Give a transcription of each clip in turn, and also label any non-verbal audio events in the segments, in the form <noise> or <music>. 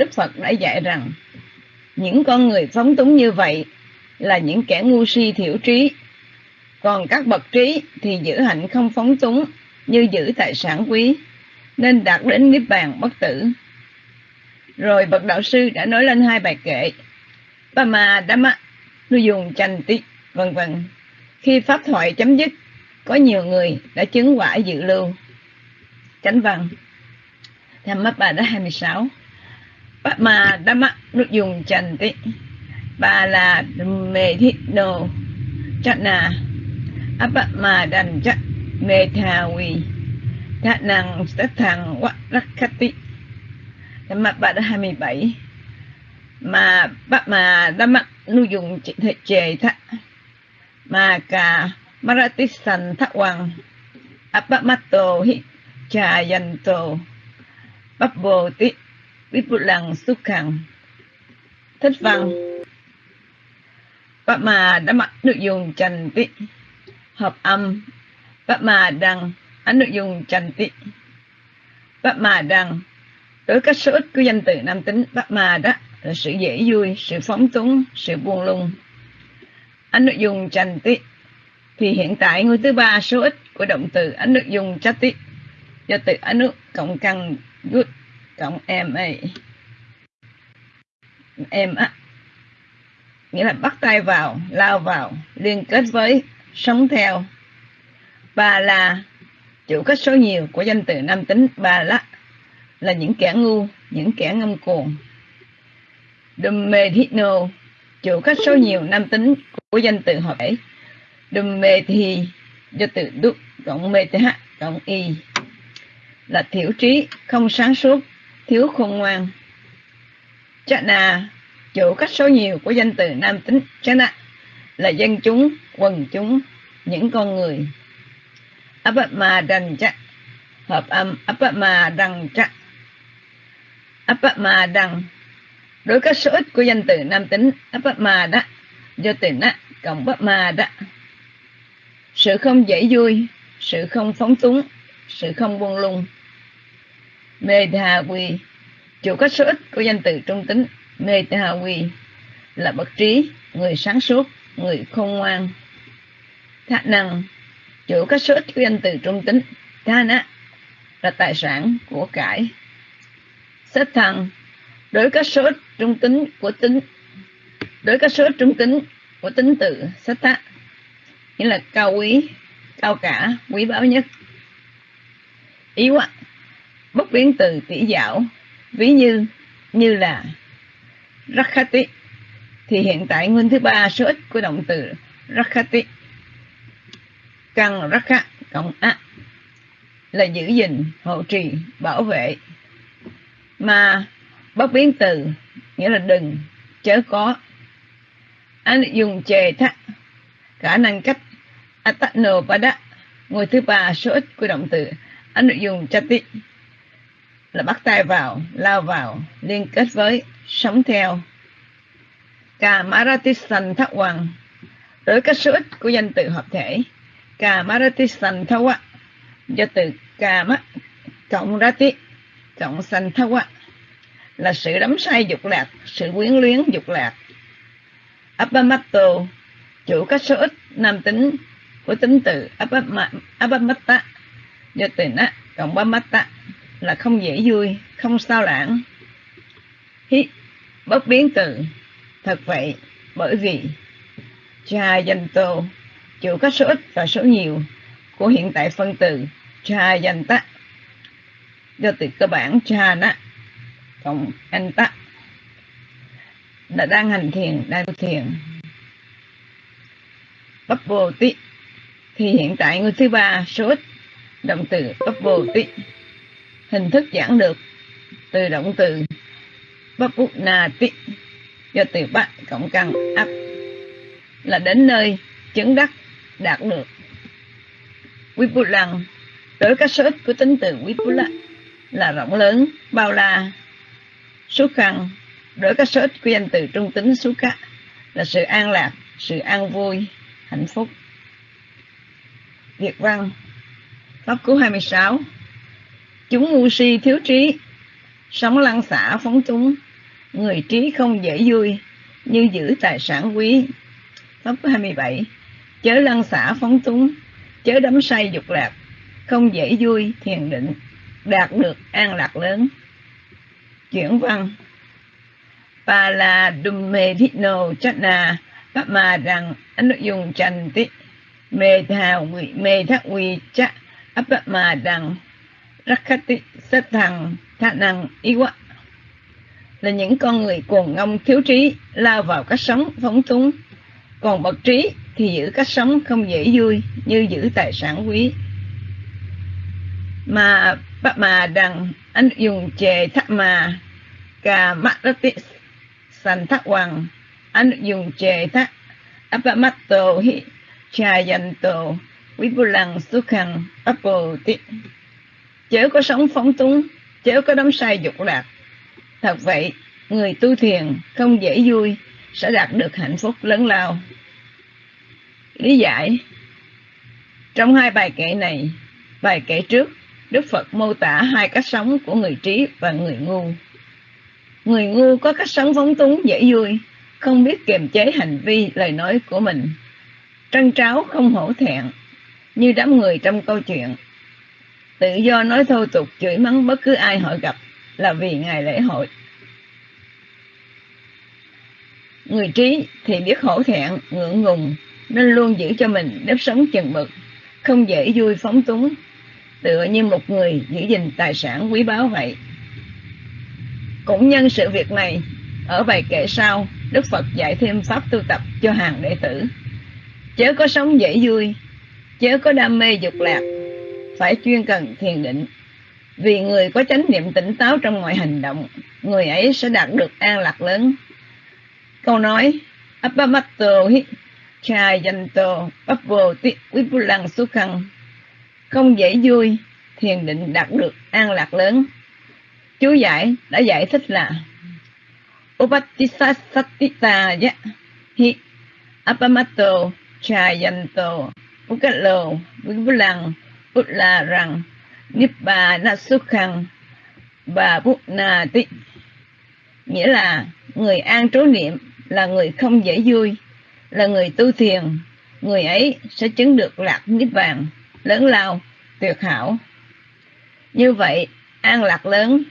Đức Phật đã dạy rằng những con người phóng túng như vậy là những kẻ ngu si thiểu trí. Còn các bậc trí thì giữ hạnh không phóng túng như giữ tài sản quý, nên đạt đến niết bàn bất tử. Rồi bậc đạo sư đã nói lên hai bài kệ Pama Dhamma dùng chanh tích, vân vân. Khi pháp thoại chấm dứt, có nhiều người đã chứng quả dự lưu. Chánh văn Tham mắt đã 26 Pama Dhamma dùng chanh tị. Bà là mê thị đồ Chắc nà Apama đành chắc mê thà quỳ. Thà năng sát thằng quắc rắc khách tị. Tham bà đã 27 mà bác mà đã mắc nu dùng thể chề thạ mà cả maratisan thạ hoàng apamato hi cha yanto bắp bồ tí vipulang sukhang thích văn. Bác mà đã mặc nội dung trần tị. Hợp âm. Bác mà đăng ánh nội dung trần tị. bác mà đăng đối các số ít của danh từ nam tính, bác mà đó là sự dễ vui, sự phóng túng, sự buông lung. Anh nội dung chanh tị. Thì hiện tại ngôi thứ ba số ít của động từ anh nội dung chát tị. do từ anh nước cộng căn good cộng ma em á. Nghĩa là bắt tay vào, lao vào, liên kết với, sống theo. Ba là chủ cách số nhiều của danh từ nam tính ba là là những kẻ ngu, những kẻ ngâm cuồng. Dumethino chủ cách số nhiều nam tính của danh từ hợp thể. Thì do từ đúc, cộng meth, cộng y, là thiểu trí, không sáng suốt thiếu khôn ngoan. Chana chủ cách số nhiều của danh từ nam tính Chana là dân chúng, quần chúng, những con người. Apama đằng chắc hợp âm Apama đằng chắc Apama đằng đối các số ít của danh từ nam tính ma đó do từ nát cộng ma đó sự không dễ vui, sự không phóng túng, sự không buông lung. Mê tha quy chủ có số ít của danh từ trung tính, mê là bậc trí, người sáng suốt, người khôn ngoan. Thạ năng chủ có số ít của danh từ trung tính, tha là tài sản của cải. Sách thăng, đối các số ít trung tính của tính, đối các số ít trung tính của tính từ sách thác nghĩa là cao quý, cao cả, quý báu nhất. Ý quá bất biến từ tỷ dạo ví như như là rakhati thì hiện tại nguyên thứ ba số ít của động từ rakhati căn rakha cộng a là giữ gìn, hộ trì, bảo vệ. Mà bất biến từ nghĩa là đừng, chớ có. Anh dùng chề thắt khả năng cách atano pada ngôi thứ ba số ít của động từ. Anh dùng chati là bắt tay vào, lao vào, liên kết với, sống theo. Kamaratisan maratisan thắc hoàng đối cách số ít của danh từ hợp thể. Kamaratisan maratisan hoàng do từ kama, cộng rati cộng san thắc là sự đắm say dục lạc, sự quyến luyến dục lạc. Abamato chủ các số ít nam tính của tính từ Abamata do từ na, cộng Bamata là không dễ vui không sao lãng. Hít, bất biến từ thật vậy bởi vì cha danh tô chịu các số ít và số nhiều của hiện tại phân từ cha danh ta do từ cơ bản cha nó cộng anh ta đã đang hành thiền đang tu thiền. Bắp bồ tí thì hiện tại người thứ ba số ít động từ bắp bồ tí hình thức giảng được từ động từ bắp na do từ bát cộng căn ấp là đến nơi chứng đắc đạt được. Quý bút lăng đối các số ít của tính từ quý là rộng lớn, bao la, số khăn. Đối các số ít của danh từ trung tính số khác là sự an lạc, sự an vui, hạnh phúc. Việt văn, Pháp Cú 26 Chúng ngu si thiếu trí. Sống lăng xả phóng túng người trí không dễ vui, như giữ tài sản quý. Pháp 27 chớ lăng xả phóng túng chớ đắm say dục lạc. Không dễ vui, thiền định. Đạt được an lạc lớn. Chuyển văn. Pala Dummedhino Chana Pama rằng anh dùng trành tí mê thà quỷ mê thác quỷ chắc áp mà Rakhati sát thằng thạ năng quá. Là những con người cuồng ngông thiếu trí, lao vào cách sống phóng túng. Còn bậc trí thì giữ cách sống không dễ vui như giữ tài sản quý. Mà bác mà đằng anh dùng chề thắc mà cà mắt đất sành thắc hoàng. Anh dùng chề thắc áp mắt tổ hi trà dành tổ quý bù lăng xuất khăn áp bồ chớ có sống phóng túng, chớ có đắm say dục lạc. Thật vậy, người tu thiền không dễ vui, sẽ đạt được hạnh phúc lớn lao. Lý giải. Trong hai bài kệ này, bài kệ trước, đức phật mô tả hai cách sống của người trí và người ngu. Người ngu có cách sống phóng túng dễ vui, không biết kiềm chế hành vi lời nói của mình. Trân tráo không hổ thẹn, như đám người trong câu chuyện tự do nói thô tục, chửi mắng bất cứ ai họ gặp là vì ngày lễ hội. Người trí thì biết hổ thẹn, ngượng ngùng, nên luôn giữ cho mình nếp sống chừng mực, không dễ vui phóng túng. Tựa như một người giữ gìn tài sản quý báu vậy. Cũng nhân sự việc này, ở bài kệ sau, đức phật dạy thêm pháp tu tập cho hàng đệ tử. Chớ có sống dễ vui, chớ có đam mê dục lạc phải chuyên cần thiền định. Vì người có chánh niệm tỉnh táo trong mọi hành động, người ấy sẽ đạt được an lạc lớn. Câu nói appamatto hi chayanto papo ti vipulang sukhang. Không dễ vui, thiền định đạt được an lạc lớn. Chú giải, đã giải thích là, Upatisasatita ya hi Appamato chayanto ukalo vipulang utla rằng nibbana sukhan và bút na ti nghĩa là, người an trú niệm là người không dễ vui, là người tu thiền. Người ấy sẽ chứng được lạc niết bàn, lớn lao, tuyệt hảo. Như vậy, an lạc lớn,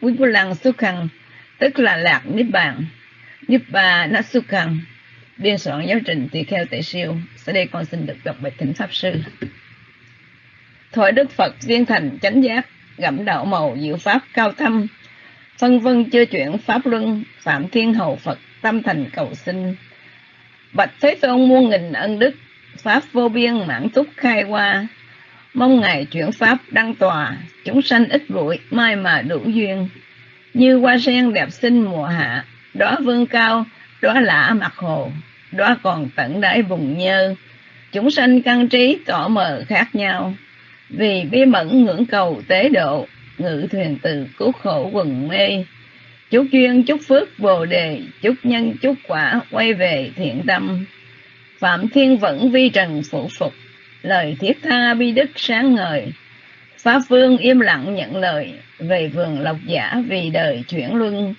quý phu lăng xuất khăn tức là lạc niết bàn. Niết bà na xuất khăn biên soạn giáo trình tùy theo tệ siêu. Sau đây con xin được đọc bài thỉnh pháp sư thoại đức phật viên thành chánh giác gẫm đạo màu diệu pháp cao thâm. Phân vân chưa chuyển pháp luân, phạm thiên hầu phật tâm thành cầu sinh bạch thế tôn muôn nghìn ân đức, pháp vô biên mãn túc khai qua mong ngài chuyển pháp đăng tòa, chúng sanh ít bụi, mai mà đủ duyên. Như hoa sen đẹp xinh mùa hạ, đóa vương cao, đóa lạ mặt hồ, đóa còn tận đáy vùng nhơ. Chúng sanh căn trí, tỏ mờ khác nhau vì bí mẫn ngưỡng cầu tế độ, ngự thuyền từ cứu khổ quần mê. Chúc duyên chúc phước bồ đề, chúc nhân chúc quả quay về thiện tâm. Phạm thiên vẫn vi trần phụ phục, lời thiết tha bi đức sáng ngời. Pháp vương im lặng nhận lời, về vườn lộc giả vì đời chuyển luân.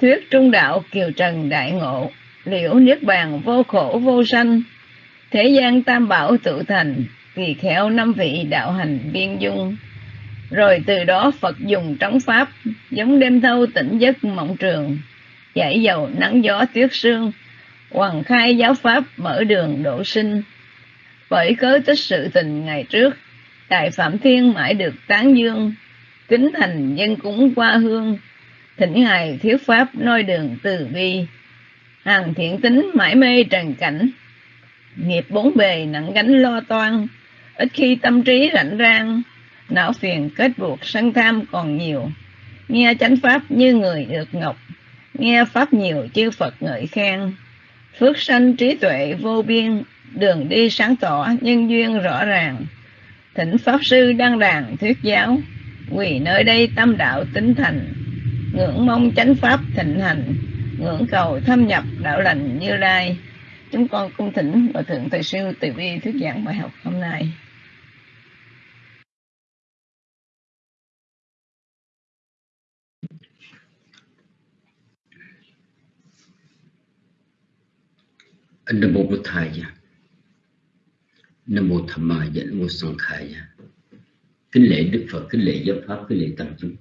Thuyết trung đạo kiều trần đại ngộ, liễu niết bàn vô khổ vô sanh. Thế gian tam bảo tự thành kỳ khéo năm vị đạo hành biên dung. Rồi từ đó Phật dùng trống pháp, giống đêm thâu tỉnh giấc mộng trường, giải dầu nắng gió tuyết sương hoàng khai giáo pháp mở đường độ sinh. Bởi cớ tích sự tình ngày trước, đại phạm thiên mãi được tán dương, kính thành dân cúng qua hương, thỉnh ngài thiếu pháp noi đường từ bi. Hàng thiện tính mãi mê trần cảnh, nghiệp bốn bề nặng gánh lo toan ít khi tâm trí rảnh rang, não phiền kết buộc sân tham còn nhiều. Nghe chánh pháp như người được ngọc, nghe pháp nhiều chư phật ngợi khen. Phước sanh trí tuệ vô biên, đường đi sáng tỏ nhân duyên rõ ràng. Thỉnh pháp sư đăng đàn thuyết giáo, quỳ nơi đây tâm đạo tính thành. Ngưỡng mong chánh pháp thịnh hành, ngưỡng cầu thâm nhập đạo lành như lai. Chúng con cung thỉnh và thượng thầy sư từ bi thuyết giảng bài học hôm nay. Namo mô Namo Thầy Namo mô Tham mô Khai Kính lễ Đức Phật, kính lễ giáo pháp, kính lễ tăng chúng.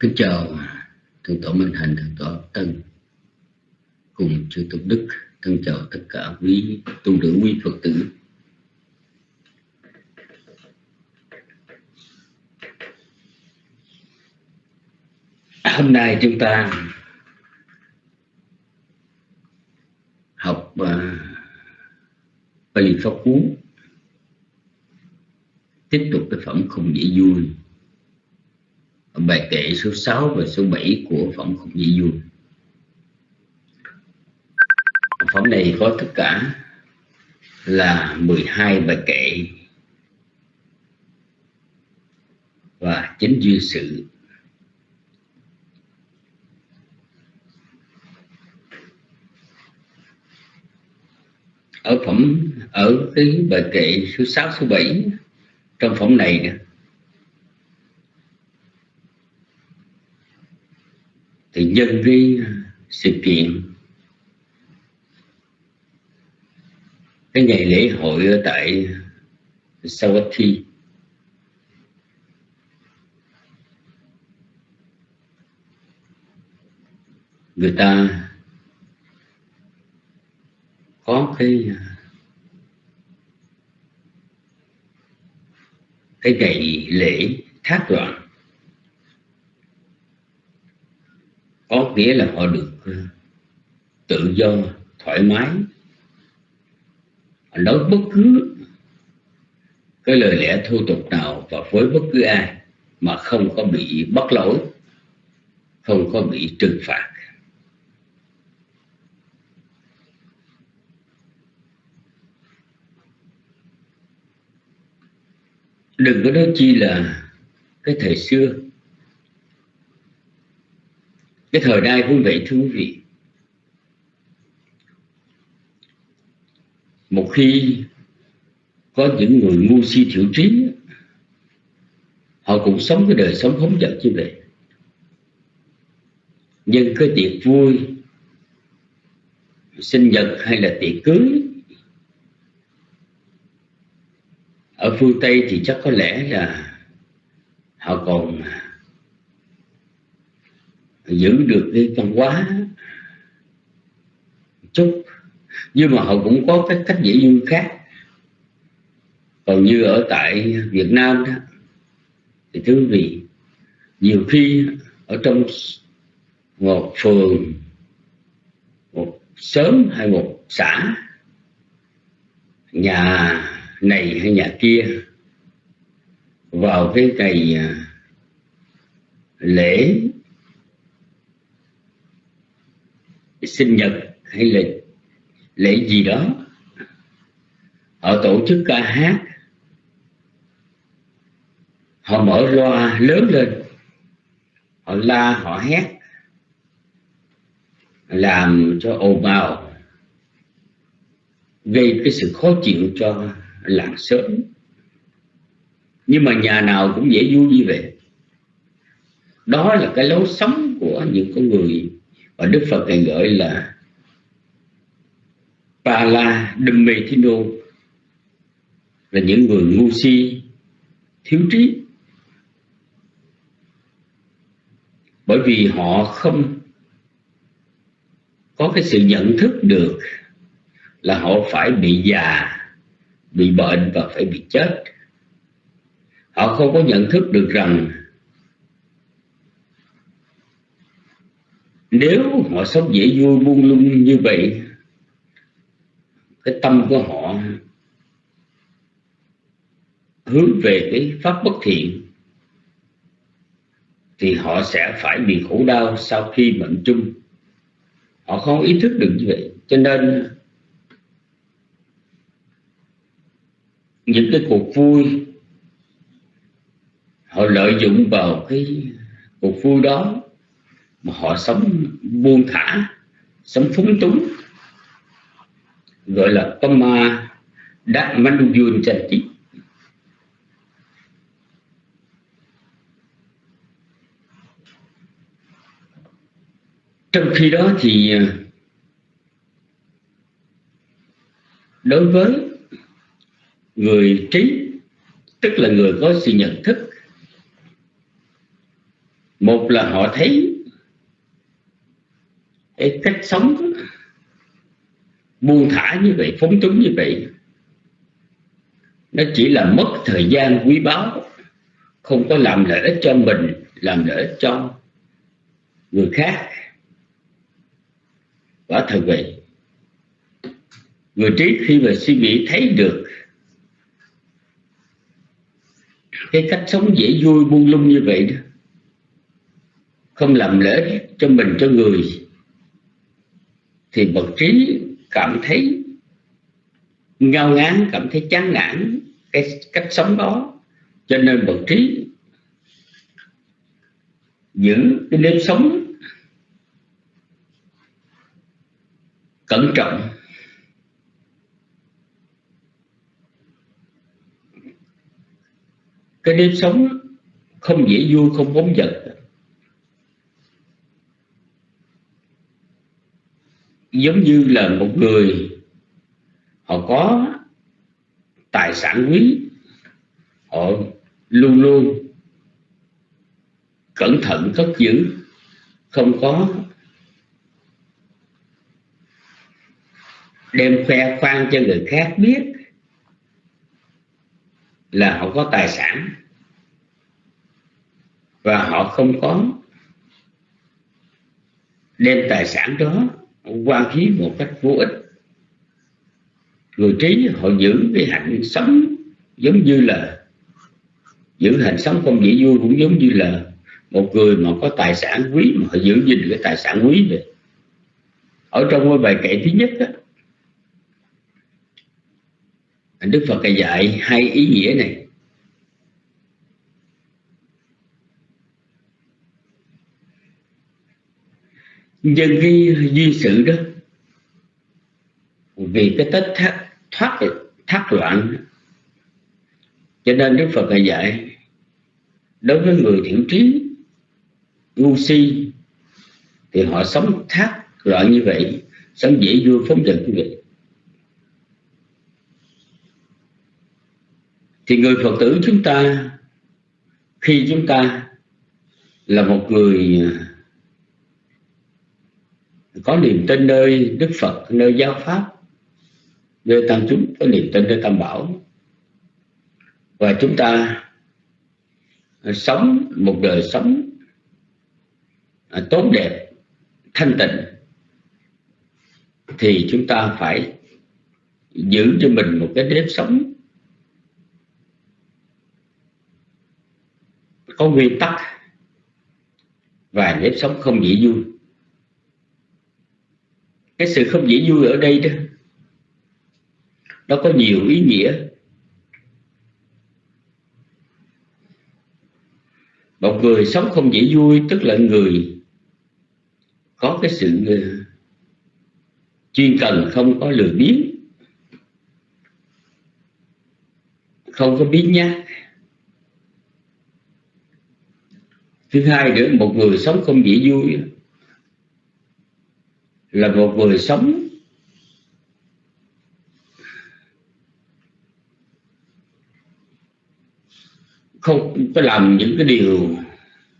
Kính chào Thượng tọa Minh Hành, Thượng tọa Tân cùng chư Tục đức, thân chào tất cả quý tu nữ quý Phật tử. Hôm nay chúng ta học à, uh, Bali Pháp Cú tiếp tục cái phẩm không dễ vui. Bài kệ số 6 và số 7 của phẩm không dễ vui. Phẩm này có tất cả là 12 bài kệ và chính duy sự ở phẩm, ở cái bài kệ số 6 số 7 trong phẩm này nè. Thì nhân cái sự kiện. Cái ngày lễ hội ở tại Sawathi người ta có cái à, cái ngày lễ thác loạn. Có nghĩa là họ được à, tự do, thoải mái. Nói bất cứ cái lời lẽ thô tục nào và với bất cứ ai mà không có bị bắt lỗi, không có bị trừng phạt. Đừng có nói chi là cái thời xưa. Cái thời đại cũng vậy thưa quý vị. Một khi có những người ngu si thiểu trí, họ cũng sống cái đời sống hống dật như vậy. Nhưng cái tiệc vui, sinh nhật hay là tiệc cưới ở phương tây thì chắc có lẽ là họ còn à, giữ được cái văn hóa chút. Nhưng mà họ cũng có cái cách dễ vui khác. Còn như ở tại Việt Nam đó, thì thưa quý vị, nhiều khi ở trong một phường, một sớm hay một xã, nhà này hay nhà kia, vào cái ngày à, lễ sinh nhật hay là lễ gì đó, họ tổ chức ca hát, họ mở loa lớn lên, họ la, họ hét, làm cho ồn ào, gây cái sự khó chịu cho lạc sớm. Nhưng mà nhà nào cũng dễ vui đi về đó là cái lối sống của những con người và Đức Phật này gọi là Pala dhammethino là những người ngu si, thiếu trí. Bởi vì họ không có cái sự nhận thức được là họ phải bị già bị bệnh và phải bị chết. Họ không có nhận thức được rằng nếu họ sống dễ vui buông lung như vậy, cái tâm của họ hướng về cái pháp bất thiện, thì họ sẽ phải bị khổ đau sau khi mệnh chung. Họ không ý thức được như vậy. Cho nên những cái cuộc vui họ lợi dụng vào cái cuộc vui đó mà họ sống buông thả, sống phúng túng, gọi là có ma đắc manh dương chân trí. trong khi đó thì à, đối với người trí, tức là người có sự nhận thức. Một là họ thấy cái cách sống buông thả như vậy, phóng túng như vậy. Nó chỉ là mất thời gian quý báu, không có làm lợi ích cho mình, làm lợi ích cho người khác. Quả thật vậy. Người trí khi mà suy nghĩ thấy được cái cách sống dễ vui buông lung như vậy đó, không làm lễ cho mình, cho người, thì bậc trí cảm thấy ngao ngán, cảm thấy chán nản cái cách sống đó. Cho nên bậc trí giữ cái nếp sống cẩn trọng cái nếp sống không dễ vui, không bóng giật giống như là một người, họ có tài sản quý, họ luôn luôn cẩn thận, cất giữ, không có đem khoe khoang cho người khác biết là họ có tài sản và họ không có đem tài sản đó quan khí một cách vô ích. Người trí họ giữ cái hạnh sống giống như là giữ hạnh sống không dễ vui cũng giống như là một người mà có tài sản quý mà họ giữ gìn cái tài sản quý vậy ở trong cái bài kệ thứ nhất đó, Đức Phật dạy hai ý nghĩa này. Nhân cái duy sự đó, vì cái tết thoát thoát, thác loạn cho nên Đức Phật dạy, đối với người thiểu trí, ngu si, thì họ sống thác loạn như vậy, sống dễ vui, phóng dật như vậy. Thì người Phật tử chúng ta, khi chúng ta là một người à, có niềm tin nơi Đức Phật, nơi giáo pháp, nơi tam chúng, có niềm tin nơi tam bảo. Và chúng ta sống một đời sống à, tốt đẹp, thanh tịnh, thì chúng ta phải giữ cho mình một cái nếp sống có nguyên tắc và nếp sống không dễ vui. Cái sự không dễ vui ở đây đó, nó có nhiều ý nghĩa. Một người sống không dễ vui tức là người có cái sự ờ, chuyên cần, không có lười biếng, không có biết nhát. Thứ hai nữa một người sống không dễ vui là một người sống không có làm những cái điều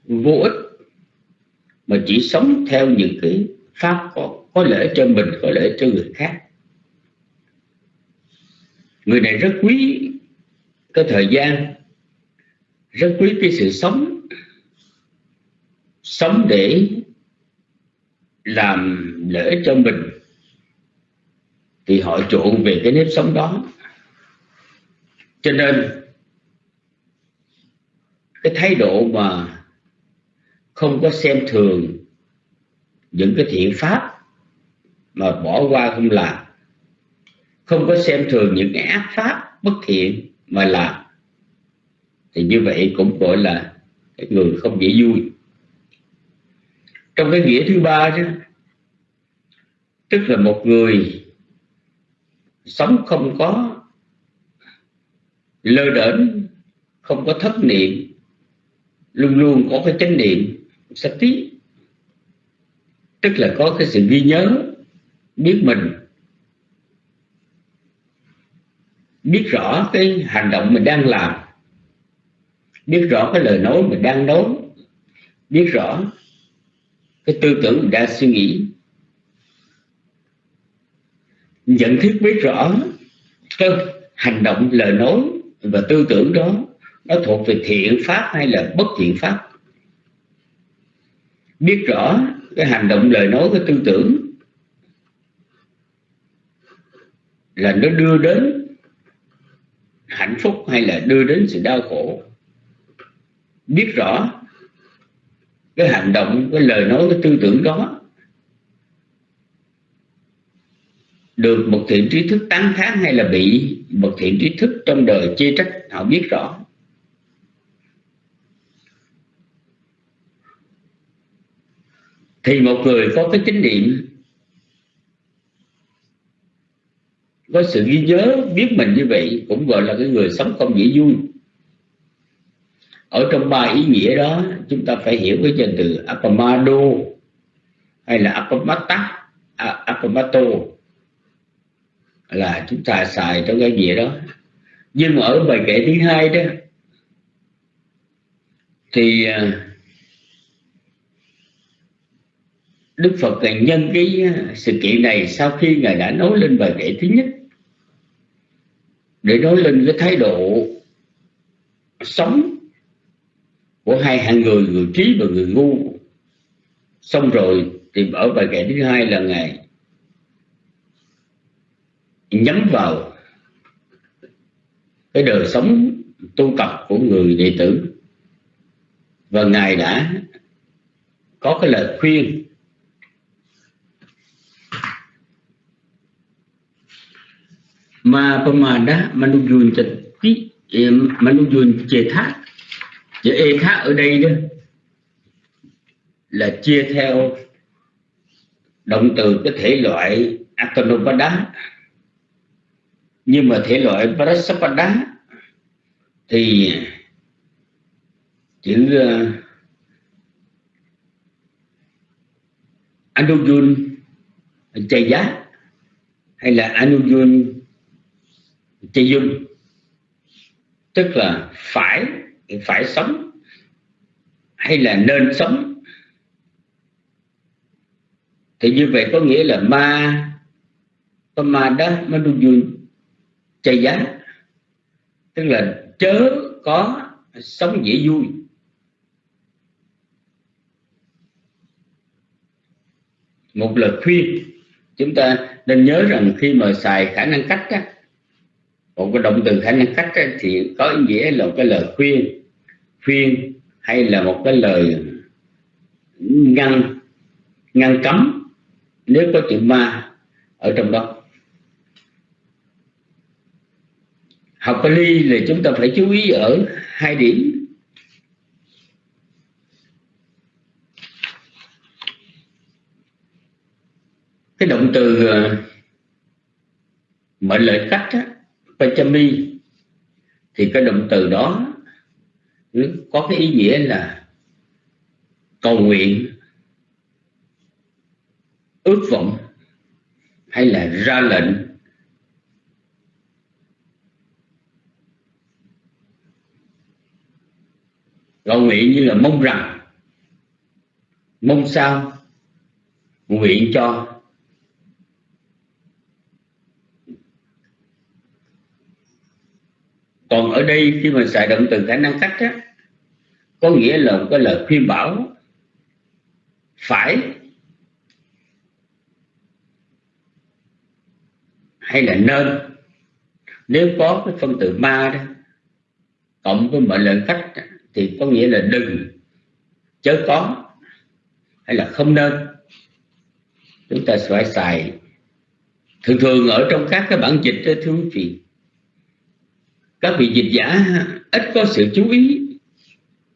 vô ích mà chỉ sống theo những cái pháp có, có lợi cho mình có lợi cho người khác. Người này rất quý cái thời gian rất quý cái sự sống sống để làm lợi ích cho mình, thì họ chuộng về cái nếp sống đó. Cho nên, cái thái độ mà không có xem thường những cái thiện pháp mà bỏ qua không làm, không có xem thường những cái ác pháp bất thiện mà làm, thì như vậy cũng gọi là cái người không dễ vui trong cái nghĩa thứ ba chứ, tức là một người sống không có lơ đễnh không có thất niệm luôn luôn có cái chánh niệm sạch tí. Tức là có cái sự ghi nhớ biết mình biết rõ cái hành động mình đang làm biết rõ cái lời nói mình đang nói biết rõ cái tư tưởng mình đang suy nghĩ. Nhận thức biết rõ cái hành động, lời nói và tư tưởng đó, nó thuộc về thiện pháp hay là bất thiện pháp. Biết rõ cái hành động, lời nói, cái tư tưởng là nó đưa đến hạnh phúc hay là đưa đến sự đau khổ. Biết rõ cái hành động, cái lời nói, cái tư tưởng đó được một thiện trí thức tán kháng hay là bị một thiện trí thức trong đời chê trách, họ biết rõ. Thì một người có cái chính niệm, có sự ghi nhớ, biết mình như vậy, cũng gọi là cái người sống không dễ vui ở trong ba ý nghĩa đó chúng ta phải hiểu cái danh từ apamado hay là apamata à, apamato là chúng ta xài trong cái nghĩa đó. Nhưng ở bài kệ thứ hai đó thì à, Đức Phật nhân cái sự kiện này sau khi Ngài đã nói lên bài kệ thứ nhất để nói lên cái thái độ sống của hai hạng người người trí và người ngu. Xong rồi, thì ở bài kệ thứ hai là ngài nhắm vào cái đời sống tu tập của người đệ tử. Và ngài đã có cái lời khuyên. Mà pamada manujun chati manujun chê thác chữ E khác ở đây đó là chia theo động từ cái thể loại Atanopada nhưng mà thể loại Prasapada thì chữ ờ, uh, Anujun chay giá hay là Anujun chay dung tức là phải phải sống hay là nên sống? Thì như vậy có nghĩa là ma có ma đa ma du vui chay giá tức là chớ có sống dễ vui. Một lời khuyên chúng ta nên nhớ rằng khi mà xài khả năng cách á, một cái động từ khả năng cách ấy, thì có ý nghĩa là một cái lời khuyên. Khuyên hay là một cái lời ngăn ngăn cấm nếu có chữ ma ở trong đó. Học Pali là chúng ta phải chú ý ở hai điểm. Cái động từ ờ, mệnh lệnh cách á, Pachami thì cái động từ đó ừ, có cái ý nghĩa là cầu nguyện, ước vọng, hay là ra lệnh. Cầu nguyện như là mong rằng, mong sao, nguyện cho. Còn ở đây khi mà xài động từ khả năng cách á, có nghĩa là một cái lời khuyên bảo phải hay là nên. Nếu có cái phân từ ma đó, cộng với mệnh lệnh khách thì có nghĩa là đừng, chớ có, hay là không nên. Chúng ta phải xài, thường thường ở trong các cái bản dịch đó, thưa quý vị các vị dịch giả ít có sự chú ý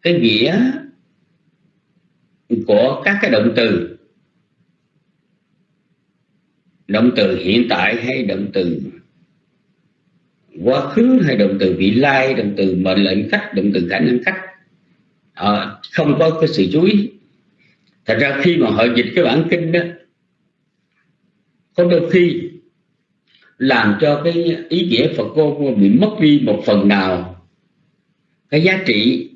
cái nghĩa của các cái động từ. Động từ hiện tại hay động từ quá khứ hay động từ vị lai động từ mệnh lệnh khách động từ khả năng khách. À, không có cái sự chú ý. Thật ra khi mà họ dịch cái bản kinh đó có đôi khi làm cho cái ý nghĩa Phật cô bị mất đi một phần nào. Cái giá trị.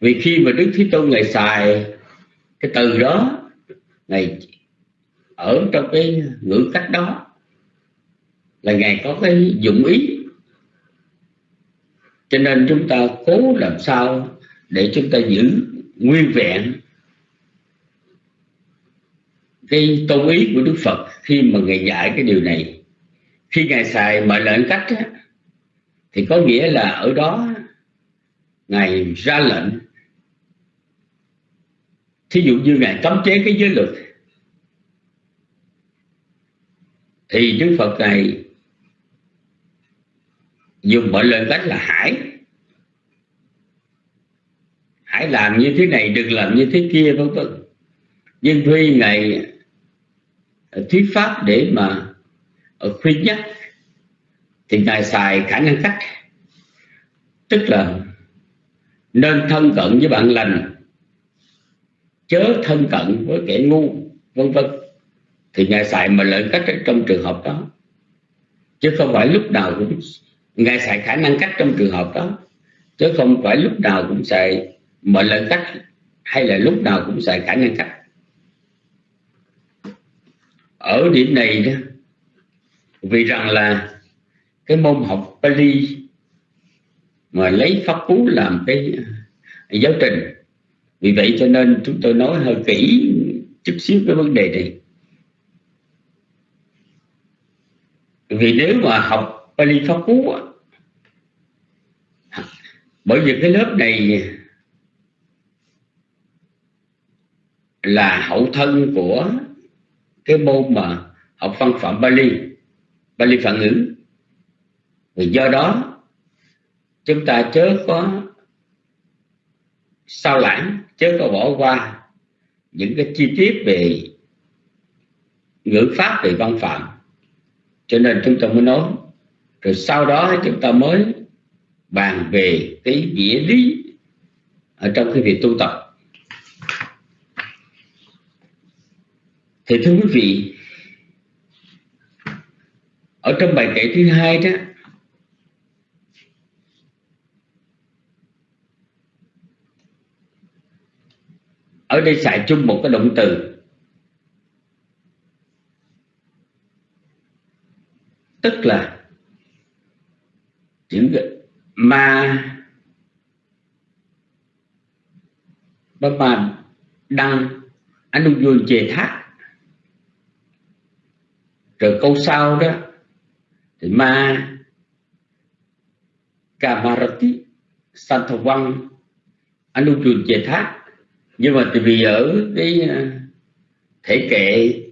Vì khi mà Đức Thế Tôn ngày xài cái từ đó ngày ở trong cái ngữ cách đó, là ngài có cái dụng ý. Cho nên chúng ta cố làm sao để chúng ta giữ nguyên vẹn cái tôn ý của Đức Phật khi mà ngài dạy cái điều này. Khi ngài xài mệnh lệnh cách á, thì có nghĩa là ở đó ngài ra lệnh. Thí dụ như ngài cấm chế cái giới luật thì Đức Phật này dùng mọi lệnh cách là hãy. Hãy làm như thế này đừng làm như thế kia vân vân. Nhưng khi ngài Ờ, thuyết pháp để mà ờ, khuyên nhắc. Thì ngài xài khả năng cách. Tức là nên thân cận với bạn lành, chớ thân cận với kẻ ngu, vân vân. Thì ngài xài mà lợi cách trong trường hợp đó. Chứ không phải lúc nào cũng, ngài xài khả năng cách trong trường hợp đó. Chứ không phải lúc nào cũng xài mọi lợi cách, hay là lúc nào cũng xài khả năng cách ở điểm này đó, vì rằng là cái môn học Pali mà lấy pháp cú làm cái giáo trình. Vì vậy cho nên chúng tôi nói hơi kỹ chút xíu cái vấn đề này. Vì nếu mà học Pali pháp cú bởi vì cái lớp này là hậu thân của cái môn mà học văn phạm Bali. Bali phản ngữ vì do đó, chúng ta chớ có sao lãng, chớ có bỏ qua những cái chi tiết về ngữ pháp, về văn phạm. Cho nên chúng ta mới nói, rồi sau đó chúng ta mới bàn về cái nghĩa lý ở trong cái việc tu tập. Thì thưa quý vị, ở trong bài kể thứ hai đó, ở đây xài chung một cái động từ. Tức là chữ ma, ba ma đăng, anh vui chề thác rồi câu sau đó. Thì ma Kamarati Santhavang Anuchun Chê Thác. Nhưng mà vì ở cái ờ, thể kệ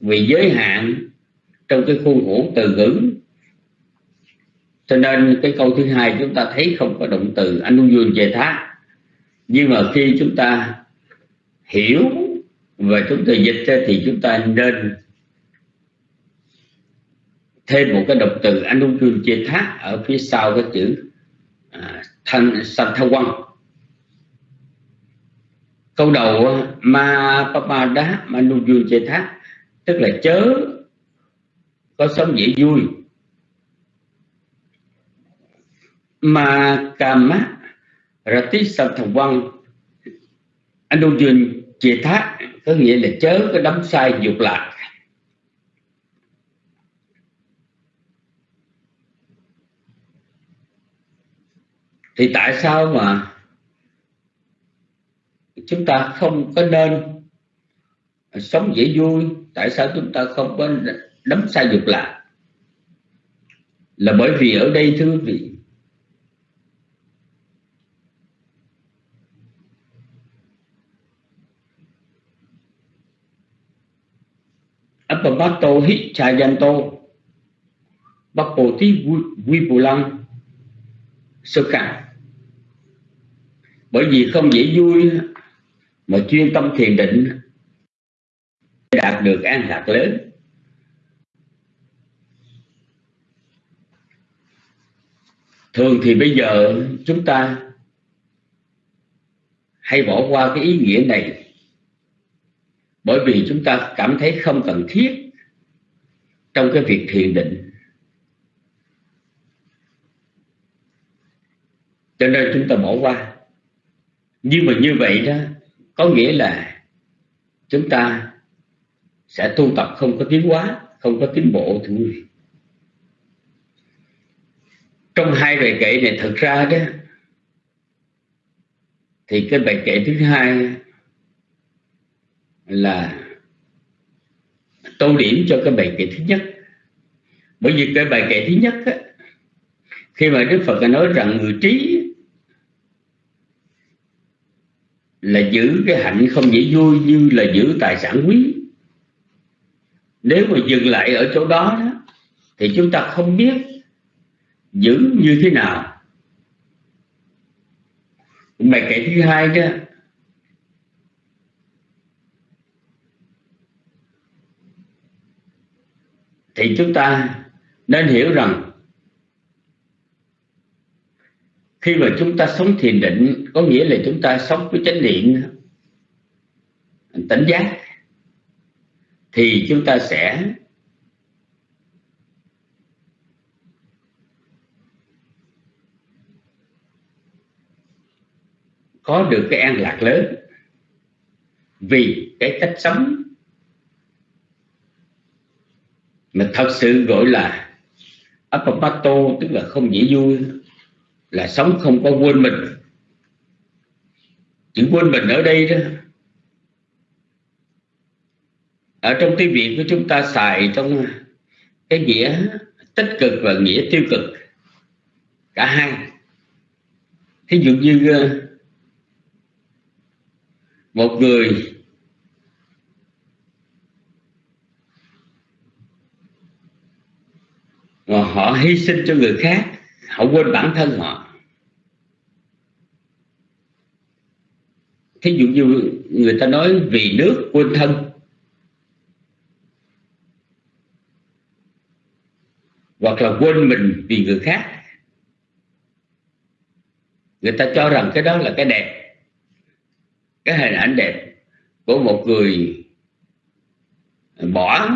vì giới hạn trong cái khuôn khổ từ ngữ. Cho nên cái câu thứ hai chúng ta thấy không có động từ Anuchun Chê Thác. Nhưng mà khi chúng ta hiểu và chúng ta dịch ra thì chúng ta nên thêm một cái động từ anukyun chia thác ở phía sau cái chữ à, thanh santhawan câu đầu ma papada manukyun chia thác tức là chớ có sống dễ vui. Ma kama rati santhawan anukyun chia thác có nghĩa là chớ có đắm sai dục lạc. Thì tại sao mà chúng ta không có nên sống dễ vui? Tại sao chúng ta không có đấm sai dục lạc? Là bởi vì ở đây, thưa quý vị Appabato Hichayanto Bapoti Vipulang Sơ khả bởi vì không dễ vui mà chuyên tâm thiền định đạt được an lạc lớn. Thường thì bây giờ chúng ta hay bỏ qua cái ý nghĩa này. Bởi vì chúng ta cảm thấy không cần thiết trong cái việc thiền định. Cho nên chúng ta bỏ qua nhưng mà như vậy đó có nghĩa là chúng ta sẽ tu tập không có tiến hóa không có tiến bộ thưa quý vị trong hai bài kệ này thật ra đó thì cái bài kệ thứ hai là tô điểm cho cái bài kệ thứ nhất. Bởi vì cái bài kệ thứ nhất á, khi mà đức phật nói rằng người trí là giữ cái hạnh không dễ vui như là giữ tài sản quý. Nếu mà dừng lại ở chỗ đó, đó thì chúng ta không biết giữ như thế nào. Bài kệ thứ hai đó thì chúng ta nên hiểu rằng khi mà chúng ta sống thiền định, có nghĩa là chúng ta sống với chánh niệm, tỉnh giác, thì chúng ta sẽ có được cái an lạc lớn. Vì cái cách sống mà thật sự gọi là apapato tức là không dễ vui là sống không có quên mình. Chữ quên mình ở đây đó, ở trong tiếng việt của chúng ta xài trong cái nghĩa tích cực và nghĩa tiêu cực, cả hai. Thí dụ như ờ, một người mà họ hy sinh cho người khác họ quên bản thân họ. Thí dụ như người ta nói vì nước quên thân. Hoặc là quên mình vì người khác. Người ta cho rằng cái đó là cái đẹp. Cái hình ảnh đẹp của một người bỏ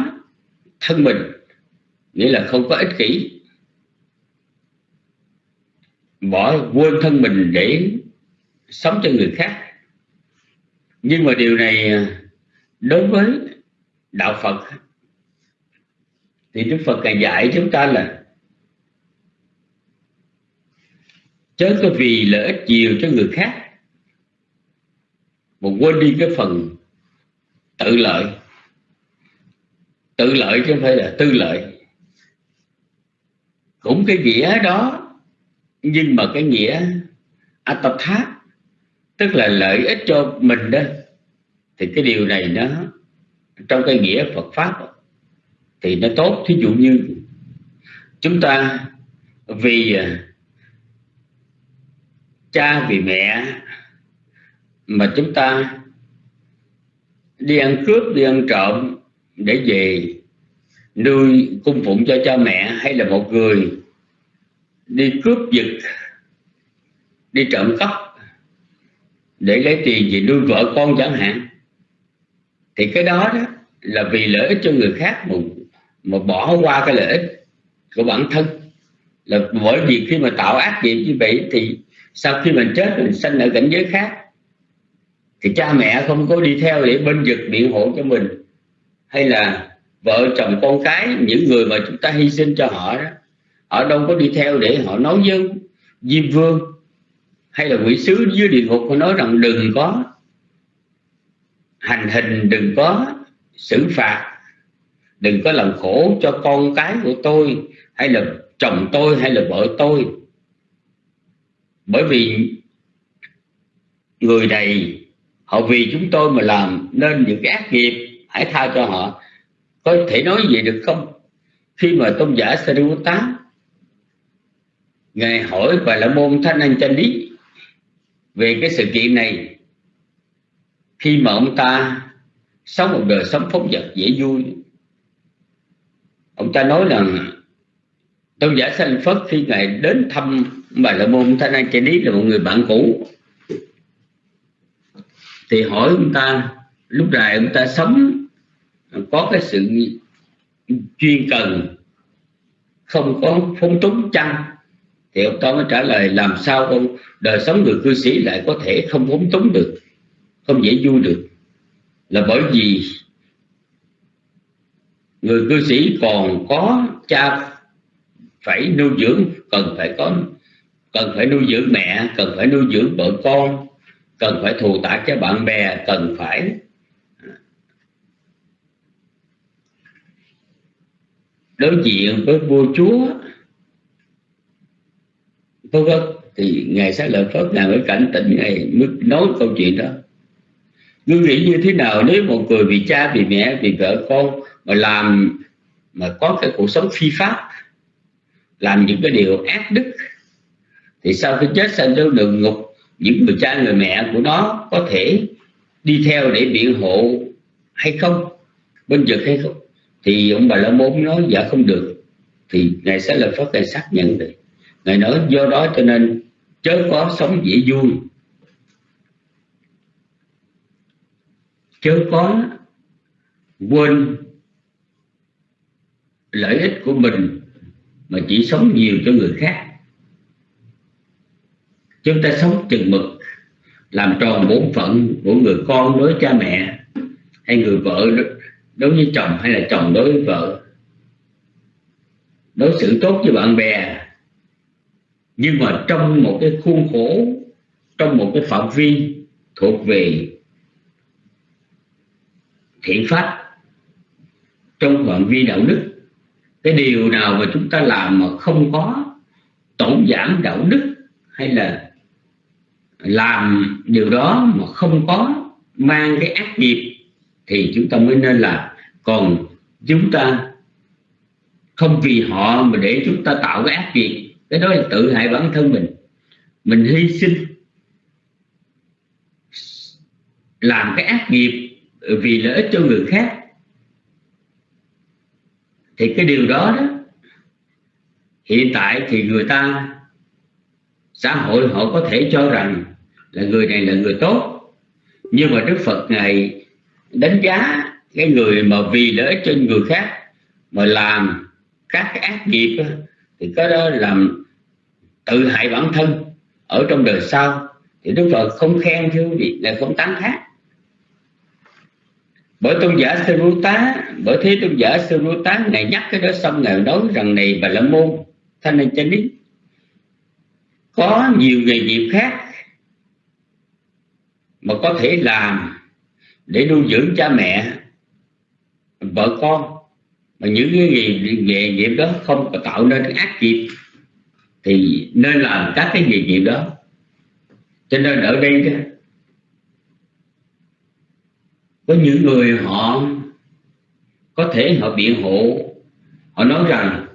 thân mình. Nghĩa là không có ích kỷ bỏ quên thân mình để sống cho người khác. Nhưng mà điều này à, đối với đạo Phật thì Đức Phật càng dạy chúng ta là chớ có vì lợi ích nhiều cho người khác mà quên đi cái phần tự lợi. Tự lợi chứ không phải là tư lợi. Cũng cái nghĩa đó nhưng mà cái nghĩa atatha tức là lợi ích cho mình đó, thì cái điều này nó, trong cái nghĩa Phật pháp thì nó tốt. Thí dụ như chúng ta vì à, cha vì mẹ mà chúng ta đi ăn cướp, đi ăn trộm để về nuôi cung phụng cho cha mẹ, hay là một người đi cướp giật đi trộm cắp để lấy tiền về nuôi vợ con chẳng hạn. Thì cái đó đó là vì lợi ích cho người khác mà, mà bỏ qua cái lợi ích của bản thân. Là bởi vì khi mà tạo ác nghiệp như vậy thì sau khi mình chết mình sanh ở cảnh giới khác thì cha mẹ không có đi theo để bên vực biện hộ cho mình. Hay là vợ chồng con cái những người mà chúng ta hy sinh cho họ đó họ đâu có đi theo để họ nói với diêm vương hay là quỷ sứ dưới địa ngục họ nói rằng đừng có hành hình, đừng có xử phạt, đừng có làm khổ cho con cái của tôi hay là chồng tôi hay là vợ tôi. Bởi vì người này, họ vì chúng tôi mà làm nên những cái ác nghiệp, hãy tha cho họ. Có thể nói gì được không? Khi mà tôn giả Sariputta ngài hỏi bà la môn thanh anh chân lý về cái sự kiện này. Khi mà ông ta sống một đời sống phóng vật dễ vui, ông ta nói rằng, tôn giả sanh phất, khi ngài đến thăm bà la môn thanh anh chân lý là một người bạn cũ, thì hỏi ông ta, lúc này ông ta sống, có cái sự chuyên cần không có phóng túng chăng? Thì ông ta mới trả lời, làm sao ông đời sống người cư sĩ lại có thể không phóng túng được, không dễ vui được? Là bởi vì người cư sĩ còn có cha phải nuôi dưỡng, cần phải có, cần phải nuôi dưỡng mẹ, cần phải nuôi dưỡng vợ con, cần phải thù tạ cho bạn bè, cần phải đối diện với vua chúa vân vân thì ngài sẽ lợi phật ngài mới cảnh tỉnh ngài mới nói câu chuyện đó. Ngươi nghĩ như thế nào nếu một người vì cha, vì mẹ, vì vợ con mà làm, mà có cái cuộc sống phi pháp, làm những cái điều ác đức, thì sau khi chết sanh đến đường ngục, những người cha, người mẹ của nó có thể đi theo để biện hộ hay không, bên vực hay không. Thì ông bà la môn nói dạ không được. Thì ngài sẽ lập phật ngài xác nhận được ngài nói do đó cho nên chớ có sống dễ vui. Chớ có quên lợi ích của mình mà chỉ sống nhiều cho người khác. Chúng ta sống chừng mực, làm tròn bổn phận của người con đối cha mẹ hay người vợ, đối với chồng hay là chồng đối với vợ. Đối xử tốt với bạn bè nhưng mà trong một cái khuôn khổ, trong một cái phạm vi thuộc về thiện pháp, trong phạm vi đạo đức, cái điều nào mà chúng ta làm mà không có tổn giảm đạo đức hay là làm điều đó mà không có mang cái ác nghiệp, thì chúng ta mới nên làm còn chúng ta không vì họ mà để chúng ta tạo cái ác nghiệp cái đó là tự hại bản thân mình. Mình hy sinh, làm cái ác nghiệp vì lợi ích cho người khác. Thì cái điều đó đó, hiện tại thì người ta, xã hội họ có thể cho rằng là người này là người tốt. Nhưng mà Đức Phật này đánh giá cái người mà vì lợi ích cho người khác mà làm các cái ác nghiệp thì cái đó làm tự hại bản thân ở trong đời sau. Thì Đức Phật không khen chứ gì là không tán thán. Bởi tôn giả sư rú tá, bởi thế tôn giả sư rú tá ngài nhắc cái đó xong ngài nói rằng này bà la môn, thanh niên chánh ý, có nhiều nghề nghiệp khác mà có thể làm để nuôi dưỡng cha mẹ, vợ con mà những cái gì nghề nghiệp đó không có tạo nên cái ác nghiệp thì nên làm các cái nghề nghiệp đó. Cho nên ở đây đó, có những người họ có thể họ biện hộ họ nói rằng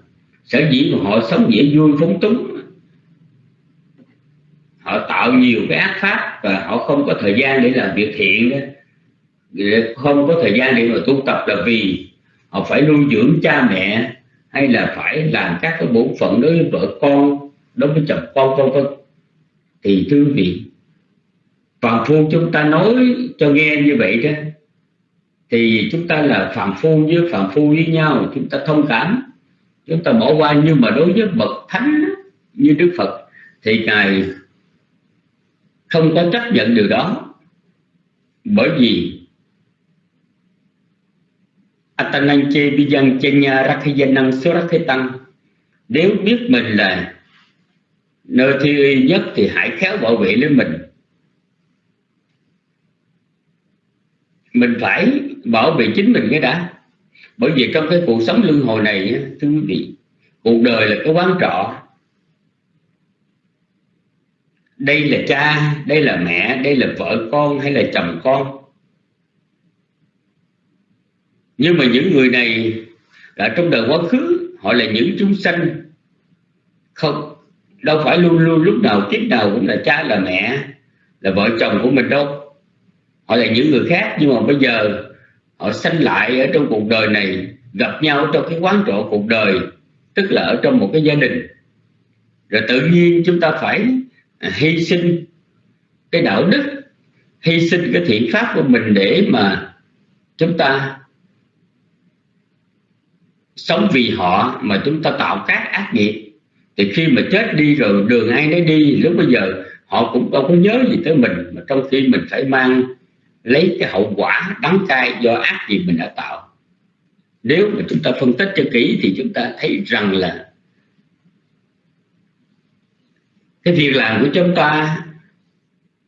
sở dĩ mà họ sống dễ vui phóng túng họ tạo nhiều cái ác pháp và họ không có thời gian để làm việc thiện không có thời gian để mà tu tập là vì họ phải nuôi dưỡng cha mẹ hay là phải làm các cái bổn phận đối với vợ con, đối với chồng con, vân vân. Thì thưa vị phàm phu chúng ta nói cho nghe như vậy đó. Thì chúng ta là phàm phu với phàm phu với nhau, chúng ta thông cảm. Chúng ta bỏ qua nhưng mà đối với bậc thánh như đức phật, thì ngài không có chấp nhận điều đó. Bởi vì Atananche Bijan Chenya Rakhiyanang Surakhitan Nếu biết mình là nơi thi uy nhất thì hãy khéo bảo vệ lấy mình. Mình phải bảo vệ chính mình cái đã. Bởi vì trong cái cuộc sống luân hồi này Thưa quý vị Cuộc đời là cái quán trọ. Đây là cha, đây là mẹ, đây là vợ con hay là chồng con nhưng mà những người này đã trong đời quá khứ, họ là những chúng sanh. Không, đâu phải luôn luôn lúc nào kiếp nào cũng là cha, là mẹ, là vợ chồng của mình đâu. Họ là những người khác, nhưng mà bây giờ họ sanh lại ở trong cuộc đời này, gặp nhau trong cái quán trọ cuộc đời, tức là ở trong một cái gia đình. Rồi tự nhiên chúng ta phải hy sinh cái đạo đức, hy sinh cái thiện pháp của mình để mà chúng ta sống vì họ mà chúng ta tạo các ác nghiệp. Thì khi mà chết đi rồi, đường ai nấy đi, lúc bây giờ họ cũng đâu có nhớ gì tới mình, mà trong khi mình phải mang lấy cái hậu quả đắng cay do ác gì mình đã tạo. Nếu mà chúng ta phân tích cho kỹ thì chúng ta thấy rằng là cái việc làm của chúng ta,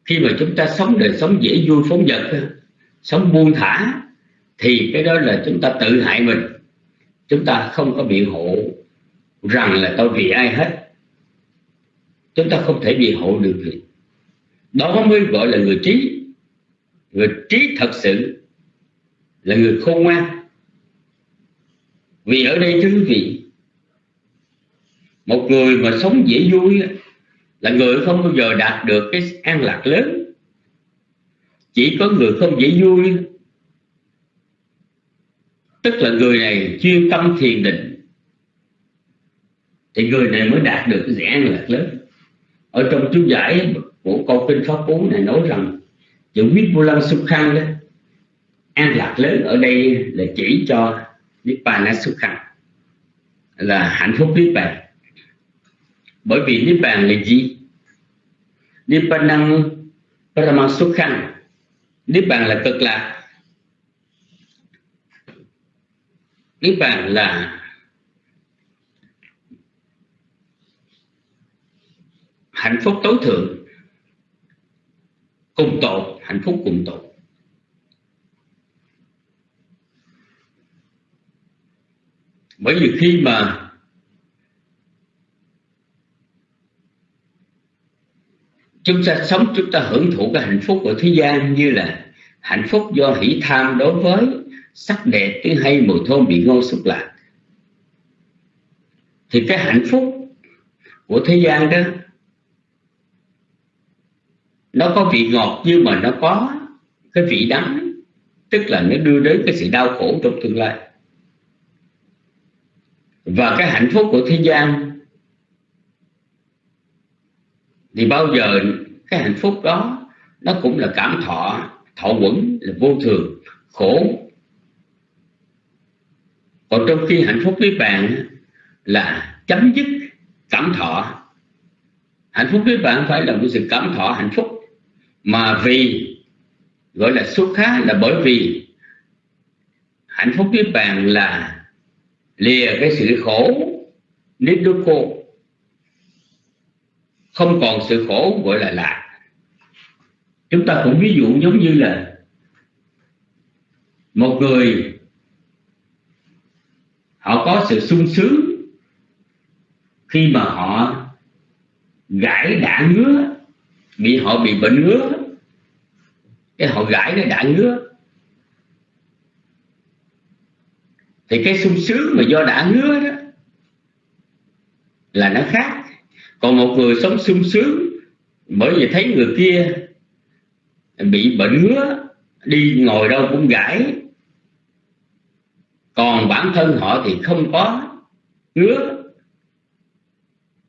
khi mà chúng ta sống đời sống dễ vui phóng dật, sống buông thả, thì cái đó là chúng ta tự hại mình chúng ta không có biện hộ rằng là tôi vì ai hết. Chúng ta không thể biện hộ được gì. Đó mới gọi là người trí. Người trí thật sự là người khôn ngoan. Vì ở đây thưa quý vị, một người mà sống dễ vui là người không bao giờ đạt được cái an lạc lớn. Chỉ có người không dễ vui tức là người này chuyên tâm thiền định. Thì người này mới đạt được cái an lạc lớn. Ở trong chú giải của câu kinh pháp cú này nói rằng, chữ viết vô lăng xúc khăn đó, an lạc lớn ở đây là chỉ cho nibbana xúc khăn là hạnh phúc niết bàn. Bởi vì niết bàn là gì? Niết bàn năng paramang xúc khăn Niết bàn là cực lạc. Niết bàn là hạnh phúc tối thượng, cùng tột hạnh phúc cùng tột bởi vì khi mà chúng ta sống, chúng ta hưởng thụ cái hạnh phúc của thế gian như là hạnh phúc do hỷ tham đối với sắc đẹp tiếng hay mùi thơm bị ngon xúc lạc thì cái hạnh phúc của thế gian đó, nó có vị ngọt nhưng mà nó có cái vị đắng, tức là nó đưa đến cái sự đau khổ trong tương lai. Và cái hạnh phúc của thế gian thì bao giờ cái hạnh phúc đó nó cũng là cảm thọ thọ quẩn, là vô thường, khổ còn trong khi hạnh phúc với bạn là chấm dứt cảm thọ. Hạnh phúc với bạn phải là một sự cảm thọ hạnh phúc. Mà vì, gọi là xuất khá là bởi vì, hạnh phúc với bạn là lìa cái sự khổ nít đô cô không còn sự khổ gọi là lạc. Chúng ta cũng ví dụ giống như là một người họ có sự sung sướng khi mà họ gãi đã ngứa bị họ bị bệnh ngứa. Cái họ gãi nó đã ngứa. Thì cái sung sướng mà do đã ngứa đó là nó khác. Còn một người sống sung sướng bởi vì thấy người kia bị bệnh ngứa, đi ngồi đâu cũng gãi còn bản thân họ thì không có ngứa.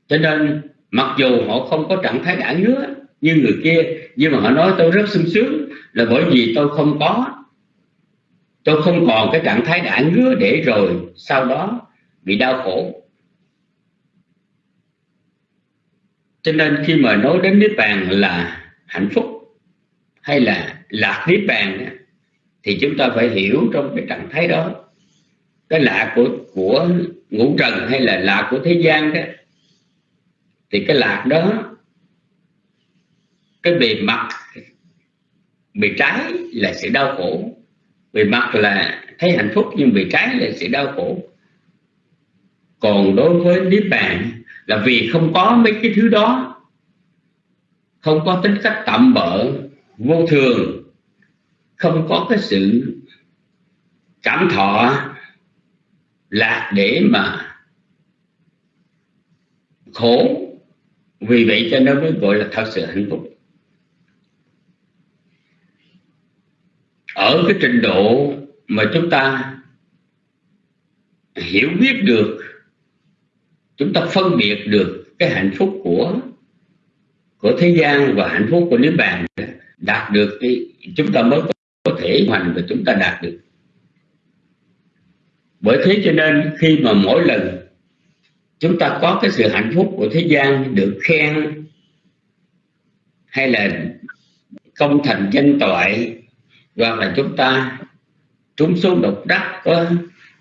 Cho nên, mặc dù họ không có trạng thái đã ngứa như người kia, nhưng mà họ nói tôi rất sung sướng là bởi vì tôi không có. Tôi không còn cái trạng thái đã ngứa để rồi sau đó bị đau khổ. Cho nên khi mà nói đến niết bàn là hạnh phúc hay là lạc niết bàn, thì chúng ta phải hiểu trong cái trạng thái đó cái lạc của của ngũ trần hay là lạc của thế gian đó, thì cái lạc đó, cái bề mặt, bề trái là sự đau khổ. Bề mặt là thấy hạnh phúc, nhưng bề trái là sự đau khổ. Còn đối với niết bàn là vì không có mấy cái thứ đó, không có tính cách tạm bợ, vô thường, không có cái sự cảm thọ là để mà khổ, vì vậy cho nó mới gọi là thật sự hạnh phúc. Ở cái trình độ mà chúng ta hiểu biết được, chúng ta phân biệt được cái hạnh phúc của của thế gian và hạnh phúc của niết bàn đạt được thì chúng ta mới có thể hoàn và chúng ta đạt được bởi thế cho nên khi mà mỗi lần chúng ta có cái sự hạnh phúc của thế gian được khen hay là công thành danh toại hoặc là chúng ta trúng số độc đắc có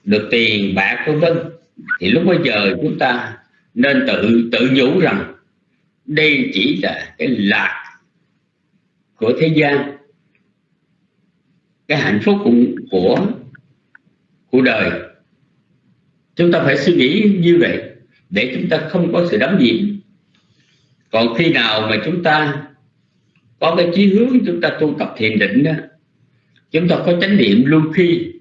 được tiền bạc vân vân thì lúc bây giờ chúng ta nên tự tự nhủ rằng đây chỉ là cái lạc của thế gian. Cái hạnh phúc của của, của đời chúng ta phải suy nghĩ như vậy để chúng ta không có sự đắm nhiễm. Còn khi nào mà chúng ta có cái chí hướng chúng ta tu tập thiền định đó, chúng ta có chánh niệm luôn khi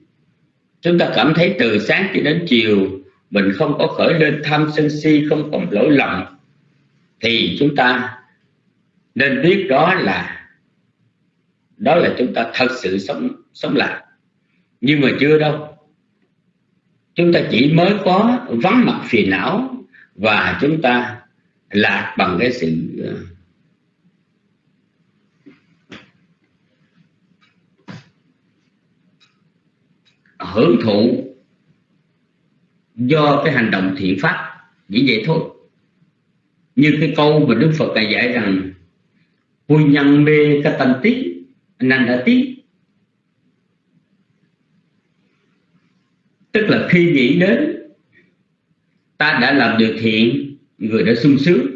chúng ta cảm thấy từ sáng cho đến chiều mình không có khởi lên tham sân si, không còn lỗi lầm, thì chúng ta nên biết đó là đó là chúng ta thật sự sống sống lại. Nhưng mà chưa đâu chúng ta chỉ mới có vắng mặt phiền não và chúng ta lạc bằng cái sự ờ, hưởng thụ do cái hành động thiện pháp. Chỉ vậy thôi. Như cái câu mà Đức Phật này dạy rằng vui nhân mê ca tâm tí nành đã tí. Tức là khi nghĩ đến ta đã làm được thiện người đã sung sướng.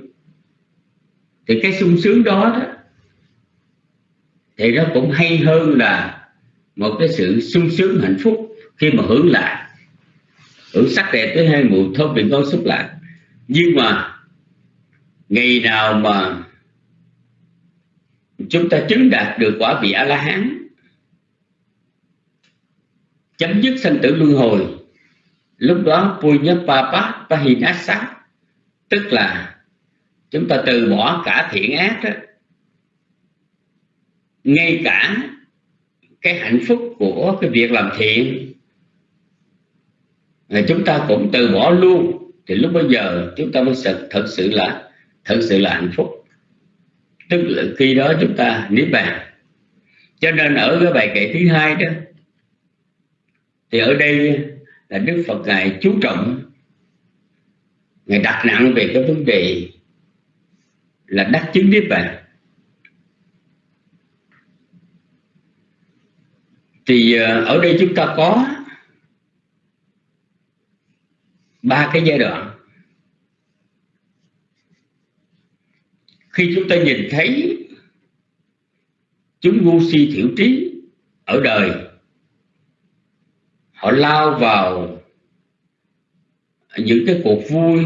Thì cái sung sướng đó, đó thì nó cũng hay hơn là một cái sự sung sướng hạnh phúc khi mà hưởng lại hưởng sắc đẹp tới hai mùi thơm vị ngon xúc lại nhưng mà ngày nào mà chúng ta chứng đạt được quả vị a la hán chấm dứt sanh tử luân hồi. Lúc đó punya papa pahinasa tức là chúng ta từ bỏ cả thiện ác đó ngay cả cái hạnh phúc của cái việc làm thiện là chúng ta cũng từ bỏ luôn. Thì lúc bây giờ chúng ta mới thật, thật sự là thật sự là hạnh phúc. Tức là khi đó chúng ta niết bàn. Cho nên ở cái bài kệ thứ hai đó thì ở đây là đức phật ngài chú trọng, ngài đặt nặng về cái vấn đề là đắc chứng niết bàn. Thì ờ, ở đây chúng ta có ba cái giai đoạn. Khi chúng ta nhìn thấy chúng ngu si thiểu trí ở đời họ lao vào những cái cuộc vui.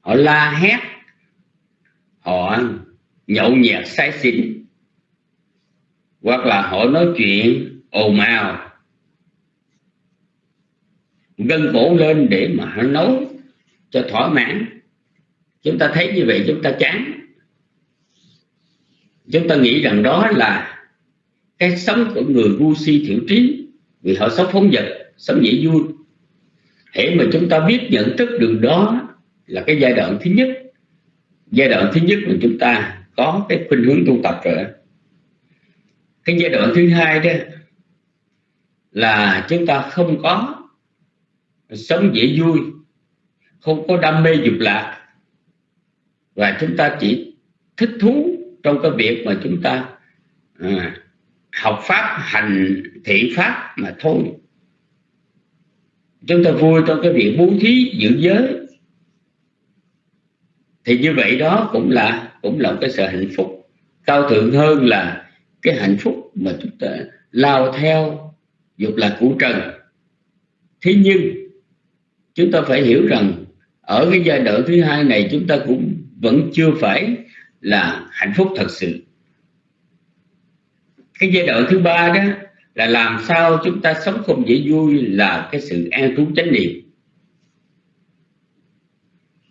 Họ la hét. Họ nhậu nhẹt say xỉn. Hoặc là họ nói chuyện ồn ào. Gân cổ lên để mà họ nói cho thỏa mãn. Chúng ta thấy như vậy, chúng ta chán. Chúng ta nghĩ rằng đó là cái sống của người ngu si thiểu trí vì họ sống phóng vật sống dễ vui. Hễ mà chúng ta biết nhận thức được đó là cái giai đoạn thứ nhất. Giai đoạn thứ nhất mà chúng ta có cái khuynh hướng tu tập rồi cái giai đoạn thứ hai đó là chúng ta không có sống dễ vui không có đam mê dục lạc. Và chúng ta chỉ thích thú trong cái việc mà chúng ta à, học pháp, hành thiện pháp mà thôi. Chúng ta vui trong cái việc bố thí giữ giới. Thì như vậy đó cũng là cũng là cái sự hạnh phúc. Cao thượng hơn là cái hạnh phúc mà chúng ta lao theo dục là của trần. Thế nhưng, chúng ta phải hiểu rằng ở cái giai đoạn thứ hai này chúng ta cũng vẫn chưa phải là hạnh phúc thật sự cái giai đoạn thứ ba đó là làm sao chúng ta sống không dễ vui là cái sự an trú chánh niệm.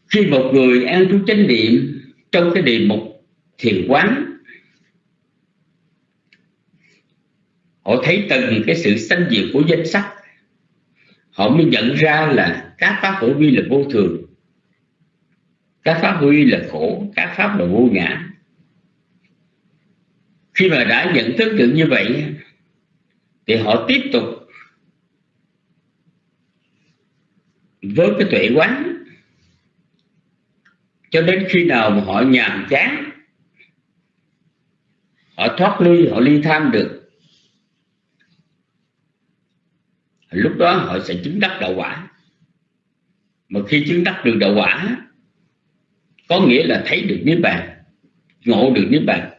Khi một người an trú chánh niệm trong cái đề mục thiền quán, họ thấy từng cái sự sanh diệt của danh sắc, họ mới nhận ra là các pháp hữu vi là vô thường, các pháp huy là khổ, các pháp là vô ngã khi mà đã nhận thức được như vậy, thì họ tiếp tục với cái tuệ quán. Cho đến khi nào mà họ nhàm chán, họ thoát ly, họ ly tham được, lúc đó họ sẽ chứng đắc đạo quả. Mà khi chứng đắc được đạo quả, có nghĩa là thấy được niết bàn, ngộ được niết bàn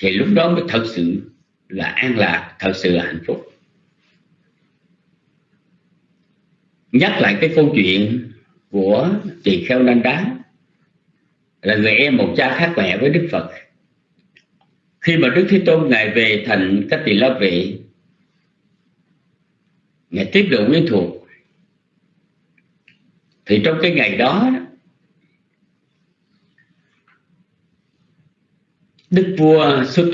thì lúc đó mới thật sự là an lạc, thật sự là hạnh phúc. Nhắc lại cái câu chuyện của chị kheo Nan đá, là người em một cha khác mẹ với đức phật. Khi mà đức thế tôn ngài về thành các tỳ la vệ, ngài tiếp độ quyến thuộc. Thì trong cái ngày đó đức vua xuất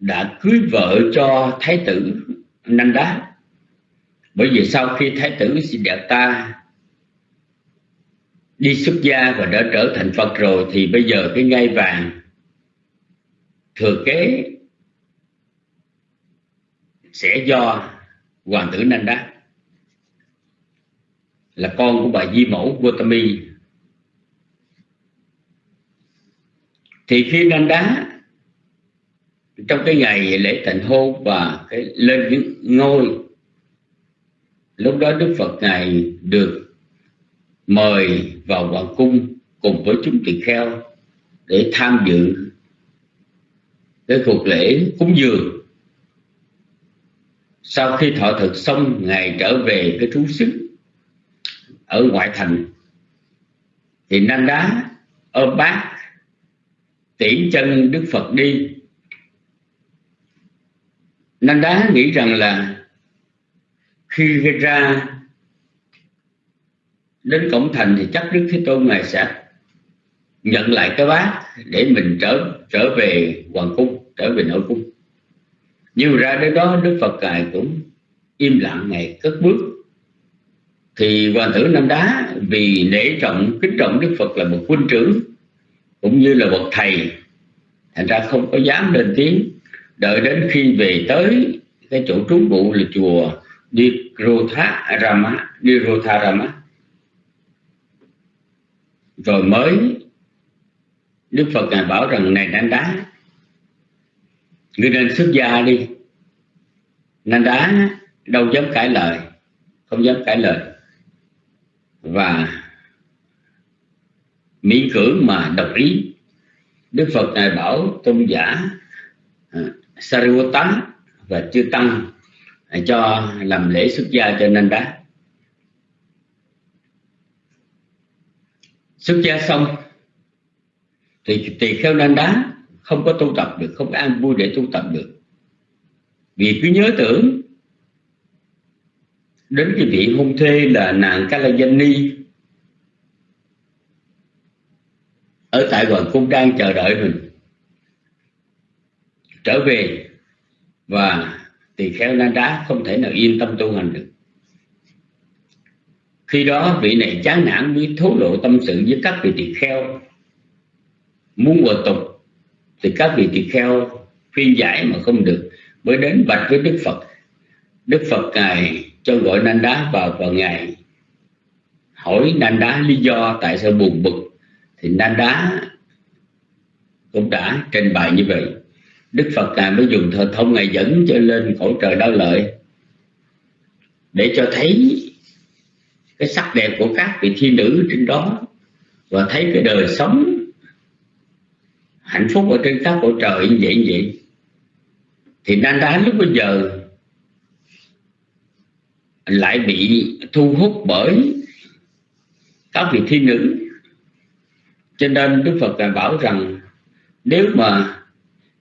đã cưới vợ cho thái tử Nanda bởi vì sau khi thái tử Siddhartha đi xuất gia và đã trở thành Phật rồi, thì bây giờ cái ngai vàng thừa kế sẽ do hoàng tử Nanda, là con của bà Di Mẫu Gautami thì khi Nanda trong cái ngày lễ thành hôn và cái lên những ngôi, lúc đó Đức Phật ngài được mời vào hoàng cung cùng với chúng tỳ kheo để tham dự cái cuộc lễ cúng dường. Sau khi thọ thực xong, ngài trở về cái trú xứ ở ngoại thành. Thì nanh đá ôm bát tiễn chân đức phật đi. Nam đá nghĩ rằng là khi ra đến cổng thành thì chắc đức thế tôn ngài sẽ nhận lại cái bát để mình trở trở về hoàng cung, trở về nội cung. Nhưng ra đến đó đức phật ngài cũng im lặng ngày cất bước. Thì hoàng tử nam đá vì nể trọng, kính trọng đức phật là một quân trưởng cũng như là bậc thầy. Thành ra không có dám lên tiếng. Đợi đến khi về tới, cái chỗ trú ngụ là chùa Nirotha Rama Nirotha Rama rồi mới, Đức Phật ngài bảo rằng, này nanda đá, ngươi nên xuất gia đi. Nanda đá đâu dám cãi lời, không dám cãi lời. Và miễn cưỡng mà đồng ý. Đức Phật ngài bảo tôn giả uh, Sariputta và chư tăng à, cho làm lễ xuất gia cho nên đá. Xuất gia xong thì tỳ kheo nên đá không có tu tập được không có an vui để tu tập được. Vì cứ nhớ tưởng đến cái vị hôn thê là nàng Kalajani ở tại hoàng cung đang chờ đợi mình. Trở về và tỳ kheo nan đá không thể nào yên tâm tu hành được. Khi đó vị này chán nản mới thố lộ tâm sự với các vị tỳ kheo. Muốn hòa tục thì các vị tỳ kheo khuyên giải mà không được, mới đến bạch với đức phật. Đức phật ngài cho gọi nan đá vào và ngài hỏi nan đá lý do tại sao buồn bực thì Nanda đá cũng đã trình bày như vậy. Đức phật ngài mới dùng thờ thông ngài dẫn cho lên khổ trời đau lợi để cho thấy cái sắc đẹp của các vị thiên nữ trên đó và thấy cái đời sống hạnh phúc ở trên các cõi trời như vậy như vậy. Thì nan đá lúc bây giờ lại bị thu hút bởi các vị thiên nữ cho nên đức phật bảo rằng, nếu mà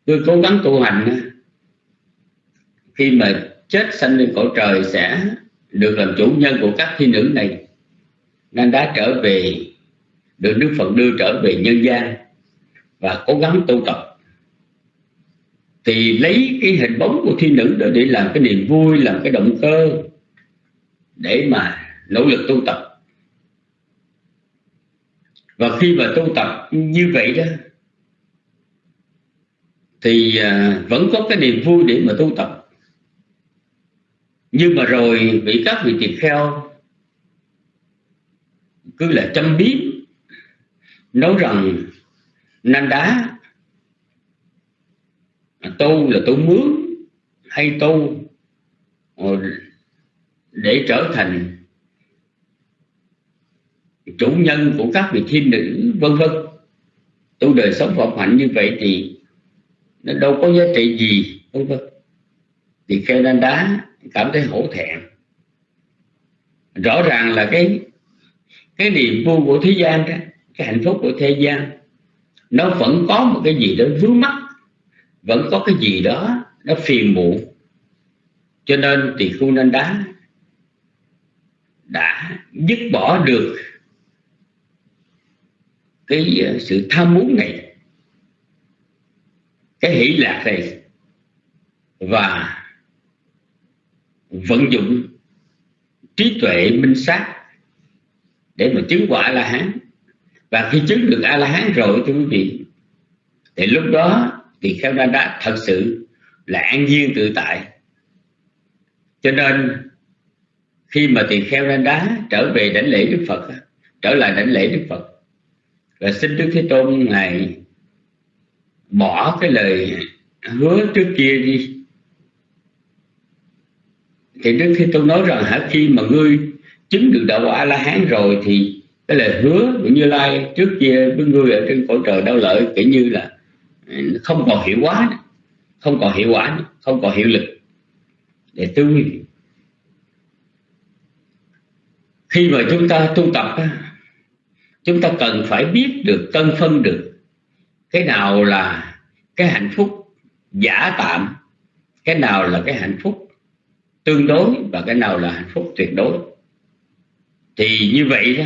tôi cố gắng tu hành khi mà chết sanh lên cõi trời sẽ được làm chủ nhân của các thiên nữ này, nên đã trở về, được Đức Phật đưa trở về nhân gian và cố gắng tu tập. Thì lấy cái hình bóng của thiên nữ đó để làm cái niềm vui, làm cái động cơ để mà nỗ lực tu tập và khi mà tu tập như vậy đó, thì à, vẫn có cái niềm vui để mà tu tập. Nhưng mà rồi bị các vị tỳ kheo cứ là châm biếm, nói rằng nan đá, tu là tu mướn hay tu ờ, để trở thành chủ nhân của các vị thiên nữ, vân vân. Tu đời sống vọng hạnh như vậy thì nó đâu có giá trị gì, vân vân. Thì kêu đan đá cảm thấy hổ thẹn. Rõ ràng là cái cái niềm vui của thế gian đó, cái hạnh phúc của thế gian, nó vẫn có một cái gì đó vướng mắc, vẫn có cái gì đó nó phiền muộn. Cho nên thì khu nên đá đã dứt bỏ được cái ờ, sự tham muốn này, cái hỷ lạc này và vận dụng trí tuệ minh sát để mà chứng quả la hán và khi chứng được a la hán rồi, thưa quý vị, thì lúc đó thì kheo đa đá thật sự là an nhiên tự tại. Cho nên khi mà tỳ kheo đa đá trở về đảnh lễ đức phật trở lại đảnh lễ đức phật và xin đức thế tôn ngài bỏ cái lời hứa trước kia đi. Thì đức thế tôn nói rằng, hả, khi mà ngươi chứng được đạo quả la hán rồi thì cái lời hứa của như lai trước kia với ngươi ở trên cõi trời đau lợi kiểu như là ừ, không còn hiệu quả không còn hiệu quả không còn hiệu lực. Để tư khi mà chúng ta tu tập chúng ta cần phải biết được, cân phân được cái nào là cái hạnh phúc giả tạm, cái nào là cái hạnh phúc tương đối và cái nào là hạnh phúc tuyệt đối. Thì như vậy đó,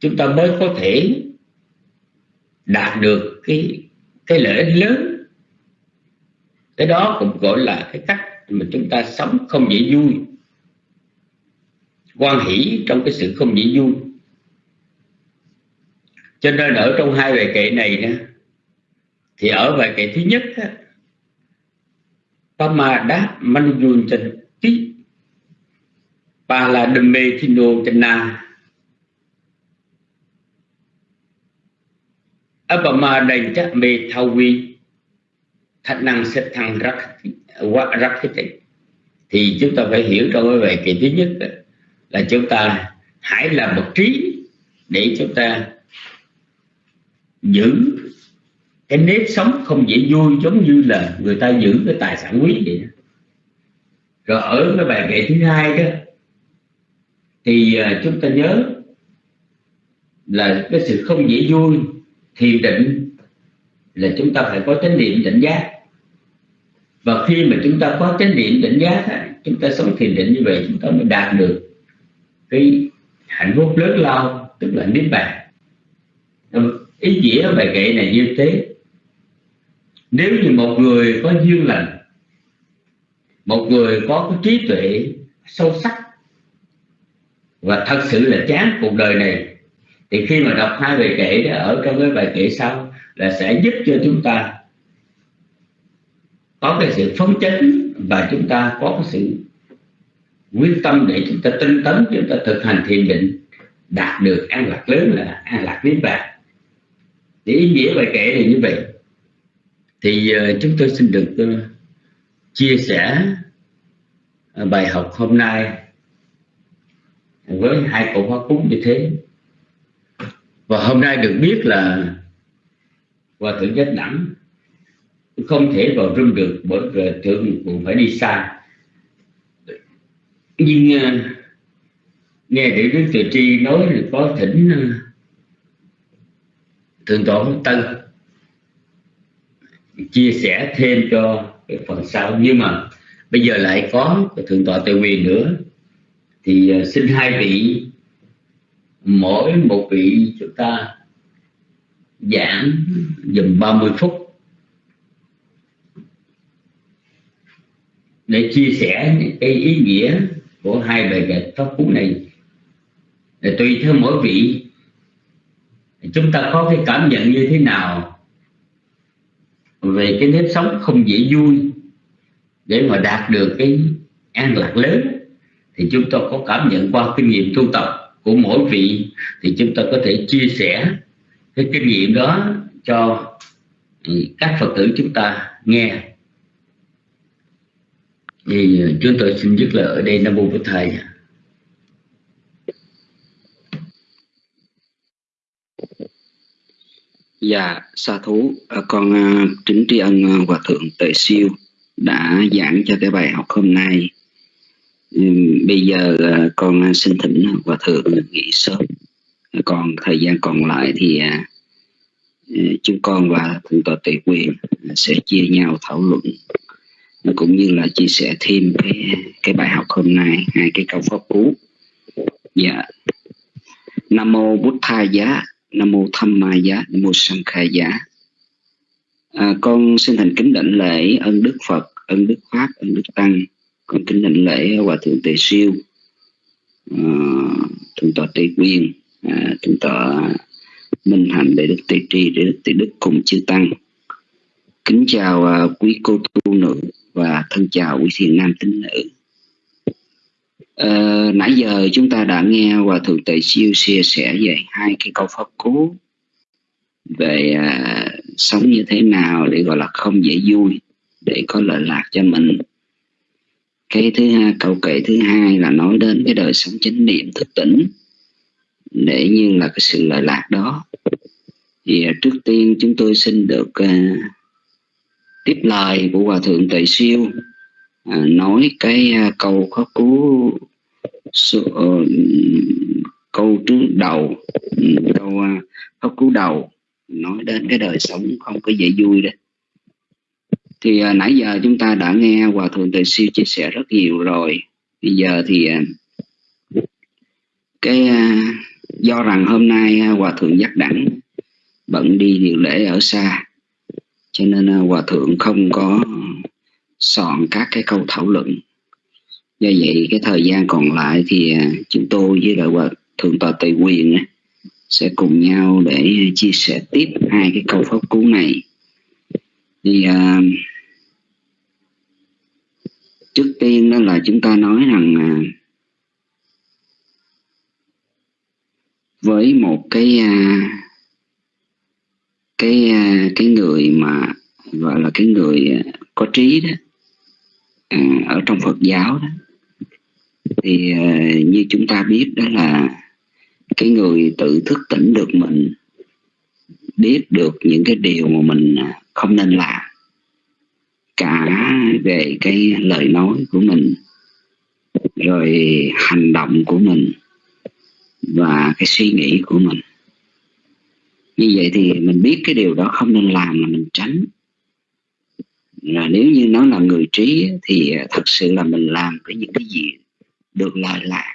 chúng ta mới có thể đạt được cái cái lợi ích lớn. Cái đó cũng gọi là cái cách mà chúng ta sống không dễ vui. Quan hỷ trong cái sự không dễ vui cho nên ở trong hai bài kệ này nè, thì ở bài kệ thứ nhất á, Pama Manjun chân tí và là đầm mê thiên đô chân na Abama đành chắc mê thao vi Thật năng xếp thăng rắc rắc cái thì chúng ta phải hiểu trong cái bài kệ thứ nhất đó, là chúng ta hãy làm một trí để chúng ta giữ cái nếp sống không dễ vui giống như là người ta giữ cái tài sản quý vậy đó. rồi ở cái bài kệ thứ hai đó, thì à, chúng ta nhớ là cái sự không dễ vui thiền định là chúng ta phải có chánh niệm tỉnh giác và khi mà chúng ta có chánh niệm tỉnh giác chúng ta sống thiền định như vậy, chúng ta mới đạt được cái hạnh phúc lớn lao, tức là niết bàn ý nghĩa bài kệ này như thế. Nếu như một người có duyên lành, một người có cái trí tuệ sâu sắc, và thật sự là chán cuộc đời này, thì khi mà đọc hai bài kệ đó, ở trong cái bài kệ sau, là sẽ giúp cho chúng ta có cái sự phấn chấn, và chúng ta có cái sự quyết tâm để chúng ta tinh tấn, chúng ta thực hành thiền định, đạt được an lạc lớn là an lạc niết bàn thì ý nghĩa bài kể là như vậy. Thì uh, chúng tôi xin được uh, chia sẻ uh, bài học hôm nay với hai cậu hóa cúng như thế. Và hôm nay được biết là hòa thượng nhất đẳng không thể vào rung được bởi vì thượng cũng phải đi xa. Nhưng uh, nghe để đức từ tri nói là có thỉnh uh, thượng tọa tân chia sẻ thêm cho cái phần sau. Nhưng mà bây giờ lại có thượng tọa tề quyền nữa. Thì à, xin hai vị, mỗi một vị chúng ta giảng dùm 30 phút để chia sẻ cái ý nghĩa của hai bài kệ pháp cú này. Để tùy theo mỗi vị chúng ta có cái cảm nhận như thế nào về cái nếp sống không dễ vui để mà đạt được cái an lạc lớn? Thì chúng ta có cảm nhận qua kinh nghiệm tu tập của mỗi vị, thì chúng ta có thể chia sẻ cái kinh nghiệm đó cho ừ, các phật tử chúng ta nghe. Thì ờ, chúng tôi xin dứt lời ở đây. Nam mô bổn thầy. Dạ, sa thú, ờ, con ờ, uh, kính tri ân ờ, Hòa Thượng Tệ Siêu đã giảng cho cái bài học hôm nay. Um, bây giờ uh, con xin thỉnh Hòa Thượng nghỉ sớm. Còn thời gian còn lại thì uh, chúng con và Thượng tọa Tệ Quyền sẽ chia nhau thảo luận cũng như là chia sẻ thêm cái cái bài học hôm nay hai cái câu pháp cú. Dạ. Nam mô bút Tha Giá nam mô tham ma giá nam mô sanh khai giá. À, con xin thành kính đảnh lễ ân đức phật ân đức pháp ân đức tăng. Con kính đảnh lễ hòa thượng tề siêu à, thượng tọa tề quyên à, thượng tọa minh hạnh đệ đức tề tri đệ đức tề đức cùng chư tăng. Kính chào à, quý cô tu nữ và thân chào quý thiền nam tín nữ. Uh, nãy giờ chúng ta đã nghe Hòa Thượng Tề Siêu chia sẻ về hai cái câu pháp cú về uh, sống như thế nào để gọi là không dễ vui để có lợi lạc cho mình. Cái thứ hai câu kệ thứ hai là nói đến cái đời sống chánh niệm thức tỉnh để như là cái sự lợi lạc đó. Thì uh, trước tiên chúng tôi xin được uh, tiếp lời của hòa thượng tề siêu à, nói cái à, câu khó cú uh, câu trước đầu. Ừ, câu à, khó cú đầu. Nói đến cái đời sống không có dễ vui đấy thì à, nãy giờ chúng ta đã nghe hòa thượng tề siêu chia sẻ rất nhiều rồi. Bây giờ thì à, cái à, do rằng hôm nay à, hòa thượng giác đẳng bận đi điều lễ ở xa cho nên à, hòa thượng không có soạn các cái câu thảo luận. Do vậy cái thời gian còn lại thì à, chúng tôi với lại hòa thượng tọa tùy quyền sẽ cùng nhau để chia sẻ tiếp hai cái câu pháp cú này. Thì uh, trước tiên đó là chúng ta nói rằng uh, với một cái uh, cái uh, cái người mà gọi là cái người có trí đó Ừ, ở trong Phật giáo đó. Thì ờ, như chúng ta biết đó là cái người tự thức tỉnh được mình, biết được những cái điều mà mình à, không nên làm, cả về cái lời nói của mình, rồi hành động của mình, và cái suy nghĩ của mình. Như vậy thì mình biết cái điều đó không nên làm là mình tránh là nếu như nó là người trí thì à, thật sự là mình làm cái những cái gì được lợi lạc.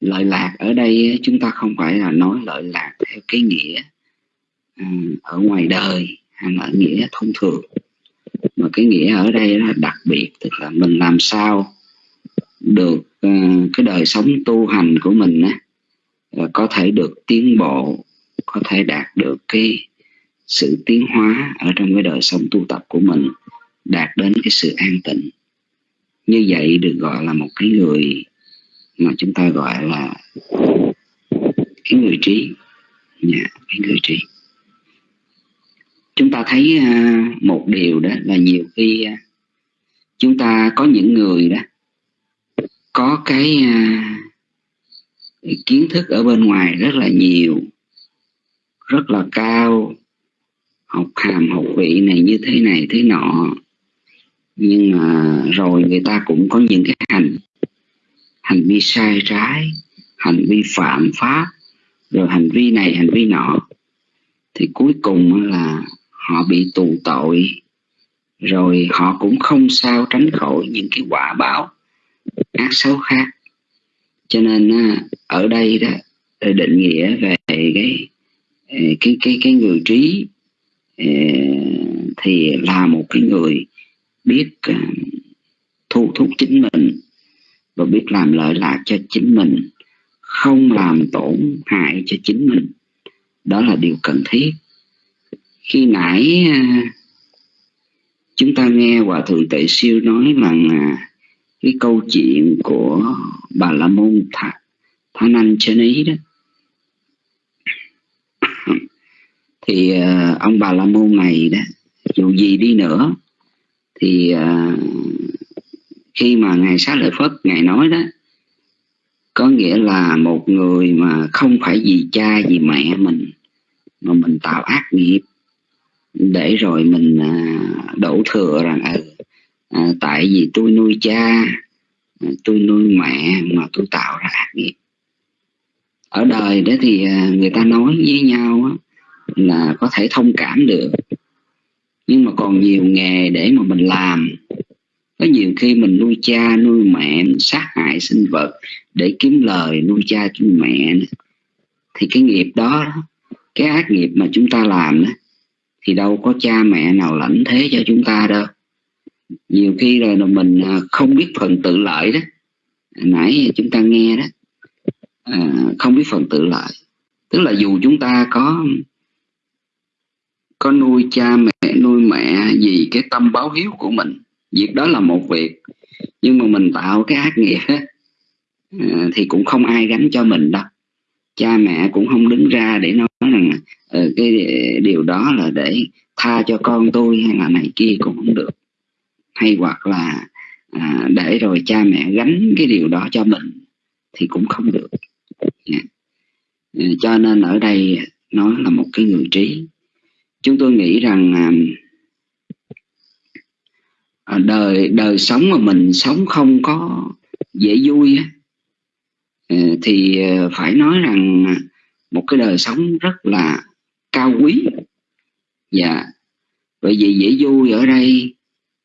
Lợi lạc ở đây chúng ta không phải là nói lợi lạc theo cái nghĩa à, ở ngoài đời hay là nghĩa thông thường. Mà cái nghĩa ở đây là đặc biệt, tức là mình làm sao được à, cái đời sống tu hành của mình có thể được tiến bộ, có thể đạt được cái sự tiến hóa ở trong cái đời sống tu tập của mình đạt đến cái sự an tịnh. Như vậy được gọi là một cái người mà chúng ta gọi là cái người trí. Yeah, cái người trí. Chúng ta thấy à, một điều đó là nhiều khi à, chúng ta có những người đó có cái à, kiến thức ở bên ngoài rất là nhiều rất là cao học hàm học vị này như thế này, thế nọ. Nhưng mà rồi người ta cũng có những cái hành hành vi sai trái, hành vi phạm pháp, rồi hành vi này, hành vi nọ. Thì cuối cùng là họ bị tù tội. Rồi họ cũng không sao tránh khỏi những cái quả báo, ác xấu khác. Cho nên à, ở đây đó, định nghĩa về cái cái cái cái người trí Ờ, thì là một cái người biết ờ, thu thúc chính mình và biết làm lợi lạc cho chính mình, không làm tổn hại cho chính mình. Đó là điều cần thiết. Khi nãy ờ, chúng ta nghe hòa thượng tệ siêu nói rằng cái câu chuyện của bà la môn thả thả nanh trên ý đó thì uh, ông bà la môn này đó dù gì đi nữa thì uh, khi mà ngài xá lợi phất ngài nói đó có nghĩa là một người mà không phải vì cha vì mẹ mình mà mình tạo ác nghiệp để rồi mình uh, đổ thừa rằng ừ, uh, tại vì tôi nuôi cha tôi nuôi mẹ mà tôi tạo ra ác nghiệp. Ở đời đó thì người ta nói với nhau là có thể thông cảm được. Nhưng mà còn nhiều nghề để mà mình làm. Có nhiều khi mình nuôi cha nuôi mẹ mình sát hại sinh vật để kiếm lời nuôi cha nuôi mẹ thì cái nghiệp đó cái ác nghiệp mà chúng ta làm đó, thì đâu có cha mẹ nào lãnh thế cho chúng ta đâu. Nhiều khi rồi là mình à, không biết phần tự lợi đó. Nãy chúng ta nghe đó à, không biết phần tự lợi. Tức là dù chúng ta có có nuôi cha mẹ nuôi mẹ vì cái tâm báo hiếu của mình. Việc đó là một việc nhưng mà mình tạo cái ác nghiệp à, thì cũng không ai gánh cho mình đâu. Cha mẹ cũng không đứng ra để nói rằng ờ, cái điều đó là để tha cho con tôi hay là này kia cũng không được. Hay hoặc là à, để rồi cha mẹ gánh cái điều đó cho mình thì cũng không được. Yeah. Ờ, cho nên ở đây nó là một cái người trí chúng tôi nghĩ rằng à, à, đời đời sống mà mình sống không có dễ vui à, thì à, phải nói rằng một cái đời sống rất là cao quý. Dạ bởi vì dễ vui ở đây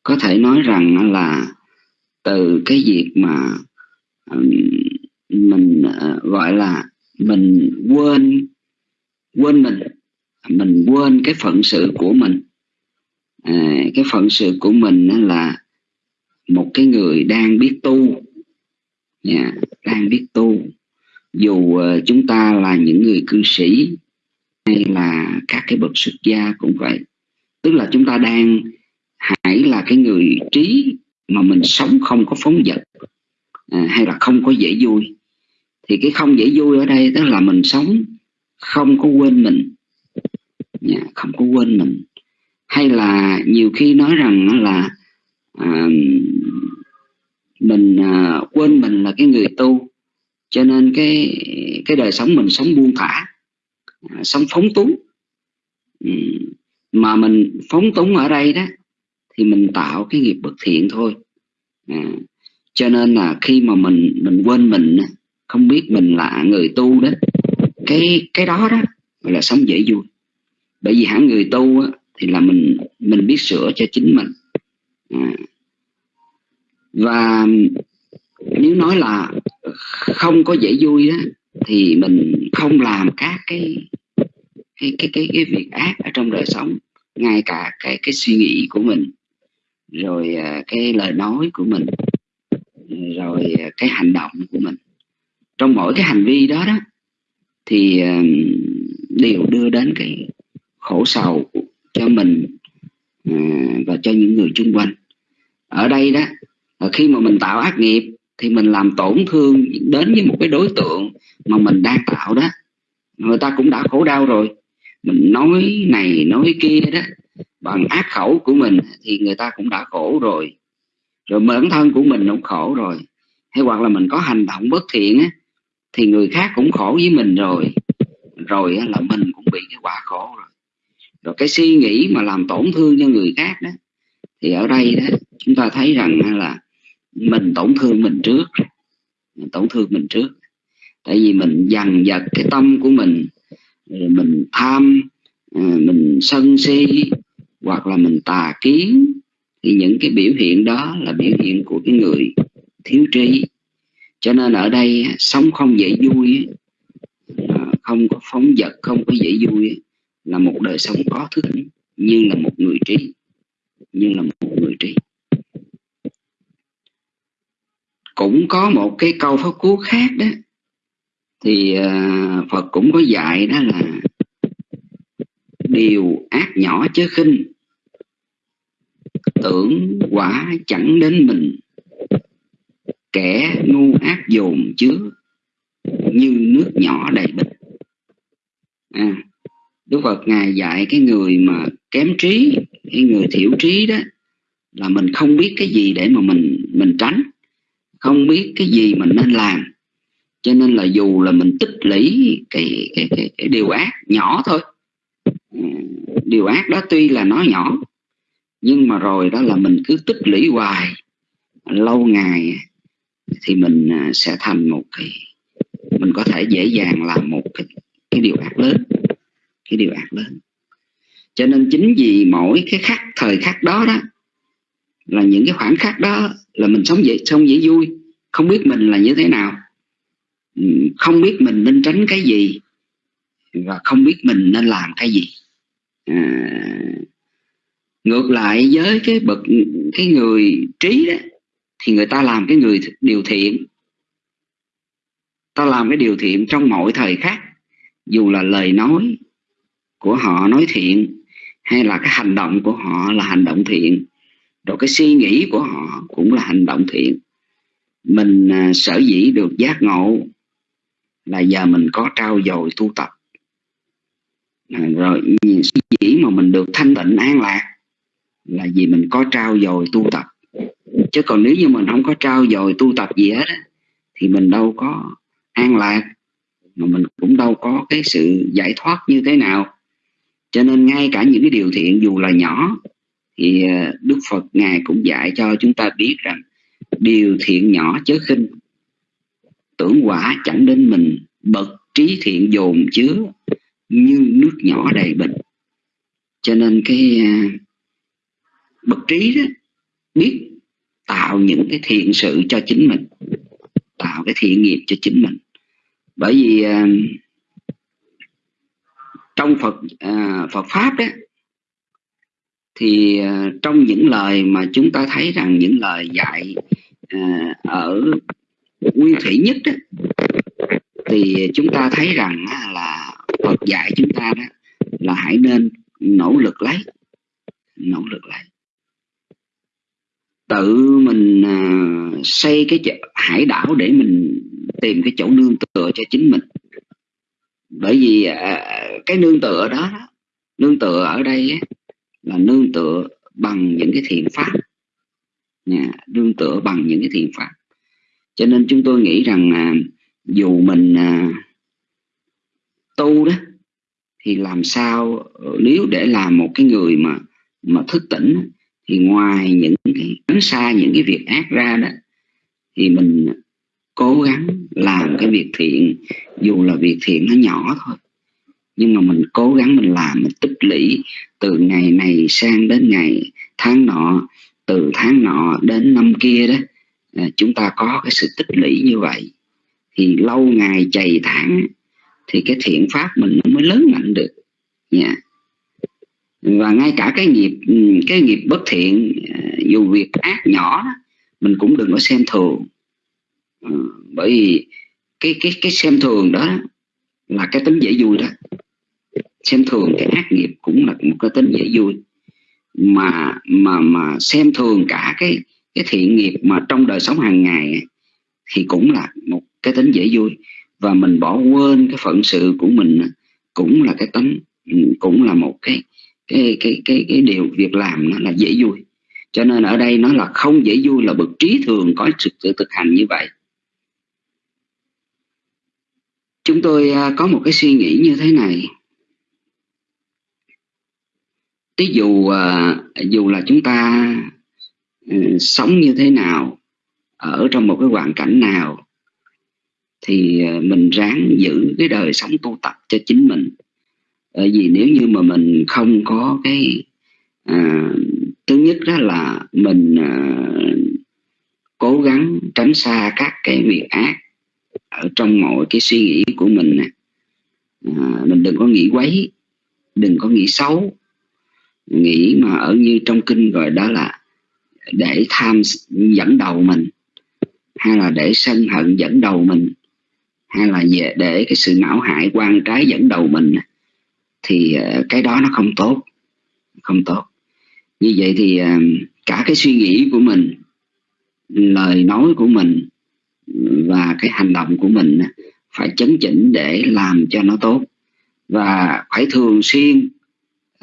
có thể nói rằng là từ cái việc mà mình gọi là mình quên quên mình mình quên cái phận sự của mình. À, cái phận sự của mình là một cái người đang biết tu. Yeah, đang biết tu. Dù uh, chúng ta là những người cư sĩ hay là các cái bậc xuất gia cũng vậy. Tức là chúng ta đang hãy là cái người trí mà mình sống không có phóng dật à, hay là không có dễ vui. Thì cái không dễ vui ở đây tức là mình sống không có quên mình. Dạ, không có quên mình. Hay là nhiều khi nói rằng là à, mình à, quên mình là cái người tu cho nên cái cái đời sống mình sống buông thả à, sống phóng túng. Ừ, mà mình phóng túng ở đây đó thì mình tạo cái nghiệp bất thiện thôi. À, cho nên là khi mà mình mình quên mình không biết mình là người tu đó cái cái đó đó gọi là sống dễ vui bởi vì hẳn người tu á, thì là mình mình biết sửa cho chính mình. À. và nếu nói là không có dễ vui đó thì mình không làm các cái cái cái cái, cái việc ác ở trong đời sống. Ngay cả cái cái suy nghĩ của mình rồi à, cái lời nói của mình rồi à, cái hành động của mình. Trong mỗi cái hành vi đó đó thì à, đều đưa đến cái khổ sầu cho mình à, và cho những người chung quanh. Ở đây đó à, khi mà mình tạo ác nghiệp, thì mình làm tổn thương đến với một cái đối tượng mà mình đang tạo đó. Người ta cũng đã khổ đau rồi. Mình nói này, nói kia đó, bằng ác khẩu của mình thì người ta cũng đã khổ rồi. Rồi bản thân của mình cũng khổ rồi. Hay hoặc là mình có hành động bất thiện á, thì người khác cũng khổ với mình rồi. Rồi là mình cũng bị cái quả khổ rồi rồi cái suy nghĩ mà làm tổn thương cho người khác đó, thì ở đây đó, chúng ta thấy rằng là mình tổn thương mình trước. Mình tổn thương mình trước. Tại vì mình dằn vặt cái tâm của mình mình tham ờ, mình sân si, hoặc là mình tà kiến, thì những cái biểu hiện đó là biểu hiện của cái người thiếu trí. Cho nên ở đây sống không dễ vui à, không có phóng vật, không có dễ vui là một đời sống có thức nhưng là một người trí nhưng là một người trí. Cũng có một cái câu pháp cú khác đó thì à, Phật cũng có dạy đó là điều ác nhỏ chớ khinh tưởng quả chẳng đến mình kẻ ngu ác dồn chứa như nước nhỏ đầy bình à, Đức Phật ngài dạy cái người mà kém trí cái người thiểu trí đó là mình không biết cái gì để mà mình mình tránh không biết cái gì mình nên làm. Cho nên là dù là mình tích lũy cái cái cái, cái điều ác nhỏ thôi ờ, điều ác đó tuy là nó nhỏ nhưng mà rồi đó là mình cứ tích lũy hoài lâu ngày thì mình à, sẽ thành một cái mình có thể dễ dàng làm một cái cái điều ác lớn cái điều ác lớn cho nên chính vì mỗi cái khắc thời khắc đó đó là những cái khoảnh khắc đó là mình sống dễ sống dễ vui. Không biết mình là như thế nào. Ừ, không biết mình nên tránh cái gì và không biết mình nên làm cái gì. À, ngược lại với cái bậc cái người trí đó thì người ta làm cái người điều thiện. Ta làm cái điều thiện trong mọi thời khắc dù là lời nói của họ nói thiện hay là cái hành động của họ là hành động thiện rồi cái suy nghĩ của họ cũng là hành động thiện. Mình à, sở dĩ được giác ngộ là giờ mình có trao dồi tu tập. À, rồi suy nghĩ mà mình được thanh tịnh an lạc là vì mình có trao dồi tu tập. Chứ còn nếu như mình không có trao dồi tu tập gì hết thì mình đâu có an lạc mà mình cũng đâu có cái sự giải thoát như thế nào cho nên ngay cả những cái điều thiện dù là nhỏ, thì ờ, Đức Phật ngài cũng dạy cho chúng ta biết rằng điều thiện nhỏ chớ khinh. Tưởng quả chẳng đến mình bậc trí thiện dồn chứa như nước nhỏ đầy bình cho nên cái ờ, bậc trí đó biết tạo những cái thiện sự cho chính mình, tạo cái thiện nghiệp cho chính mình. Bởi vì ờ, trong Phật à, Phật pháp đấy thì à, trong những lời mà chúng ta thấy rằng những lời dạy à, ở nguyên thủy nhất đó, thì chúng ta thấy rằng là Phật dạy chúng ta đó là hãy nên nỗ lực lấy nỗ lực lấy. Tự mình à, xây cái hải đảo để mình tìm cái chỗ nương tựa cho chính mình bởi vì à, à, cái nương tựa đó nương tựa ở đây là nương tựa bằng những cái thiện pháp. Nha, nương tựa bằng những cái thiện pháp. Cho nên chúng tôi nghĩ rằng à, dù mình à, tu đó thì làm sao nếu để làm một cái người mà mà thức tỉnh thì ngoài những cái tránh xa những cái việc ác ra đó thì mình cố gắng làm cái việc thiện, dù là việc thiện nó nhỏ thôi. Nhưng mà mình cố gắng mình làm, mình tích lũy từ ngày này sang đến ngày tháng nọ, từ tháng nọ đến năm kia đó à, chúng ta có cái sự tích lũy như vậy. Thì lâu ngày chày tháng, thì cái thiện pháp mình nó mới lớn mạnh được. Nha yeah. và ngay cả cái nghiệp cái nghiệp bất thiện à, dù việc ác nhỏ mình cũng đừng có xem thường ừ, bởi vì cái cái cái xem thường đó là cái tính dễ vui đó. Xem thường cái ác nghiệp cũng là một cái tính dễ vui. Mà mà mà xem thường cả cái cái thiện nghiệp mà trong đời sống hàng ngày thì cũng là một cái tính dễ vui. Và mình bỏ quên cái phận sự của mình cũng là cái tính cũng là một cái cái cái cái cái điều việc làm nó là dễ vui. Cho nên ở đây nó là không dễ vui là bậc trí thường có sự thực hành như vậy. Chúng tôi à, có một cái suy nghĩ như thế này. Ví dụ à, dù là chúng ta ừ, sống như thế nào ở trong một cái hoàn cảnh nào thì à, mình ráng giữ cái đời sống tu tập cho chính mình. Bởi vì nếu như mà mình không có cái à, thứ nhất đó là mình à, cố gắng tránh xa các cái việc ác ở trong mọi cái suy nghĩ của mình nè. À, mình đừng có nghĩ quấy đừng có nghĩ xấu nghĩ mà ở như trong kinh gọi đó là để tham dẫn đầu mình hay là để sân hận dẫn đầu mình hay là về để cái sự não hại quan trái dẫn đầu mình thì à, cái đó nó không tốt không tốt. Như vậy thì à, cả cái suy nghĩ của mình lời nói của mình và cái hành động của mình phải chấn chỉnh để làm cho nó tốt. Và phải thường xuyên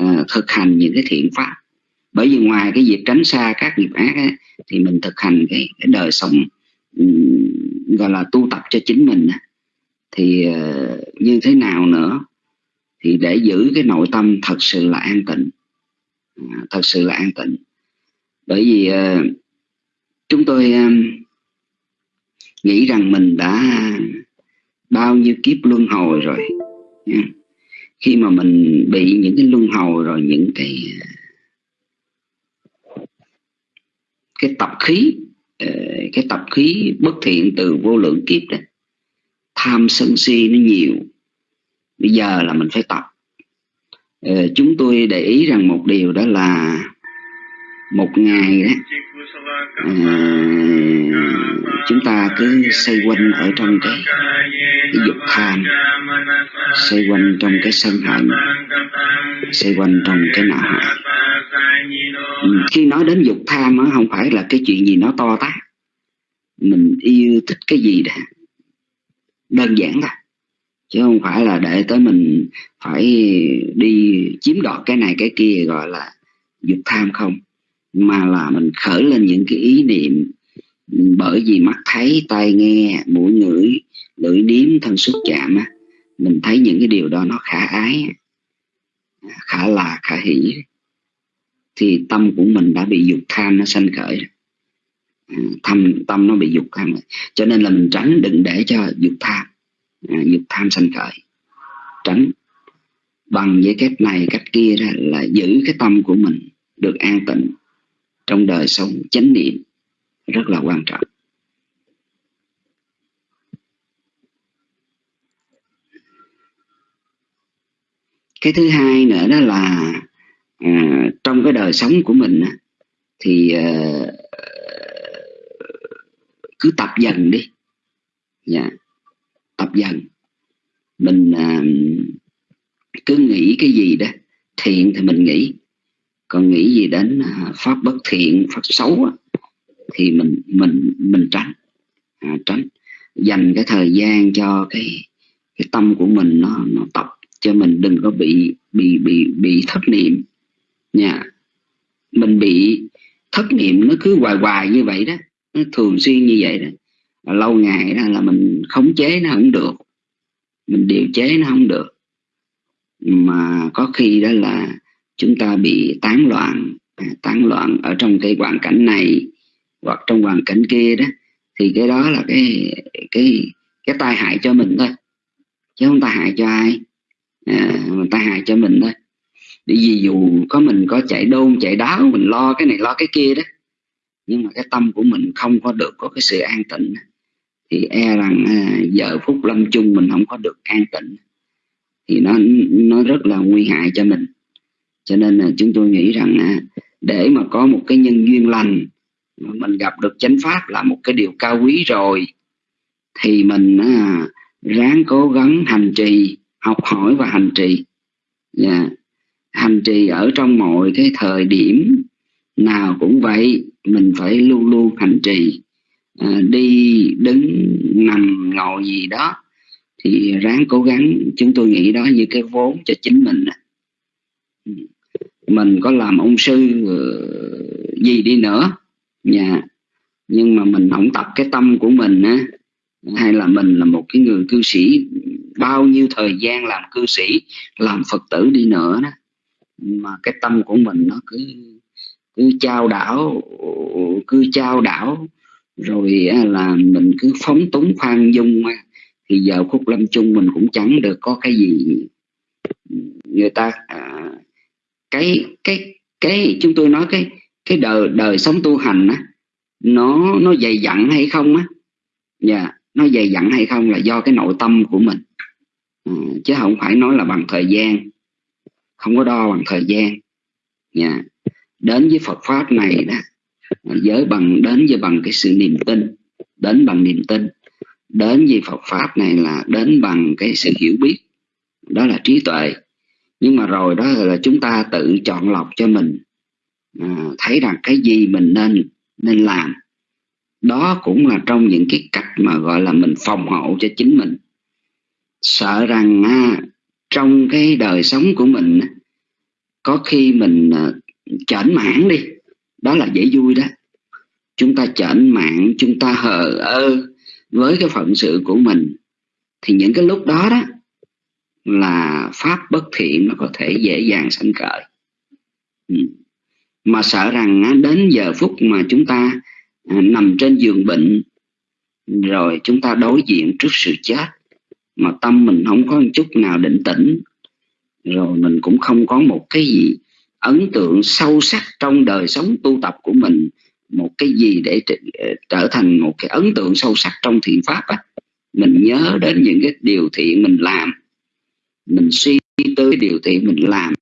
uh, thực hành những cái thiện pháp. Bởi vì ngoài cái việc tránh xa các nghiệp ác ấy, thì mình thực hành cái, cái đời sống um, gọi là tu tập cho chính mình thì uh, như thế nào nữa thì để giữ cái nội tâm thật sự là an tịnh. Uh, thật sự là an tịnh. Bởi vì uh, chúng tôi uh, nghĩ rằng mình đã bao nhiêu kiếp luân hồi rồi. Khi mà mình bị những cái luân hồi rồi, những cái cái tập khí ờ, cái tập khí bất thiện từ vô lượng kiếp đó, tham sân si nó nhiều. Bây giờ là mình phải tập. Ờ, chúng tôi để ý rằng một điều đó là một ngày đó chúng ta cứ xoay quanh ở trong cái, cái dục tham xoay quanh trong cái sân hận xoay quanh trong cái nạo hại khi nói đến dục tham á không phải là cái chuyện gì nó to tát. Mình yêu thích cái gì đó đơn giản thôi. Chứ không phải là để tới mình phải đi chiếm đoạt cái này cái kia gọi là dục tham không mà là mình khởi lên những cái ý niệm bởi vì mắt thấy, tai nghe, mũi ngửi, lưỡi nếm, thân xúc chạm á, mình thấy những cái điều đó nó khả ái, khả là, khả hỷ. Thì tâm của mình đã bị dục tham nó sanh khởi. À, Thâm tâm nó bị dục tham. Cho nên là mình tránh, đừng để cho dục tham à, dục tham sanh khởi. Tránh bằng với cách này, cách kia ra là giữ cái tâm của mình được an tịnh trong đời sống chánh niệm rất là quan trọng. Cái thứ hai nữa đó là à, trong cái đời sống của mình thì à, cứ tập dần đi. Yeah. tập dần. Mình à, cứ nghĩ cái gì đó thiện thì mình nghĩ còn nghĩ gì đến à, pháp bất thiện pháp xấu thì mình mình mình tránh. À, tránh. Dành cái thời gian cho cái cái tâm của mình nó nó tập cho mình đừng có bị bị bị bị thất niệm. Nha. Mình bị thất niệm nó cứ hoài hoài như vậy đó. Nó thường xuyên như vậy đó. Lâu ngày đó là mình khống chế nó không được. Mình điều chế nó không được. Mà có khi đó là chúng ta bị tán loạn. À, tán loạn ở trong cái hoàn cảnh này hoặc trong hoàn cảnh kia đó thì cái đó là cái cái cái tai hại cho mình thôi. Chứ không tai hại cho ai. À, mình tai hại cho mình thôi. Bởi vì dù có mình có chạy đôn chạy đáo mình lo cái này lo cái kia đó nhưng mà cái tâm của mình không có được có cái sự an tịnh thì e rằng à, giờ phút lâm chung mình không có được an tịnh thì nó nó rất là nguy hại cho mình cho nên là chúng tôi nghĩ rằng à, để mà có một cái nhân duyên lành mình gặp được chánh pháp là một cái điều cao quý rồi thì mình à, ráng cố gắng hành trì học hỏi và hành trì. Yeah. Hành trì ở trong mọi cái thời điểm nào cũng vậy mình phải luôn luôn hành trì. À, đi đứng nằm ngồi gì đó thì ráng cố gắng. Chúng tôi nghĩ đó như cái vốn cho chính mình mình có làm ông sư ờ, gì đi nữa. Nhà nhưng mà mình không tập cái tâm của mình á hay là mình là một cái người cư sĩ bao nhiêu thời gian làm cư sĩ làm phật tử đi nữa đó. Mà cái tâm của mình nó cứ cứ trao đảo cứ trao đảo. Rồi là mình cứ phóng túng khoan dung thì giờ khúc lâm chung mình cũng chẳng được có cái gì. Người ta à, cái cái cái chúng tôi nói cái cái đời đời sống tu hành á nó nó dày dặn hay không á? Dạ yeah, nó dày dặn hay không là do cái nội tâm của mình. À, chứ không phải nói là bằng thời gian. Không có đo bằng thời gian. Dạ yeah. đến với Phật pháp này đó giới bằng đến với bằng cái sự niềm tin đến bằng niềm tin. Đến với Phật pháp này là đến bằng cái sự hiểu biết đó là trí tuệ nhưng mà rồi đó là chúng ta tự chọn lọc cho mình. À, thấy rằng cái gì mình nên nên làm. Đó cũng là trong những cái cách mà gọi là mình phòng hộ cho chính mình. Sợ rằng à, trong cái đời sống của mình có khi mình à, chởn mãn đi. Đó là dễ vui đó. Chúng ta chởn mãn chúng ta hờ ơ với cái phận sự của mình. Thì những cái lúc đó đó là pháp bất thiện nó có thể dễ dàng sanh khởi ừ. mà sợ rằng đến giờ phút mà chúng ta à, nằm trên giường bệnh, rồi chúng ta đối diện trước sự chết, mà tâm mình không có một chút nào định tĩnh, rồi mình cũng không có một cái gì ấn tượng sâu sắc trong đời sống tu tập của mình, một cái gì để à, trở thành một cái ấn tượng sâu sắc trong thiện pháp á, mình nhớ đến những cái điều thiện mình làm mình suy tới điều thiện mình làm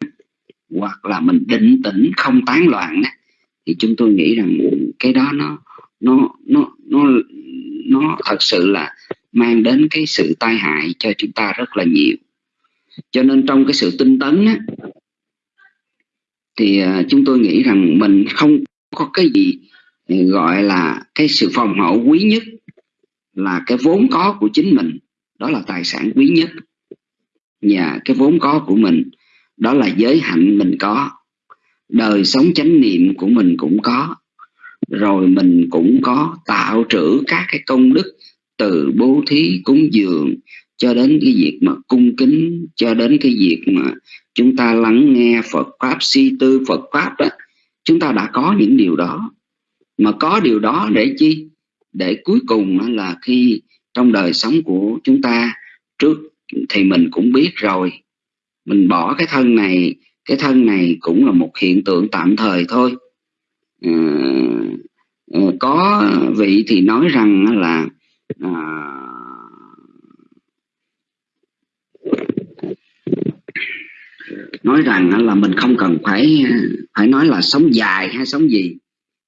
hoặc là mình định tĩnh không tán loạn thì chúng tôi nghĩ rằng cái đó nó nó nó nó nó thật sự là mang đến cái sự tai hại cho chúng ta rất là nhiều. Cho nên trong cái sự tinh tấn á, thì à, chúng tôi nghĩ rằng mình không có cái gì à, gọi là cái sự phòng hộ quý nhất là cái vốn có của chính mình đó là tài sản quý nhất và cái vốn có của mình, đó là giới hạnh mình có. Đời sống chánh niệm của mình cũng có. Rồi mình cũng có tạo trữ các cái công đức từ bố thí cúng dường cho đến cái việc mà cung kính, cho đến cái việc mà chúng ta lắng nghe Phật pháp, suy tư Phật pháp đó. Chúng ta đã có những điều đó. Mà có điều đó để chi? Để cuối cùng là khi trong đời sống của chúng ta, trước thì mình cũng biết rồi. Mình bỏ cái thân này cái thân này cũng là một hiện tượng tạm thời thôi. À, à có vị thì nói rằng là à, nói rằng là mình không cần phải phải nói là sống dài hay sống gì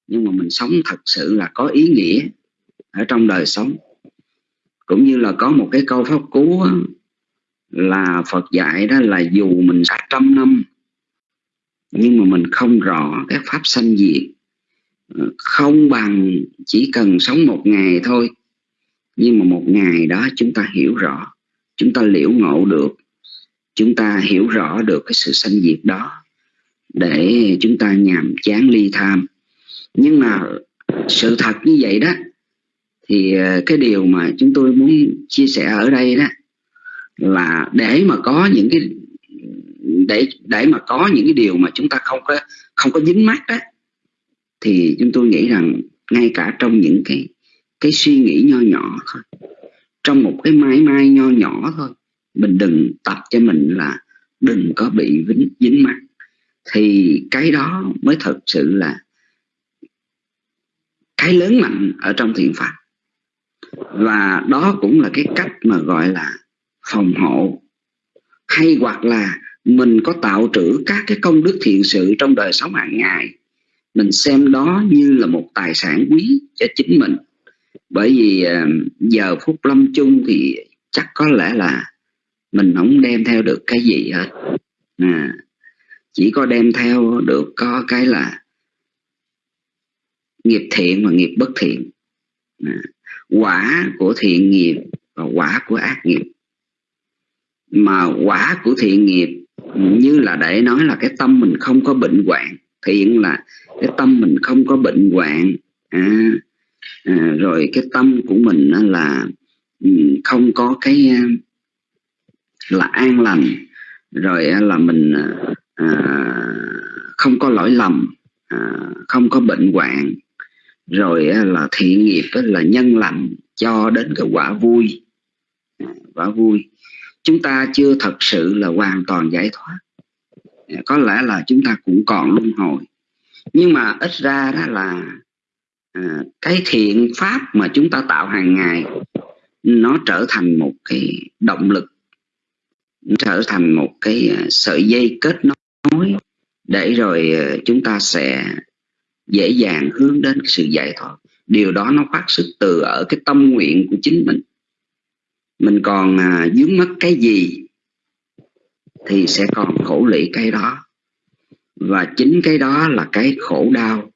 nhưng mà mình sống thật sự là có ý nghĩa ở trong đời sống. Cũng như là có một cái câu pháp cú là Phật dạy đó là dù mình cả trăm năm, nhưng mà mình không rõ cái pháp sanh diệt. Ờ, không bằng chỉ cần sống một ngày thôi. Nhưng mà một ngày đó chúng ta hiểu rõ, chúng ta liễu ngộ được, chúng ta hiểu rõ được cái sự sanh diệt đó để chúng ta nhàm chán ly tham. Nhưng mà sự thật như vậy đó, thì ờ, cái điều mà chúng tôi muốn chia sẻ ở đây đó là để mà có những cái để để mà có những cái điều mà chúng ta không có không có dính mắt đó thì chúng tôi nghĩ rằng ngay cả trong những cái cái suy nghĩ nho nhỏ thôi trong một cái mãi mai nho nhỏ thôi mình đừng tập cho mình là đừng có bị dính, dính mắt thì cái đó mới thật sự là cái lớn mạnh ở trong thiện pháp và đó cũng là cái cách mà gọi là phòng hộ hay hoặc là mình có tạo trữ các cái công đức thiện sự trong đời sống hàng ngày mình xem đó như là một tài sản quý cho chính mình. Bởi vì ờ, giờ phút lâm chung thì chắc có lẽ là mình không đem theo được cái gì hết. À, chỉ có đem theo được có cái là nghiệp thiện và nghiệp bất thiện. À, quả của thiện nghiệp và quả của ác nghiệp mà quả của thiện nghiệp như là để nói là cái tâm mình không có bệnh hoạn thiện là cái tâm mình không có bệnh hoạn. À, à, rồi cái tâm của mình là ừ, không có cái à, là an lành. Rồi là mình à, à, không có lỗi lầm à, không có bệnh hoạn. Rồi là thiện nghiệp là nhân lành cho đến cái quả vui. À, quả vui chúng ta chưa thật sự là hoàn toàn giải thoát. Có lẽ là chúng ta cũng còn luân hồi. Nhưng mà ít ra đó là à, cái thiện pháp mà chúng ta tạo hàng ngày nó trở thành một cái động lực trở thành một cái à, sợi dây kết nối để rồi à, chúng ta sẽ dễ dàng hướng đến sự giải thoát. Điều đó nó phát xuất từ ở cái tâm nguyện của chính mình mình còn à, dướng mất cái gì thì sẽ còn khổ lụy cái đó. Và chính cái đó là cái khổ đau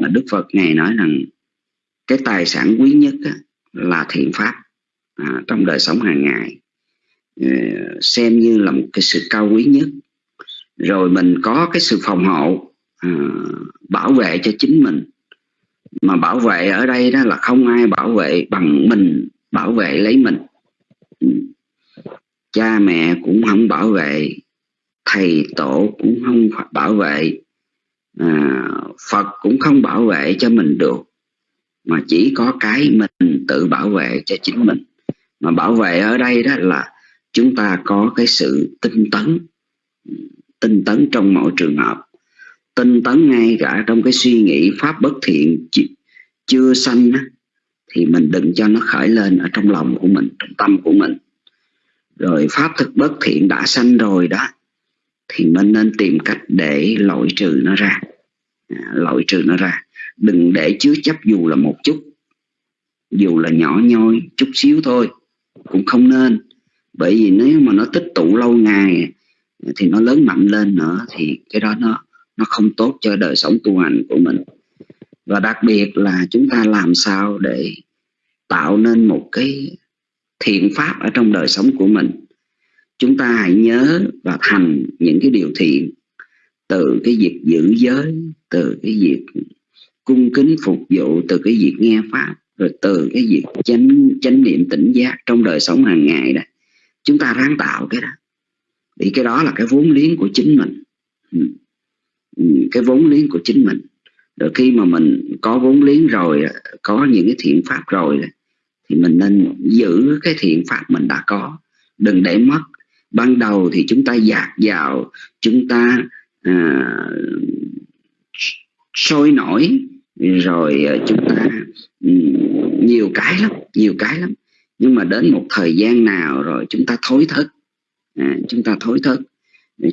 mà Đức Phật ngài nói rằng cái tài sản quý nhất á, là thiện pháp à, trong đời sống hàng ngày. Ờ, xem như là một cái sự cao quý nhất. Rồi mình có cái sự phòng hộ à, bảo vệ cho chính mình. Mà bảo vệ ở đây đó là không ai bảo vệ bằng mình bảo vệ lấy mình cha mẹ cũng không bảo vệ thầy tổ cũng không bảo vệ à, phật cũng không bảo vệ cho mình được mà chỉ có cái mình tự bảo vệ cho chính mình. Mà bảo vệ ở đây đó là chúng ta có cái sự tinh tấn tinh tấn trong mọi trường hợp. Tinh tấn ngay cả trong cái suy nghĩ pháp bất thiện chưa sanh thì mình đừng cho nó khởi lên ở trong lòng của mình trong tâm của mình. Rồi pháp thực bất thiện đã sanh rồi đó thì mình nên tìm cách để loại trừ nó ra. À, loại trừ nó ra. Đừng để chứa chấp dù là một chút dù là nhỏ nhoi chút xíu thôi cũng không nên. Bởi vì nếu mà nó tích tụ lâu ngày thì nó lớn mạnh lên nữa thì cái đó nó nó không tốt cho đời sống tu hành của mình. Và đặc biệt là chúng ta làm sao để tạo nên một cái thiện pháp ở trong đời sống của mình. Chúng ta hãy nhớ và thành những cái điều thiện, từ cái việc giữ giới, từ cái việc cung kính phục vụ, từ cái việc nghe pháp, rồi từ cái việc chánh chánh niệm tỉnh giác trong đời sống hàng ngày đó. Chúng ta ráng tạo cái đó. Thì cái đó là cái vốn liếng của chính mình. Ừ. Ừ, cái vốn liếng của chính mình. Rồi khi mà mình có vốn liếng rồi, có những cái thiện pháp rồi thì mình nên giữ cái thiện pháp mình đã có. Đừng để mất. Ban đầu thì chúng ta dạt vào chúng ta à, sôi nổi rồi à, chúng ta nhiều cái lắm nhiều cái lắm. Nhưng mà đến một thời gian nào rồi chúng ta thối thức à, chúng ta thối thức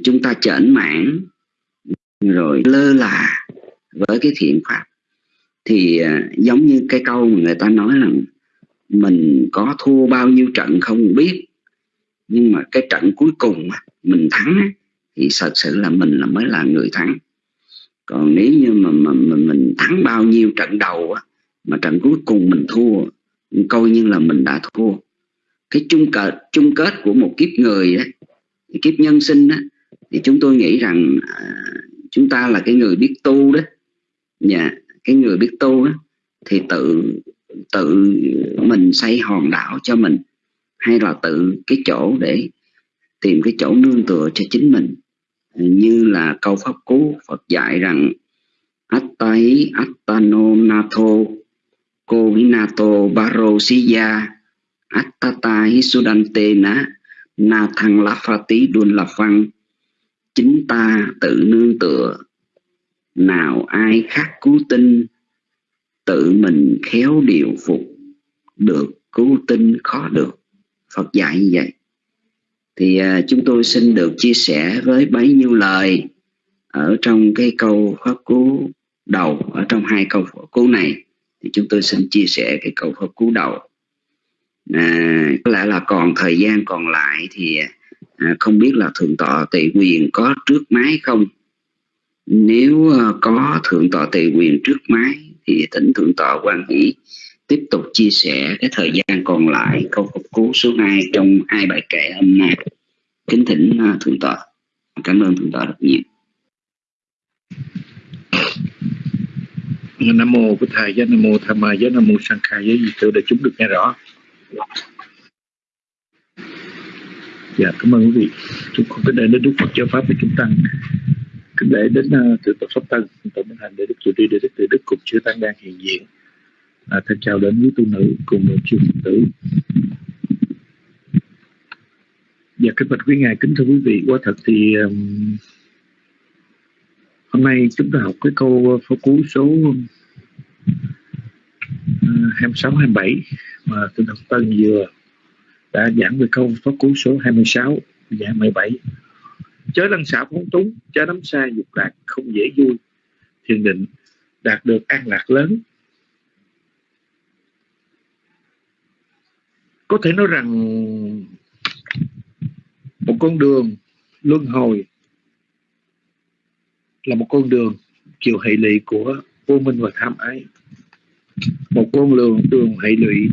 chúng ta chởn mãn rồi lơ là với cái thiện pháp. Thì à, giống như cái câu mà người ta nói là mình có thua bao nhiêu trận không biết. Nhưng mà cái trận cuối cùng mình thắng thì thật sự là mình là mới là người thắng. Còn nếu như mà, mà, mà mình thắng bao nhiêu trận đầu mà trận cuối cùng mình thua coi như là mình đã thua. Cái chung kết chung kết của một kiếp người đó, kiếp nhân sinh đó, thì chúng tôi nghĩ rằng à, chúng ta là cái người biết tu đó. Nhà cái người biết tu đó, thì tự tự mình xây hòn đảo cho mình, hay là tự cái chỗ để tìm cái chỗ nương tựa cho chính mình. Như là câu pháp cú, Phật dạy rằng, Attai Attano Nato kovinato barosiya Attata Hisudante Na Na Thăng La Phati Đun La Phăng Chính ta tự nương tựa. Nào ai khác cứu tinh Tự mình khéo điều phục Được cứu tinh khó được. Phật dạy như vậy. Thì à, chúng tôi xin được chia sẻ với bấy nhiêu lời ở trong cái câu pháp cú đầu ở trong hai câu pháp cú này. Thì chúng tôi xin chia sẻ cái câu pháp cú đầu. À, có lẽ là còn thời gian còn lại thì à, không biết là thượng tọa tị quyền có trước máy không? Nếu ờ, có thượng tọa tề quyền trước máy thì tỉnh thượng tọa quan hỷ tiếp tục chia sẻ cái thời gian còn lại câu phục cứu số 2 trong hai bài kệ hôm nay. Kính thỉnh ờ, thượng tọa. Cảm ơn thượng tọa rất nhiều. Nam mô bổn thầy giới nam mô tham ma giới nam mô sang khai giới di tự để chúng được nghe rõ. Dạ cảm ơn quý vị. Chúng con kính lễ đến đức phật giáo pháp để chúng tăng kính lễ đến ờ, uh, thượng tọa pháp tân tổng minh hành để đức chủ đi để đức từ đức cùng chư tăng đang hiện diện. À, thân chào đến quý tu nữ cùng chư phật tử. Dạ kính bạch quý ngài kính thưa quý vị. Quá thật thì um, hôm nay chúng ta học cái câu phó cú số uh, 26 27 mà thượng tập tân vừa đã giảng về câu phó cú số 26 và 27 chớ lăng xả phóng túng, chớ nắm xa dục lạc không dễ vui. Thiền định đạt được an lạc lớn. Có thể nói rằng một con đường luân hồi là một con đường chiều hệ lụy của vô minh và tham ái. Một con đường đường hệ lụy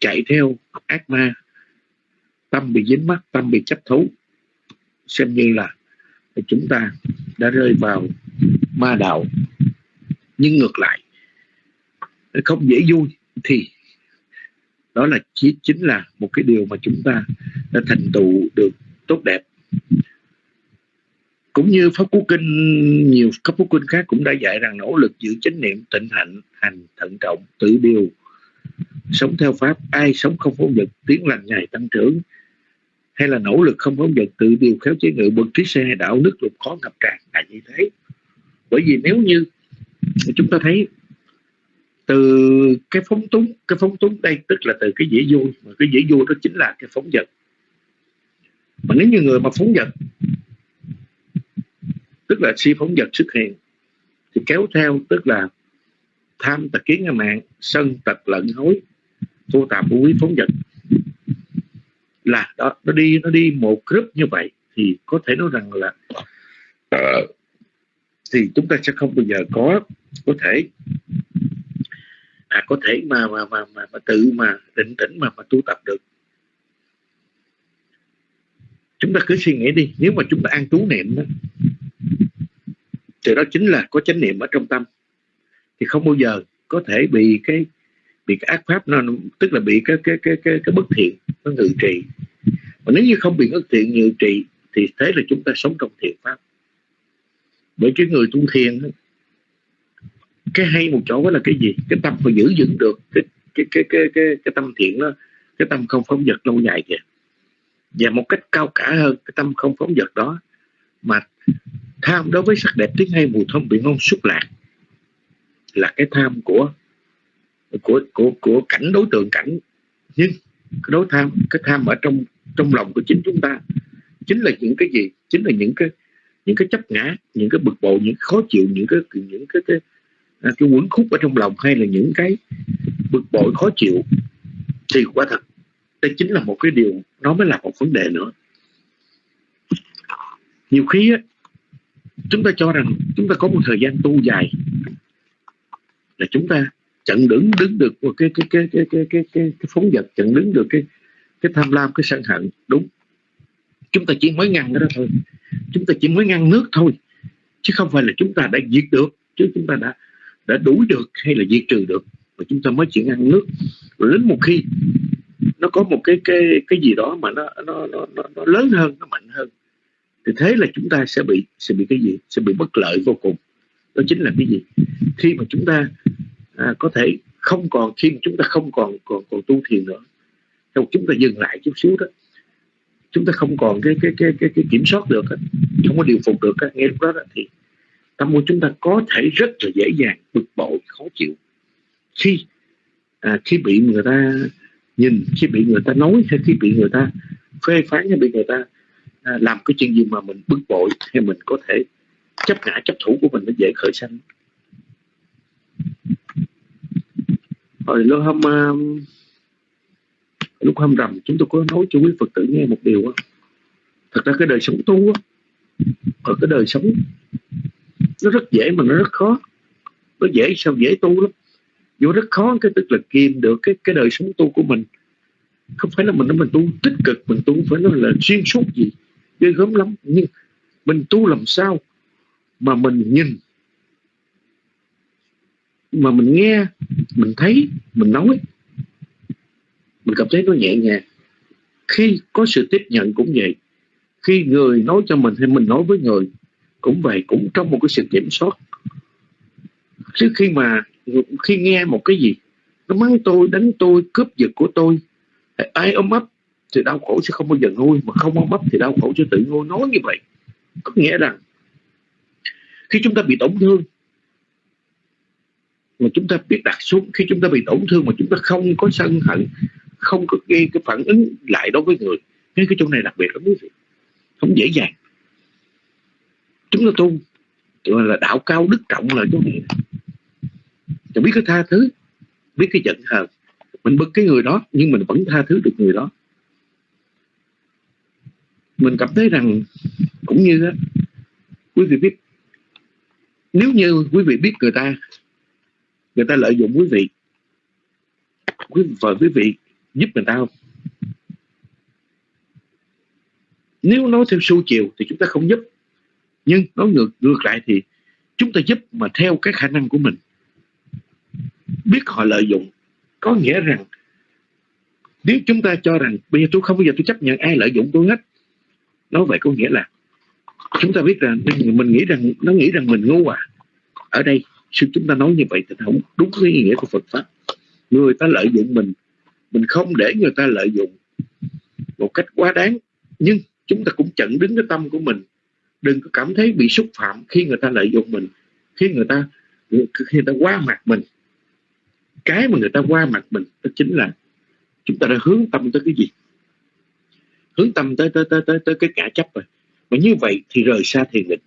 chạy theo ác ma. Tâm bị dính mắt tâm bị chấp thú xem như là chúng ta đã rơi vào ma đạo. Nhưng ngược lại không dễ vui thì đó là chỉ chính là một cái điều mà chúng ta đã thành tựu được tốt đẹp. Cũng như pháp cú kinh, nhiều pháp cú kinh khác cũng đã dạy rằng nỗ lực giữ chánh niệm, tịnh hạnh, hành, thận trọng, tự điều, sống theo pháp, ai sống không phóng dật tiến lành ngày tăng trưởng hay là nỗ lực không phóng vật tự điều khéo chế ngự bậc trí xe đạo đức lục khó ngập tràn là như thế. Bởi vì nếu như chúng ta thấy từ cái phóng túng, cái phóng túng đây tức là từ cái dễ vui mà cái dễ vui đó chính là cái phóng vật. Mà nếu như người mà phóng vật, tức là si phóng vật xuất hiện, thì kéo theo tức là tham tật kiến ngã mạng, sân tật lận hối vô tạp vô quý phóng vật là đó nó đi nó đi một group như vậy thì có thể nói rằng là uh, thì chúng ta sẽ không bao giờ có có thể à, có thể mà mà mà mà, mà tự mà định tĩnh mà mà tu tập được. Chúng ta cứ suy nghĩ đi nếu mà chúng ta ăn trú niệm đó thì đó chính là có chánh niệm ở trong tâm. Thì không bao giờ có thể bị cái bị cái ác pháp nó tức là bị cái cái cái cái, cái bất thiện nó ngự trị. Mà nếu như không bị bất thiện ngự trị thì thế là chúng ta sống trong thiện pháp. Bởi cái người tu thiền cái hay một chỗ đó là cái gì? Cái tâm phải giữ vững được cái cái cái cái cái, cái tâm thiện đó cái tâm không phóng vật lâu dài kìa. Và một cách cao cả hơn cái tâm không phóng vật đó mà tham đối với sắc đẹp tiếng hay mùi thơm vị ngon xúc lạc là cái tham của của của của cảnh đối tượng cảnh. Nhưng cái đối tham cái tham ở trong trong lòng của chính chúng ta chính là những cái gì? Chính là những cái những cái chấp ngã những cái bực bội những khó chịu những cái những cái cái, à, cái, cái quấn khúc ở trong lòng hay là những cái bực bội khó chịu thì quả thật đây chính là một cái điều nó mới là một vấn đề nữa. Nhiều khi á, chúng ta cho rằng chúng ta có một thời gian tu dài là chúng ta chặn đứng đứng được cái cái cái cái cái cái cái, cái phóng vật chặn đứng được cái cái tham lam cái sân hận. Đúng. Chúng ta chỉ mới ngăn cái đó thôi. Chúng ta chỉ mới ngăn nước thôi chứ không phải là chúng ta đã diệt được chứ chúng ta đã đã đuổi được hay là diệt trừ được. Mà chúng ta mới chỉ ngăn nước. Rồi đến một khi nó có một cái cái cái gì đó mà nó nó nó, nó, nó lớn hơn nó mạnh hơn thì thế là chúng ta sẽ bị sẽ bị cái gì? Sẽ bị bất lợi vô cùng. Đó chính là cái gì? Khi mà chúng ta à, có thể không còn khi mà chúng ta không còn còn còn tu thiền nữa trong chúng ta dừng lại chút xíu đó. Chúng ta không còn cái cái cái cái, cái kiểm soát được không có điều phục được nghe lúc đó, đó thì tâm của chúng ta có thể rất là dễ dàng bực bội khó chịu. Khi à, khi bị người ta nhìn khi bị người ta nói hay khi bị người ta phê phán hay bị người ta à, làm cái chuyện gì mà mình bực bội hay mình có thể chấp ngã chấp thủ của mình nó dễ khởi sanh. Ờ, rồi lúc hôm uh, ờ, lúc hôm rằm chúng tôi có nói cho quý phật tử nghe một điều đó. thật ra cái đời sống tu á ở cái đời sống nó rất dễ mà nó rất khó. Nó dễ sao dễ tu lắm. Vô rất khó cái tức là kiềm được cái cái đời sống tu của mình. Không phải là mình nói mình tu tích cực mình tu phải nói là xuyên suốt gì ghê gớm lắm. Nhưng mình tu làm sao mà mình nhìn mà mình nghe, mình thấy, mình nói. Mình cảm thấy nó nhẹ nhàng. Khi có sự tiếp nhận cũng vậy. Khi người nói cho mình hay mình nói với người, cũng vậy, cũng trong một cái sự kiểm soát. Chứ khi mà khi nghe một cái gì, nó mắng tôi, đánh tôi, cướp giật của tôi, ai ôm ấp thì đau khổ sẽ không bao giờ nguôi, mà không ôm ấp thì đau khổ sẽ tự nguôi. Nói như vậy, có nghĩa rằng khi chúng ta bị tổn thương mà chúng ta biết đặt xuống khi chúng ta bị tổn thương mà chúng ta không có sân hận không có gây cái phản ứng lại đối với người nên cái chỗ này đặc biệt lắm quý vị. Không dễ dàng. Chúng ta tu gọi là đạo cao đức trọng là chỗ này. Mình biết cái tha thứ biết cái giận hờn. Mình bực cái người đó nhưng mình vẫn tha thứ được người đó. Mình cảm thấy rằng cũng như đó, quý vị biết nếu như quý vị biết người ta người ta lợi dụng quý vị. Quý vợ quý vị giúp người ta không? Nếu nói theo sâu chiều thì chúng ta không giúp. Nhưng nói ngược ngược lại thì chúng ta giúp mà theo cái khả năng của mình. Biết họ lợi dụng, có nghĩa rằng nếu chúng ta cho rằng bây giờ tôi không bao giờ tôi chấp nhận ai lợi dụng tôi hết, nói vậy có nghĩa là chúng ta biết rằng mình nghĩ rằng, nó nghĩ rằng mình ngu à. Ở đây chứ chúng ta nói như vậy thì không đúng cái ý nghĩa của Phật pháp. Người ta lợi dụng mình mình không để người ta lợi dụng một cách quá đáng. Nhưng chúng ta cũng chặn đứng cái tâm của mình. Đừng có cảm thấy bị xúc phạm khi người ta lợi dụng mình khi người ta khi người ta qua mặt mình. Cái mà người ta qua mặt mình đó chính là chúng ta đã hướng tâm tới cái gì? Hướng tâm tới tới tới tới, tới cái cả chấp rồi. Mà như vậy thì rời xa thiền định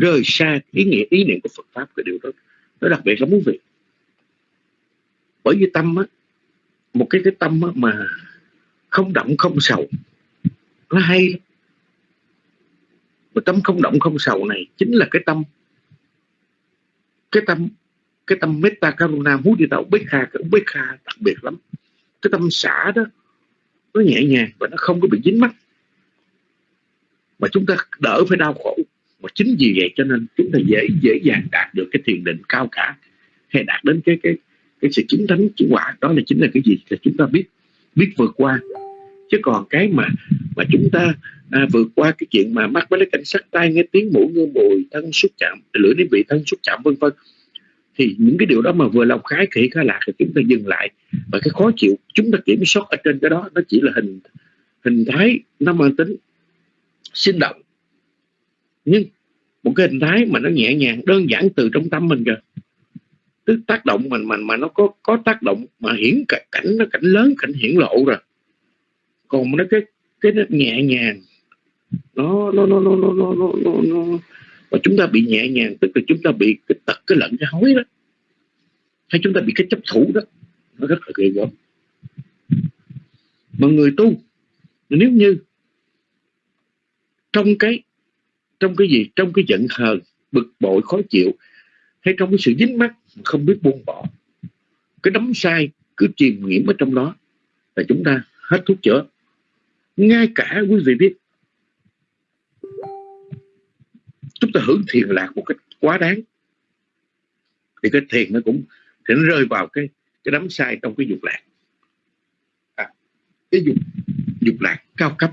rời xa ý nghĩa ý niệm của Phật pháp cái điều đó. Nó đặc biệt lắm quý vị bởi vì tâm á một cái cái tâm á, mà không động không sầu nó hay lắm. Mà tâm không động không sầu này chính là cái tâm cái tâm cái tâm metta karuna mudita kha cái kha đặc biệt lắm. Cái tâm xả đó nó nhẹ nhàng và nó không có bị dính mắt. Mà chúng ta đỡ phải đau khổ mà chính vì vậy cho nên chúng ta dễ dễ dàng đạt được cái thiền định cao cả hay đạt đến cái cái cái sự chứng thánh chứng quả. Đó là chính là cái gì? Là chúng ta biết biết vượt qua. Chứ còn cái mà mà chúng ta à, vượt qua cái chuyện mà mắt với cái cảnh sắc tai nghe tiếng mũi ngư mùi thân xúc chạm lưỡi đến vị thân xúc chạm vân vân. Thì những cái điều đó mà vừa lòng khái khỉ khá lạc thì chúng ta dừng lại. Và cái khó chịu chúng ta kiểm soát ở trên cái đó nó chỉ là hình hình thái nó mang tính sinh động nhưng một cái hình thái mà nó nhẹ nhàng đơn giản từ trong tâm mình kìa. Tức tác động mình mà mà nó có có tác động mà hiển cảnh, cảnh nó cảnh lớn cảnh hiển lộ rồi. Còn nó cái cái nó nhẹ nhàng nó nó nó nó nó nó nó, nó, nó và chúng ta bị nhẹ nhàng tức là chúng ta bị cái tật cái lẫn cái hối đó. Hay chúng ta bị cái chấp thủ đó. Nó rất là ghê gớm. Mà người tu nếu như trong cái trong cái gì? Trong cái giận hờn bực bội khó chịu hay trong cái sự dính mắt không biết buông bỏ. Cái đấm sai cứ chìm nghiễm ở trong đó là chúng ta hết thuốc chữa. Ngay cả quý vị biết chúng ta hưởng thiền lạc một cách quá đáng. Thì cái thiền nó cũng thì nó rơi vào cái cái đấm sai trong cái dục lạc. À, cái dục dục lạc cao cấp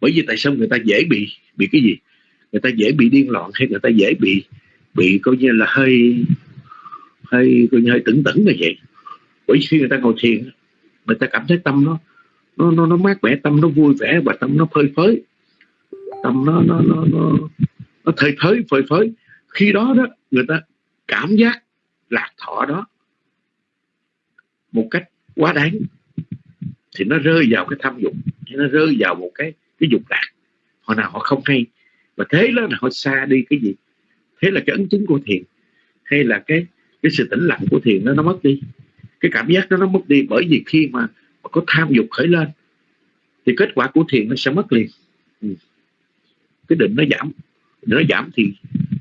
bởi vì tại sao người ta dễ bị bị cái gì? Người ta dễ bị điên loạn hay người ta dễ bị bị coi như là hơi hơi coi như hơi tửng tửng như vậy? Bởi vì khi người ta ngồi thiền người ta cảm thấy tâm nó nó nó, nó mát mẻ tâm nó vui vẻ và tâm nó phơi phới. Tâm nó nó nó nó, nó thời thới phơi phới. Khi đó đó người ta cảm giác lạc thọ đó một cách quá đáng. Thì nó rơi vào cái tham dục nó rơi vào một cái cái dục lạc. Họ nào họ không hay. Và thế đó là họ xa đi cái gì? Thế là cái ấn chứng của thiền hay là cái cái sự tĩnh lặng của thiền nó nó mất đi. Cái cảm giác đó nó mất đi bởi vì khi mà, mà có tham dục khởi lên thì kết quả của thiền nó sẽ mất liền. Ừ. cái định nó giảm. Nó giảm thì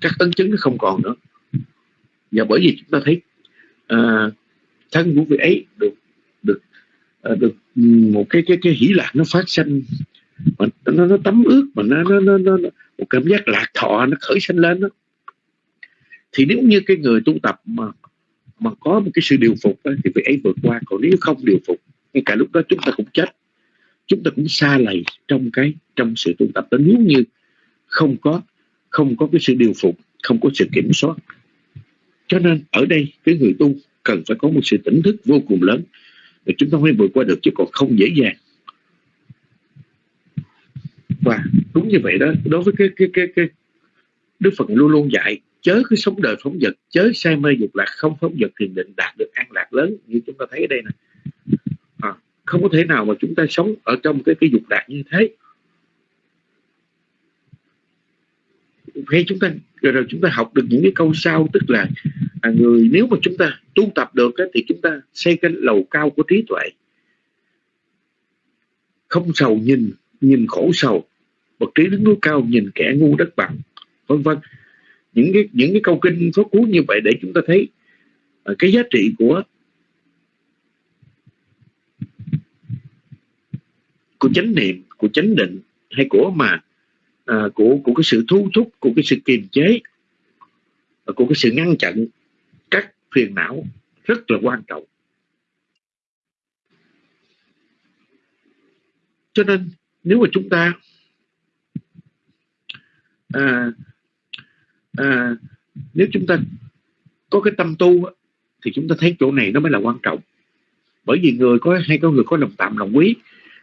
các ấn chứng nó không còn nữa. Và bởi vì chúng ta thấy uh, thân của vị ấy được được uh, được ừ, một cái cái cái hỷ lạc nó phát sinh mà nó nó tấm ướt mà nó nó nó, nó một cảm giác lạc thọ nó khởi sinh lên đó. Thì nếu như cái người tu tập mà mà có một cái sự điều phục đó, thì việc ấy vượt qua. Còn nếu không điều phục ngay cả lúc đó chúng ta cũng chết. Chúng ta cũng xa lầy trong cái trong sự tu tập đó. Nếu như không có không có cái sự điều phục không có sự kiểm soát. Cho nên ở đây cái người tu cần phải có một sự tỉnh thức vô cùng lớn. Để chúng ta mới vượt qua được chứ còn không dễ dàng và đúng như vậy đó. Đối với cái cái cái cái Đức Phật luôn luôn dạy chớ cứ sống đời phóng vật chớ say mê dục lạc không phóng vật thiền định đạt được an lạc lớn như chúng ta thấy ở đây nè. À, không có thể nào mà chúng ta sống ở trong cái cái dục lạc như thế. Hay chúng ta rồi, rồi chúng ta học được những cái câu sau tức là à, người nếu mà chúng ta tu tập được á, thì chúng ta xây cái lầu cao của trí tuệ. Không sầu nhìn nhìn khổ sầu bậc trí đứng núi cao nhìn kẻ ngu đất bằng vân vân. Những cái những cái câu kinh số cú như vậy để chúng ta thấy à, cái giá trị của của chánh niệm của chánh định hay của mà à, của của cái sự thu thúc của cái sự kiềm chế à, của cái sự ngăn chặn các phiền não rất là quan trọng. Cho nên nếu mà chúng ta à, à, nếu chúng ta có cái tâm tu thì chúng ta thấy chỗ này nó mới là quan trọng. Bởi vì người có hay có người có lòng tạm lòng quý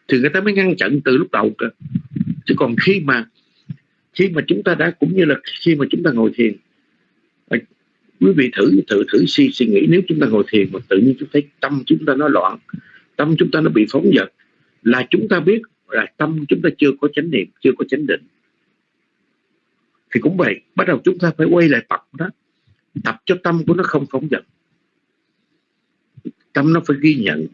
thì người ta mới ngăn chặn từ lúc đầu cơ. Chứ còn khi mà khi mà chúng ta đã cũng như là khi mà chúng ta ngồi thiền à, quý vị thử thử thử suy suy nghĩ nếu chúng ta ngồi thiền mà tự nhiên chúng thấy tâm chúng ta nó loạn tâm chúng ta nó bị phóng dật là chúng ta biết là tâm chúng ta chưa có chánh niệm chưa có chánh định thì cũng vậy, bắt đầu chúng ta phải quay lại tập đó. Tập cho tâm của nó không phóng dật. Tâm nó phải ghi nhận.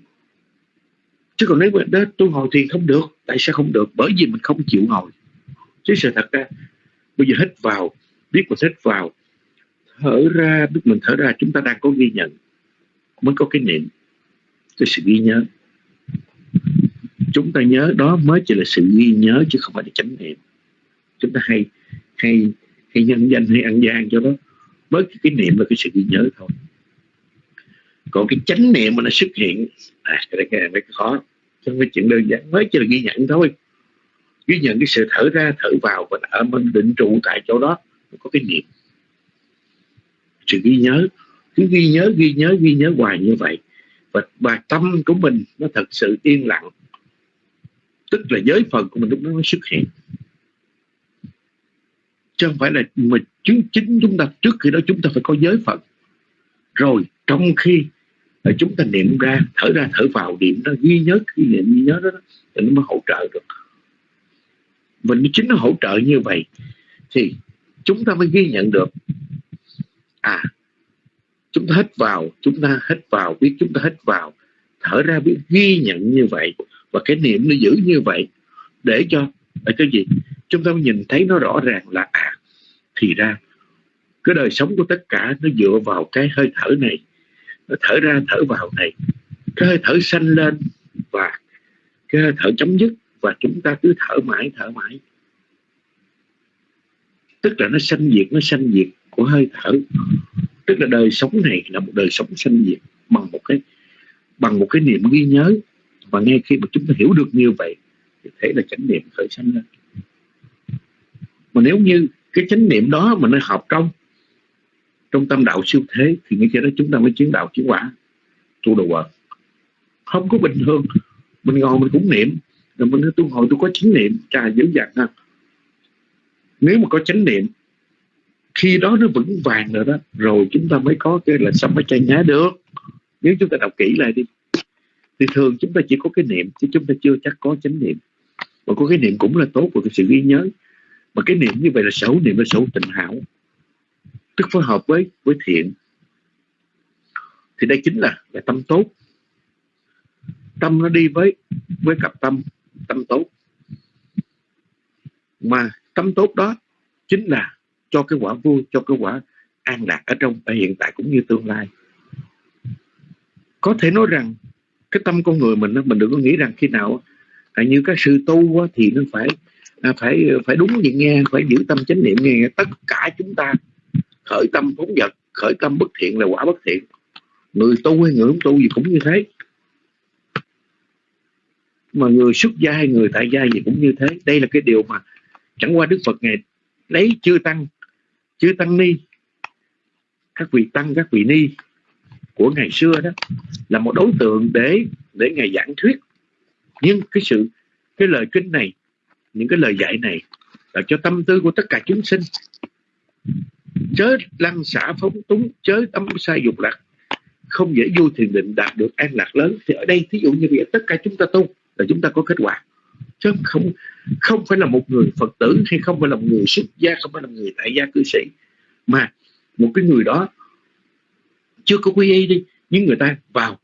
Chứ còn nếu mà đó tôi ngồi thiền không được, tại sao không được? Bởi vì mình không chịu ngồi chứ sự thật ra, bây giờ hít vào, biết mình hít vào, thở ra, biết mình thở ra, chúng ta đang có ghi nhận, mới có cái niệm. Cái sự ghi nhớ. Chúng ta nhớ đó mới chỉ là sự ghi nhớ chứ không phải là chánh niệm. Chúng ta hay hay hay nhân danh hay ăn gian cho đó mới cái niệm và cái sự ghi nhớ thôi. Còn cái chánh niệm mà nó xuất hiện à, cái này cái này mới khó. Trong cái chuyện đơn giản. Mới chỉ là ghi nhận thôi. Ghi nhận cái sự thở ra thở vào và ở mình định trụ tại chỗ đó. Có cái niệm. Sự ghi nhớ. Cứ ghi nhớ ghi nhớ ghi nhớ hoài như vậy. Và, và tâm của mình nó thật sự yên lặng. Tức là giới phần của mình lúc đó nó xuất hiện chứ không phải là mình chính chính chúng ta trước khi đó chúng ta phải có giới phận. Rồi trong khi chúng ta niệm ra thở ra thở vào niệm đó ghi nhớ khi niệm ghi nhớ đó, thì nó mới hỗ trợ được. Mình chính nó hỗ trợ như vậy thì chúng ta mới ghi nhận được. À chúng ta hít vào chúng ta hít vào biết chúng ta hít vào thở ra biết ghi nhận như vậy. Và cái niệm nó giữ như vậy để cho là cái gì? Chúng ta mới nhìn thấy nó rõ ràng là à thì ra, cái đời sống của tất cả nó dựa vào cái hơi thở này, nó thở ra thở vào này. Cái hơi thở sanh lên và cái hơi thở chấm dứt và chúng ta cứ thở mãi thở mãi. Tức là nó sanh diệt, nó sanh diệt của hơi thở. Tức là đời sống này là một đời sống sanh diệt bằng một cái, bằng một cái niệm ghi nhớ. Và ngay khi mà chúng ta hiểu được như vậy, thì thế là chánh niệm khởi sanh lên. Mà nếu như cái chánh niệm đó mà nó học trong trong tâm đạo siêu thế, thì ngay khi đó chúng ta mới chiến đạo chiến quả. Tu đồ vật không có bình thường. Mình ngồi mình cũng niệm. Rồi mình nói, tu hồi tôi có chánh niệm. Trà dữ dằn ha. Nếu mà có chánh niệm, khi đó nó vững vàng rồi đó, rồi chúng ta mới có cái là sao mới chay nhá được. Nếu chúng ta đọc kỹ lại đi. Thì thường chúng ta chỉ có cái niệm, chứ chúng ta chưa chắc có chánh niệm. Mà có cái niệm cũng là tốt và cái sự ghi nhớ mà cái niệm như vậy là sở niệm là sở tịnh hảo. Tức phối hợp với với thiện. Thì đây chính là là tâm tốt. Tâm nó đi với với cặp tâm tâm tốt. Mà tâm tốt đó chính là cho cái quả vui, cho cái quả an lạc ở trong, ở hiện tại cũng như tương lai. Có thể nói rằng cái tâm con người mình mình đừng có nghĩ rằng khi nào à, như các sư tu thì nó phải à, phải phải đúng vậy nghe phải giữ tâm chánh niệm nghe. Tất cả chúng ta khởi tâm phóng vật khởi tâm bất thiện là quả bất thiện. Người tu hay người không tu gì cũng như thế. Mà người xuất gia hay người tại gia gì cũng như thế. Đây là cái điều mà chẳng qua đức phật ngày lấy chưa tăng chưa tăng ni các vị tăng các vị ni của ngày xưa đó là một đối tượng để để ngài giảng thuyết. Nhưng cái sự cái lời kinh này những cái lời dạy này là cho tâm tư của tất cả chúng sinh. Chớ lăng xả phóng túng, chớ tâm sai dục lạc. Không dễ vui thiền định đạt được an lạc lớn. Thì ở đây, thí dụ như vậy tất cả chúng ta tu là chúng ta có kết quả. Chứ không không phải là một người phật tử hay không phải là một người xuất gia, không phải là một người tại gia cư sĩ. Mà một cái người đó chưa có quy y đi, nhưng người ta vào,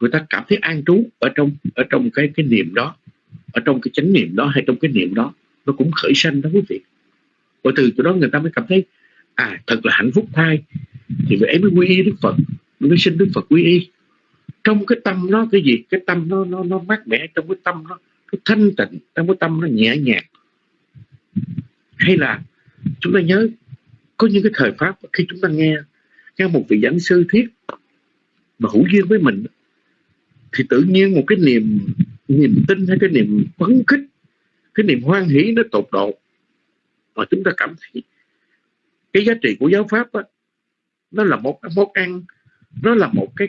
người ta cảm thấy an trú ở trong ở trong cái cái niệm đó ở trong cái chánh niệm đó hay trong cái niệm đó, nó cũng khởi sanh đó quý vị. Và từ chỗ đó người ta mới cảm thấy à thật là hạnh phúc thai thì vậy ấy mới quy y đức phật, mới xin đức phật quy y. Trong cái tâm nó cái gì? Cái tâm nó nó nó mát mẻ trong cái tâm nó nó thanh tịnh, trong cái tâm nó nhẹ nhàng. Hay là chúng ta nhớ, có những cái thời pháp khi chúng ta nghe nghe một vị giảng sư thiết mà hữu duyên với mình, thì tự nhiên một cái niềm niềm tin hay cái niềm phấn khích cái niềm hoan hỷ nó tột độ. Mà chúng ta cảm thấy cái giá trị của giáo pháp đó, nó là một món ăn nó là một cái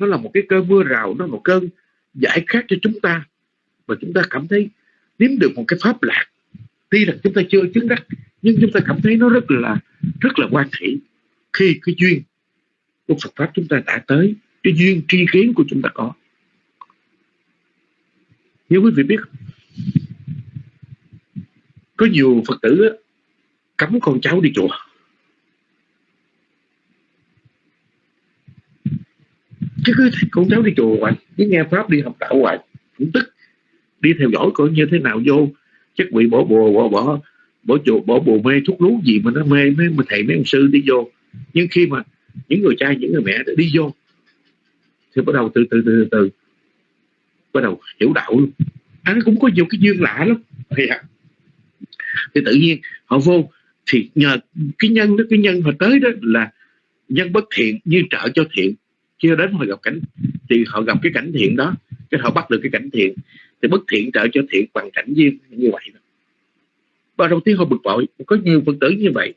nó là một cái cơn mưa rào nó là một cơn giải khát cho chúng ta. Và chúng ta cảm thấy nếm được một cái pháp lạc. Tuy là chúng ta chưa chứng đắc nhưng chúng ta cảm thấy nó rất là rất là quan hỷ khi cái duyên của Phật pháp chúng ta đã tới cái duyên tri kiến của chúng ta có nếu quý vị biết, có nhiều Phật tử cấm con cháu đi chùa. Chứ cứ con cháu đi chùa hoài, cứ nghe pháp đi học đạo hoài, cũng tức. Đi theo dõi coi như thế nào vô, chắc bị bỏ bùa, bỏ bỏ bỏ chùa, bỏ bùa mê, thuốc lú gì mà nó mê, mấy mà thầy, mấy ông sư đi vô. Nhưng khi mà những người cha, những người mẹ đi vô, thì bắt đầu từ từ từ từ bắt đầu hiểu đạo luôn. Anh cũng có nhiều cái duyên lạ lắm. Thì, à, thì tự nhiên họ vô thì nhờ cái nhân đó cái nhân họ tới đó là nhân bất thiện như trợ cho thiện. Chưa đến họ gặp cảnh thì họ gặp cái cảnh thiện đó cái họ bắt được cái cảnh thiện. Thì bất thiện trợ cho thiện bằng cảnh duyên như vậy đó. và đầu tiên họ bực bội có nhiều phật tử như vậy.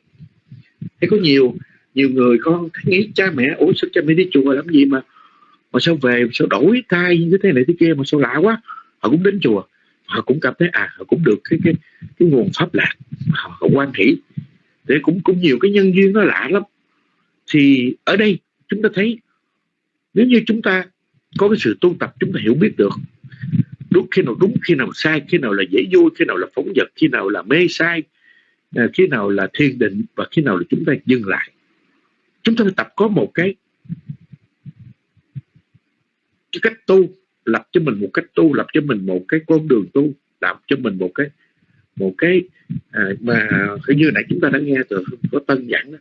Thì có nhiều nhiều người con nghĩ cha mẹ ủa sao cha mẹ đi chùa làm gì mà mà sao về sao đổi tay như thế này thế kia mà sao lạ quá. Họ cũng đến chùa họ cũng cảm thấy à họ cũng được cái cái cái nguồn pháp lạc họ, họ quan hỷ. Để cũng cũng nhiều cái nhân duyên nó lạ lắm. Thì ở đây chúng ta thấy nếu như chúng ta có cái sự tu tập chúng ta hiểu biết được đúng khi nào đúng khi nào sai khi nào là dễ vui khi nào là phóng vật khi nào là mê sai à, khi nào là thiền định và khi nào là chúng ta dừng lại. Chúng ta phải tập có một cái cái cách tu lập cho mình một cách tu lập cho mình một cái con đường tu lập cho mình một cái một cái à, mà như nãy chúng ta đã nghe từ có tân giảng đó.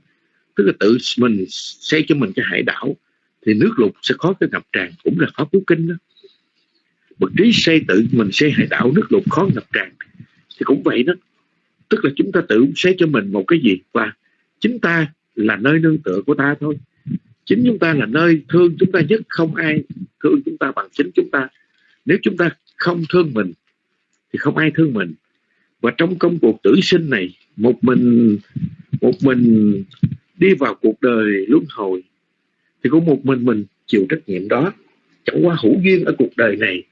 Tức là tự mình xây cho mình cái hải đảo thì nước lụt sẽ khó cái ngập tràn cũng là pháp cứu kinh đó. Bậc trí xây tự mình xây hải đảo nước lụt khó ngập tràn thì cũng vậy đó. Tức là chúng ta tự xây cho mình một cái gì? Và chính ta là nơi nương tựa của ta thôi chính chúng ta là nơi thương chúng ta nhất, không ai thương chúng ta bằng chính chúng ta. Nếu chúng ta không thương mình, thì không ai thương mình. Và trong công cuộc tử sinh này, một mình một mình đi vào cuộc đời luân hồi, thì cũng một mình mình chịu trách nhiệm đó. Chẳng qua hữu duyên ở cuộc đời này,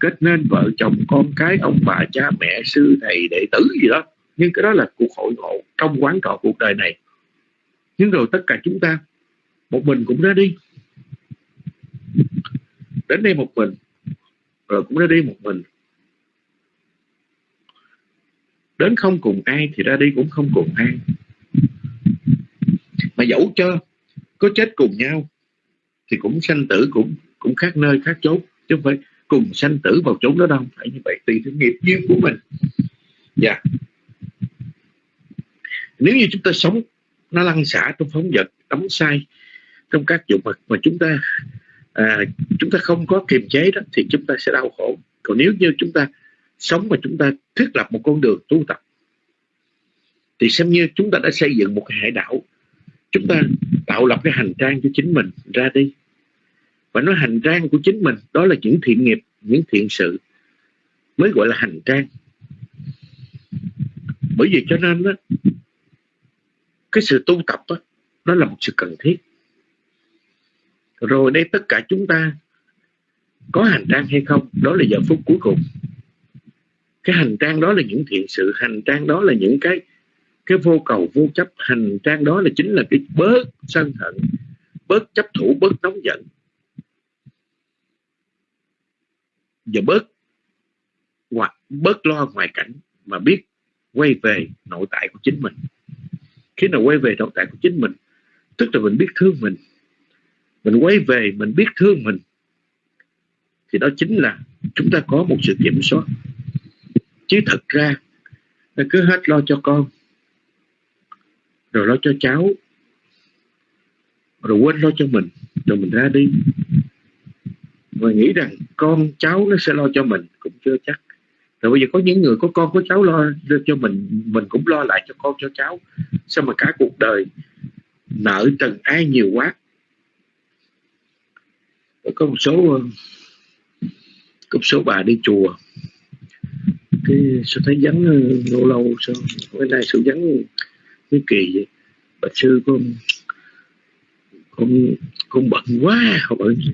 kết nên vợ chồng, con cái, ông bà, cha, mẹ, sư, thầy, đệ tử gì đó. Nhưng cái đó là cuộc hội ngộ trong quán trọ cuộc đời này. Nhưng rồi tất cả chúng ta một mình cũng ra đi. Đến đây một mình, rồi cũng ra đi một mình. Đến không cùng ai thì ra đi cũng không cùng ai. Mà dẫu cho có chết cùng nhau, thì cũng sanh tử cũng cũng khác nơi, khác chốn. Chứ không phải cùng sanh tử vào chốn đó đâu, phải như vậy, tùy theo nghiệp duyên của mình. Dạ. Yeah. nếu như chúng ta sống, nó lăn xả trong phóng vật đóng sai trong các dụng vật mà chúng ta à, chúng ta không có kiềm chế đó thì chúng ta sẽ đau khổ. Còn nếu như chúng ta sống mà chúng ta thiết lập một con đường tu tập thì xem như chúng ta đã xây dựng một cái hải đảo. Chúng ta tạo lập cái hành trang cho chính mình ra đi. Và nói hành trang của chính mình đó là những thiện nghiệp những thiện sự mới gọi là hành trang. Bởi vì cho nên đó, cái sự tu tập đó, nó là một sự cần thiết rồi đây tất cả chúng ta có hành trang hay không, đó là giờ phút cuối cùng. Cái hành trang đó là những thiện sự, hành trang đó là những cái cái vô cầu, vô chấp. Hành trang đó là chính là cái bớt sân hận, bớt chấp thủ, bớt nóng giận. Và bớt hoặc bớt lo ngoài cảnh mà biết quay về nội tại của chính mình. Khi nào quay về nội tại của chính mình, tức là mình biết thương mình mình quay về, mình biết thương mình, thì đó chính là chúng ta có một sự kiểm soát. Chứ thật ra cứ hết lo cho con, rồi lo cho cháu, rồi quên lo cho mình, rồi mình ra đi. Và nghĩ rằng con, cháu nó sẽ lo cho mình cũng chưa chắc. Rồi bây giờ có những người có con, có cháu lo cho mình mình cũng lo lại cho con, cho cháu. Sao mà cả cuộc đời nợ trần ai nhiều quá có một số có một số bà đi chùa. Cái sao thấy vắng ờ, lâu lâu sao bữa nay sự vắng cái kỳ vậy. Bà sư con con con bận quá không bận gì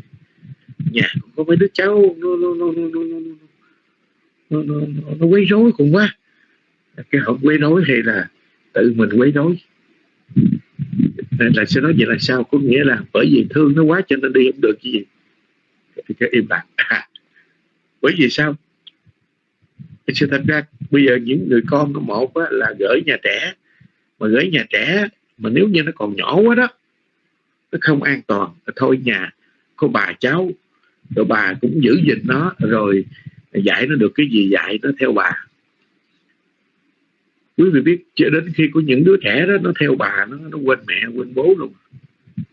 nhà có mấy đứa cháu. Nó nó nó nó nó nó nó, nó, nó, nó quấy rối cũng quá. Cái họ quấy rối hay là tự mình quấy rối. Nên là sẽ nói vậy là sao? Có nghĩa là bởi vì thương nó quá cho nên đi không được gì thì cái im lặng. À, <laughs> bởi vì sao? Sự thật ra bây giờ những người con của một á, là gửi nhà trẻ mà gửi nhà trẻ mà nếu như nó còn nhỏ quá đó nó không an toàn. Thôi nhà có bà cháu rồi bà cũng giữ gìn nó rồi dạy nó được cái gì dạy nó theo bà. Quý vị biết cho đến khi có những đứa trẻ đó nó theo bà nó nó quên mẹ quên bố luôn.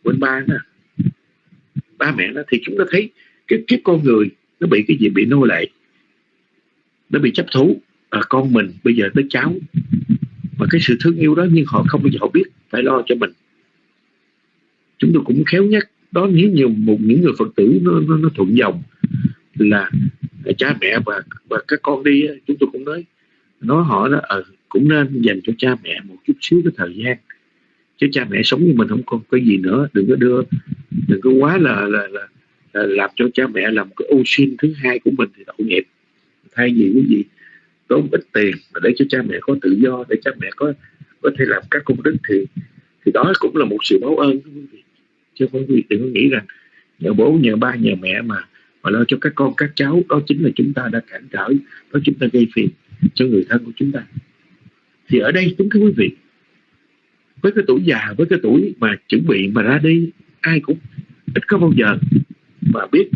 Quên ba nó ba mẹ nó thì chúng ta thấy cái kiếp con người nó bị cái gì bị nô lệ nó bị chấp thú. À, con mình bây giờ tới cháu. Mà cái sự thương yêu đó nhưng họ không bao giờ họ biết phải lo cho mình. Chúng tôi cũng khéo nhắc đó nếu nhiều một những người phật tử nó, nó, nó thuận dòng là cha mẹ và và các con đi chúng tôi cũng nói nói họ đó à, cũng nên dành cho cha mẹ một chút xíu cái thời gian. Chứ cha mẹ sống như mình không còn cái gì nữa đừng có đưa đừng có quá là, là, là Ờ, làm cho cha mẹ làm cái ô xin thứ hai của mình thì tội nghiệp. Thay vì cái gì? Tốn ít tiền mà để cho cha mẹ có tự do, để cha mẹ có có thể làm các công đức thì thì đó cũng là một sự báo ơn quý vị. Chứ không quý vị đừng có nghĩ rằng nhờ bố, nhờ ba, nhờ mẹ mà mà lo cho các con, các cháu. Đó chính là chúng ta đã cản trở, đó chúng ta gây phiền cho người thân của chúng ta. Thì ở đây chúng các quý vị, với cái tuổi già, với cái tuổi mà chuẩn bị mà ra đi, ai cũng ít có bao giờ mà biết.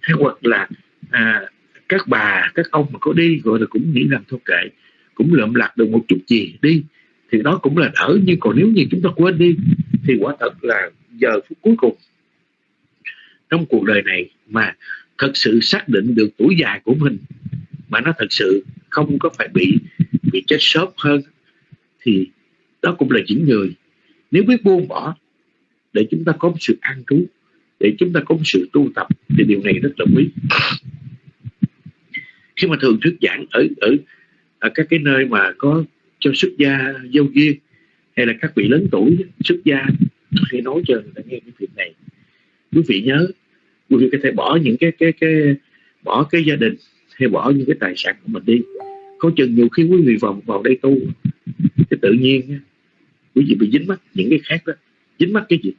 Hay hoặc là à, các bà các ông mà có đi gọi là cũng nghĩ rằng thôi kệ cũng lượm lặt được một chút gì đi thì đó cũng là đỡ. Nhưng còn nếu như chúng ta quên đi thì quả thật là giờ phút cuối cùng trong cuộc đời này mà thật sự xác định được tuổi già của mình mà nó thật sự không có phải bị bị chết sớm hơn thì đó cũng là những người. Nếu biết buông bỏ để chúng ta có một sự an trú để chúng ta có một sự tu tập thì điều này rất là quý. Khi mà thường thuyết giảng ở ở, ở các cái nơi mà có cho xuất gia giao duyên hay là các vị lớn tuổi xuất gia khi nói cho người ta nghe cái việc này. Quý vị nhớ quý vị có thể bỏ những cái cái cái bỏ cái gia đình hay bỏ những cái tài sản của mình đi. Có chừng nhiều khi quý vị vào vào đây tu cái tự nhiên quý vị bị dính mắc những cái khác đó. Dính mắc cái gì?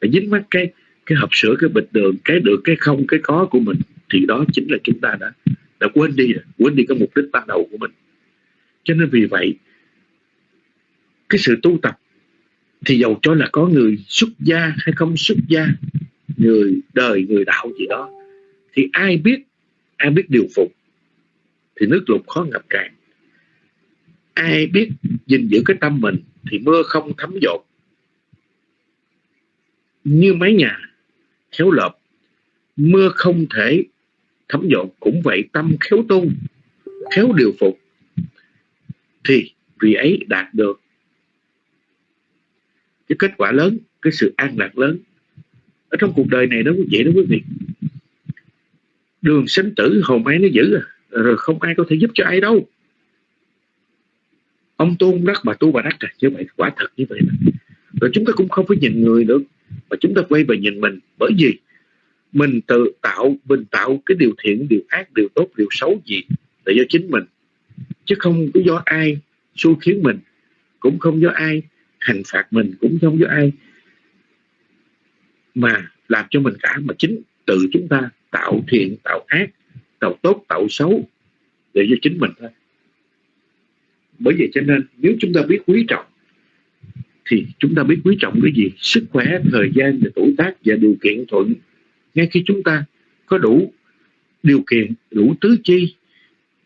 Phải dính mắc cái cái hộp sữa, cái bịch đường, cái được, cái không, cái có của mình, thì đó chính là chúng ta đã đã quên đi quên đi cái mục đích ban đầu của mình. Cho nên vì vậy, cái sự tu tập thì dầu cho là có người xuất gia hay không xuất gia, người đời, người đạo gì đó, thì ai biết ai biết điều phục, thì nước lụt khó ngập tràn. Ai biết gìn giữ cái tâm mình thì mưa không thấm dột. Như mái nhà khéo lợp. Mưa không thể, thấm dọn cũng vậy tâm khéo tu khéo điều phục, thì vì ấy đạt được. Cái kết quả lớn, cái sự an lạc lớn, ở trong cuộc đời này đó quý vị đó quý vị đường sinh tử, hồn ai nó giữ à, rồi không ai có thể giúp cho ai đâu. Ông tôn đắc bà tu bà đắc à như vậy quả thật như vậy mà. rồi chúng ta cũng không phải nhìn người được và chúng ta quay về nhìn mình, bởi vì mình tự tạo, mình tạo cái điều thiện, điều ác, điều tốt, điều xấu gì là do chính mình. Chứ không có do ai xu khiến mình, cũng không do ai hành phạt mình, cũng không do ai mà làm cho mình cả. Mà chính tự chúng ta tạo thiện, tạo ác, tạo tốt, tạo xấu để cho chính mình thôi. Bởi vậy cho nên, nếu chúng ta biết quý trọng thì chúng ta biết quý trọng cái gì? Sức khỏe, thời gian và tuổi tác và điều kiện thuận. Ngay khi chúng ta có đủ điều kiện, đủ tứ chi,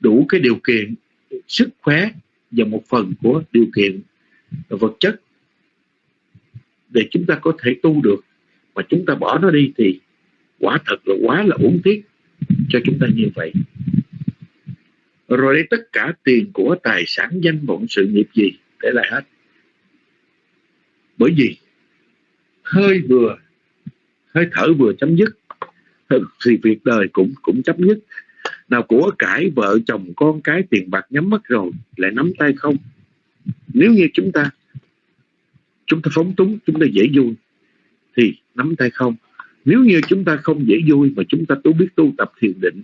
đủ cái điều kiện sức khỏe và một phần của điều kiện vật chất để chúng ta có thể tu được, mà chúng ta bỏ nó đi thì quả thật là quá là uổng tiếc cho chúng ta như vậy. Rồi đây, tất cả tiền của tài sản, danh vọng, sự nghiệp gì? Để lại hết bởi vì hơi vừa hơi thở vừa chấm dứt thì việc đời cũng cũng chấm dứt. Nào của cải vợ chồng con cái tiền bạc nhắm mắt rồi lại nắm tay không? Nếu như chúng ta chúng ta phóng túng chúng ta dễ vui thì nắm tay không? Nếu như chúng ta không dễ vui mà chúng ta tu biết tu tập thiền định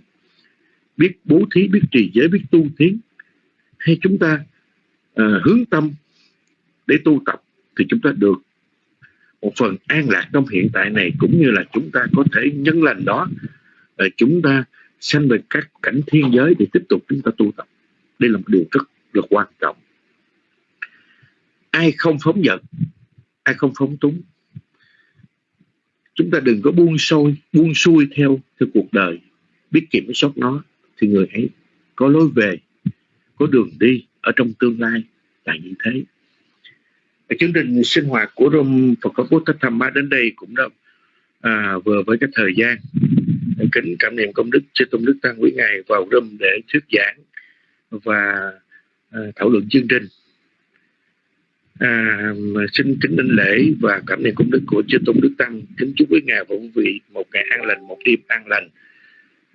biết bố thí biết trì giới biết tu tiến hay chúng ta uh, hướng tâm để tu tập thì chúng ta được. Một phần an lạc trong hiện tại này cũng như là chúng ta có thể nhân lành đó chúng ta sanh về các cảnh thiên giới để tiếp tục chúng ta tu tập. Đây là một điều rất là quan trọng. Ai không phóng dật, ai không phóng túng, chúng ta đừng có buông sôi, buông xuôi theo theo cuộc đời. Biết kiểm soát nó thì người ấy có lối về, có đường đi ở trong tương lai là như thế và chương trình sinh hoạt của Rome Phật pháp Bố Thích Thầm Ba đến đây cũng đã à, vừa với cái thời gian kính cảm niệm công đức chư tôn đức tăng quý ngài vào Rome để thuyết giảng và à, thảo luận chương trình. À, xin kính đảnh lễ và cảm niệm công đức của chư tôn đức tăng. Kính chúc quý ngài và quý vị một ngày an lành một đêm an lành.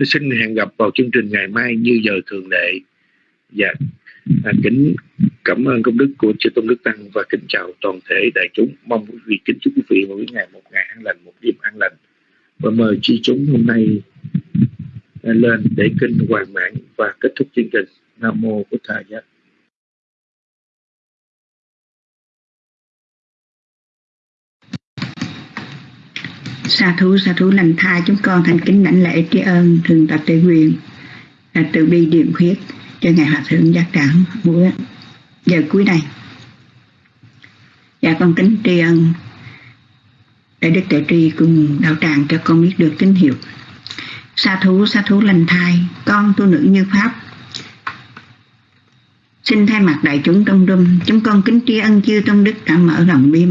Xin hẹn gặp vào chương trình ngày mai như giờ thường lệ. Và à, kính cảm ơn công đức của chư tôn đức tăng và kính chào toàn thể đại chúng. Mong quý vị kính chúc quý vị mỗi ngày, một ngày an lành, một đêm an lành. Và mời chi chúng hôm nay à, lên để kinh hoàn mãn và kết thúc chương trình. Nam mô bổn thầy giác sa thú sa thú, lành tha chúng con thành kính đảnh lễ tri ân, thường tập tề quyền tự à, từ bi điểm khuyết cho ngài hòa thượng giác đẳng buổi giờ cuối này dạ con kính tri ân để đức tuệ tri cùng đạo tràng cho con biết được tín hiệu. Sa thú sa thú lành thai, con tu nữ như pháp. Xin thay mặt đại chúng trong đêm chúng con kính tri ân chư trong đức đã mở lòng bi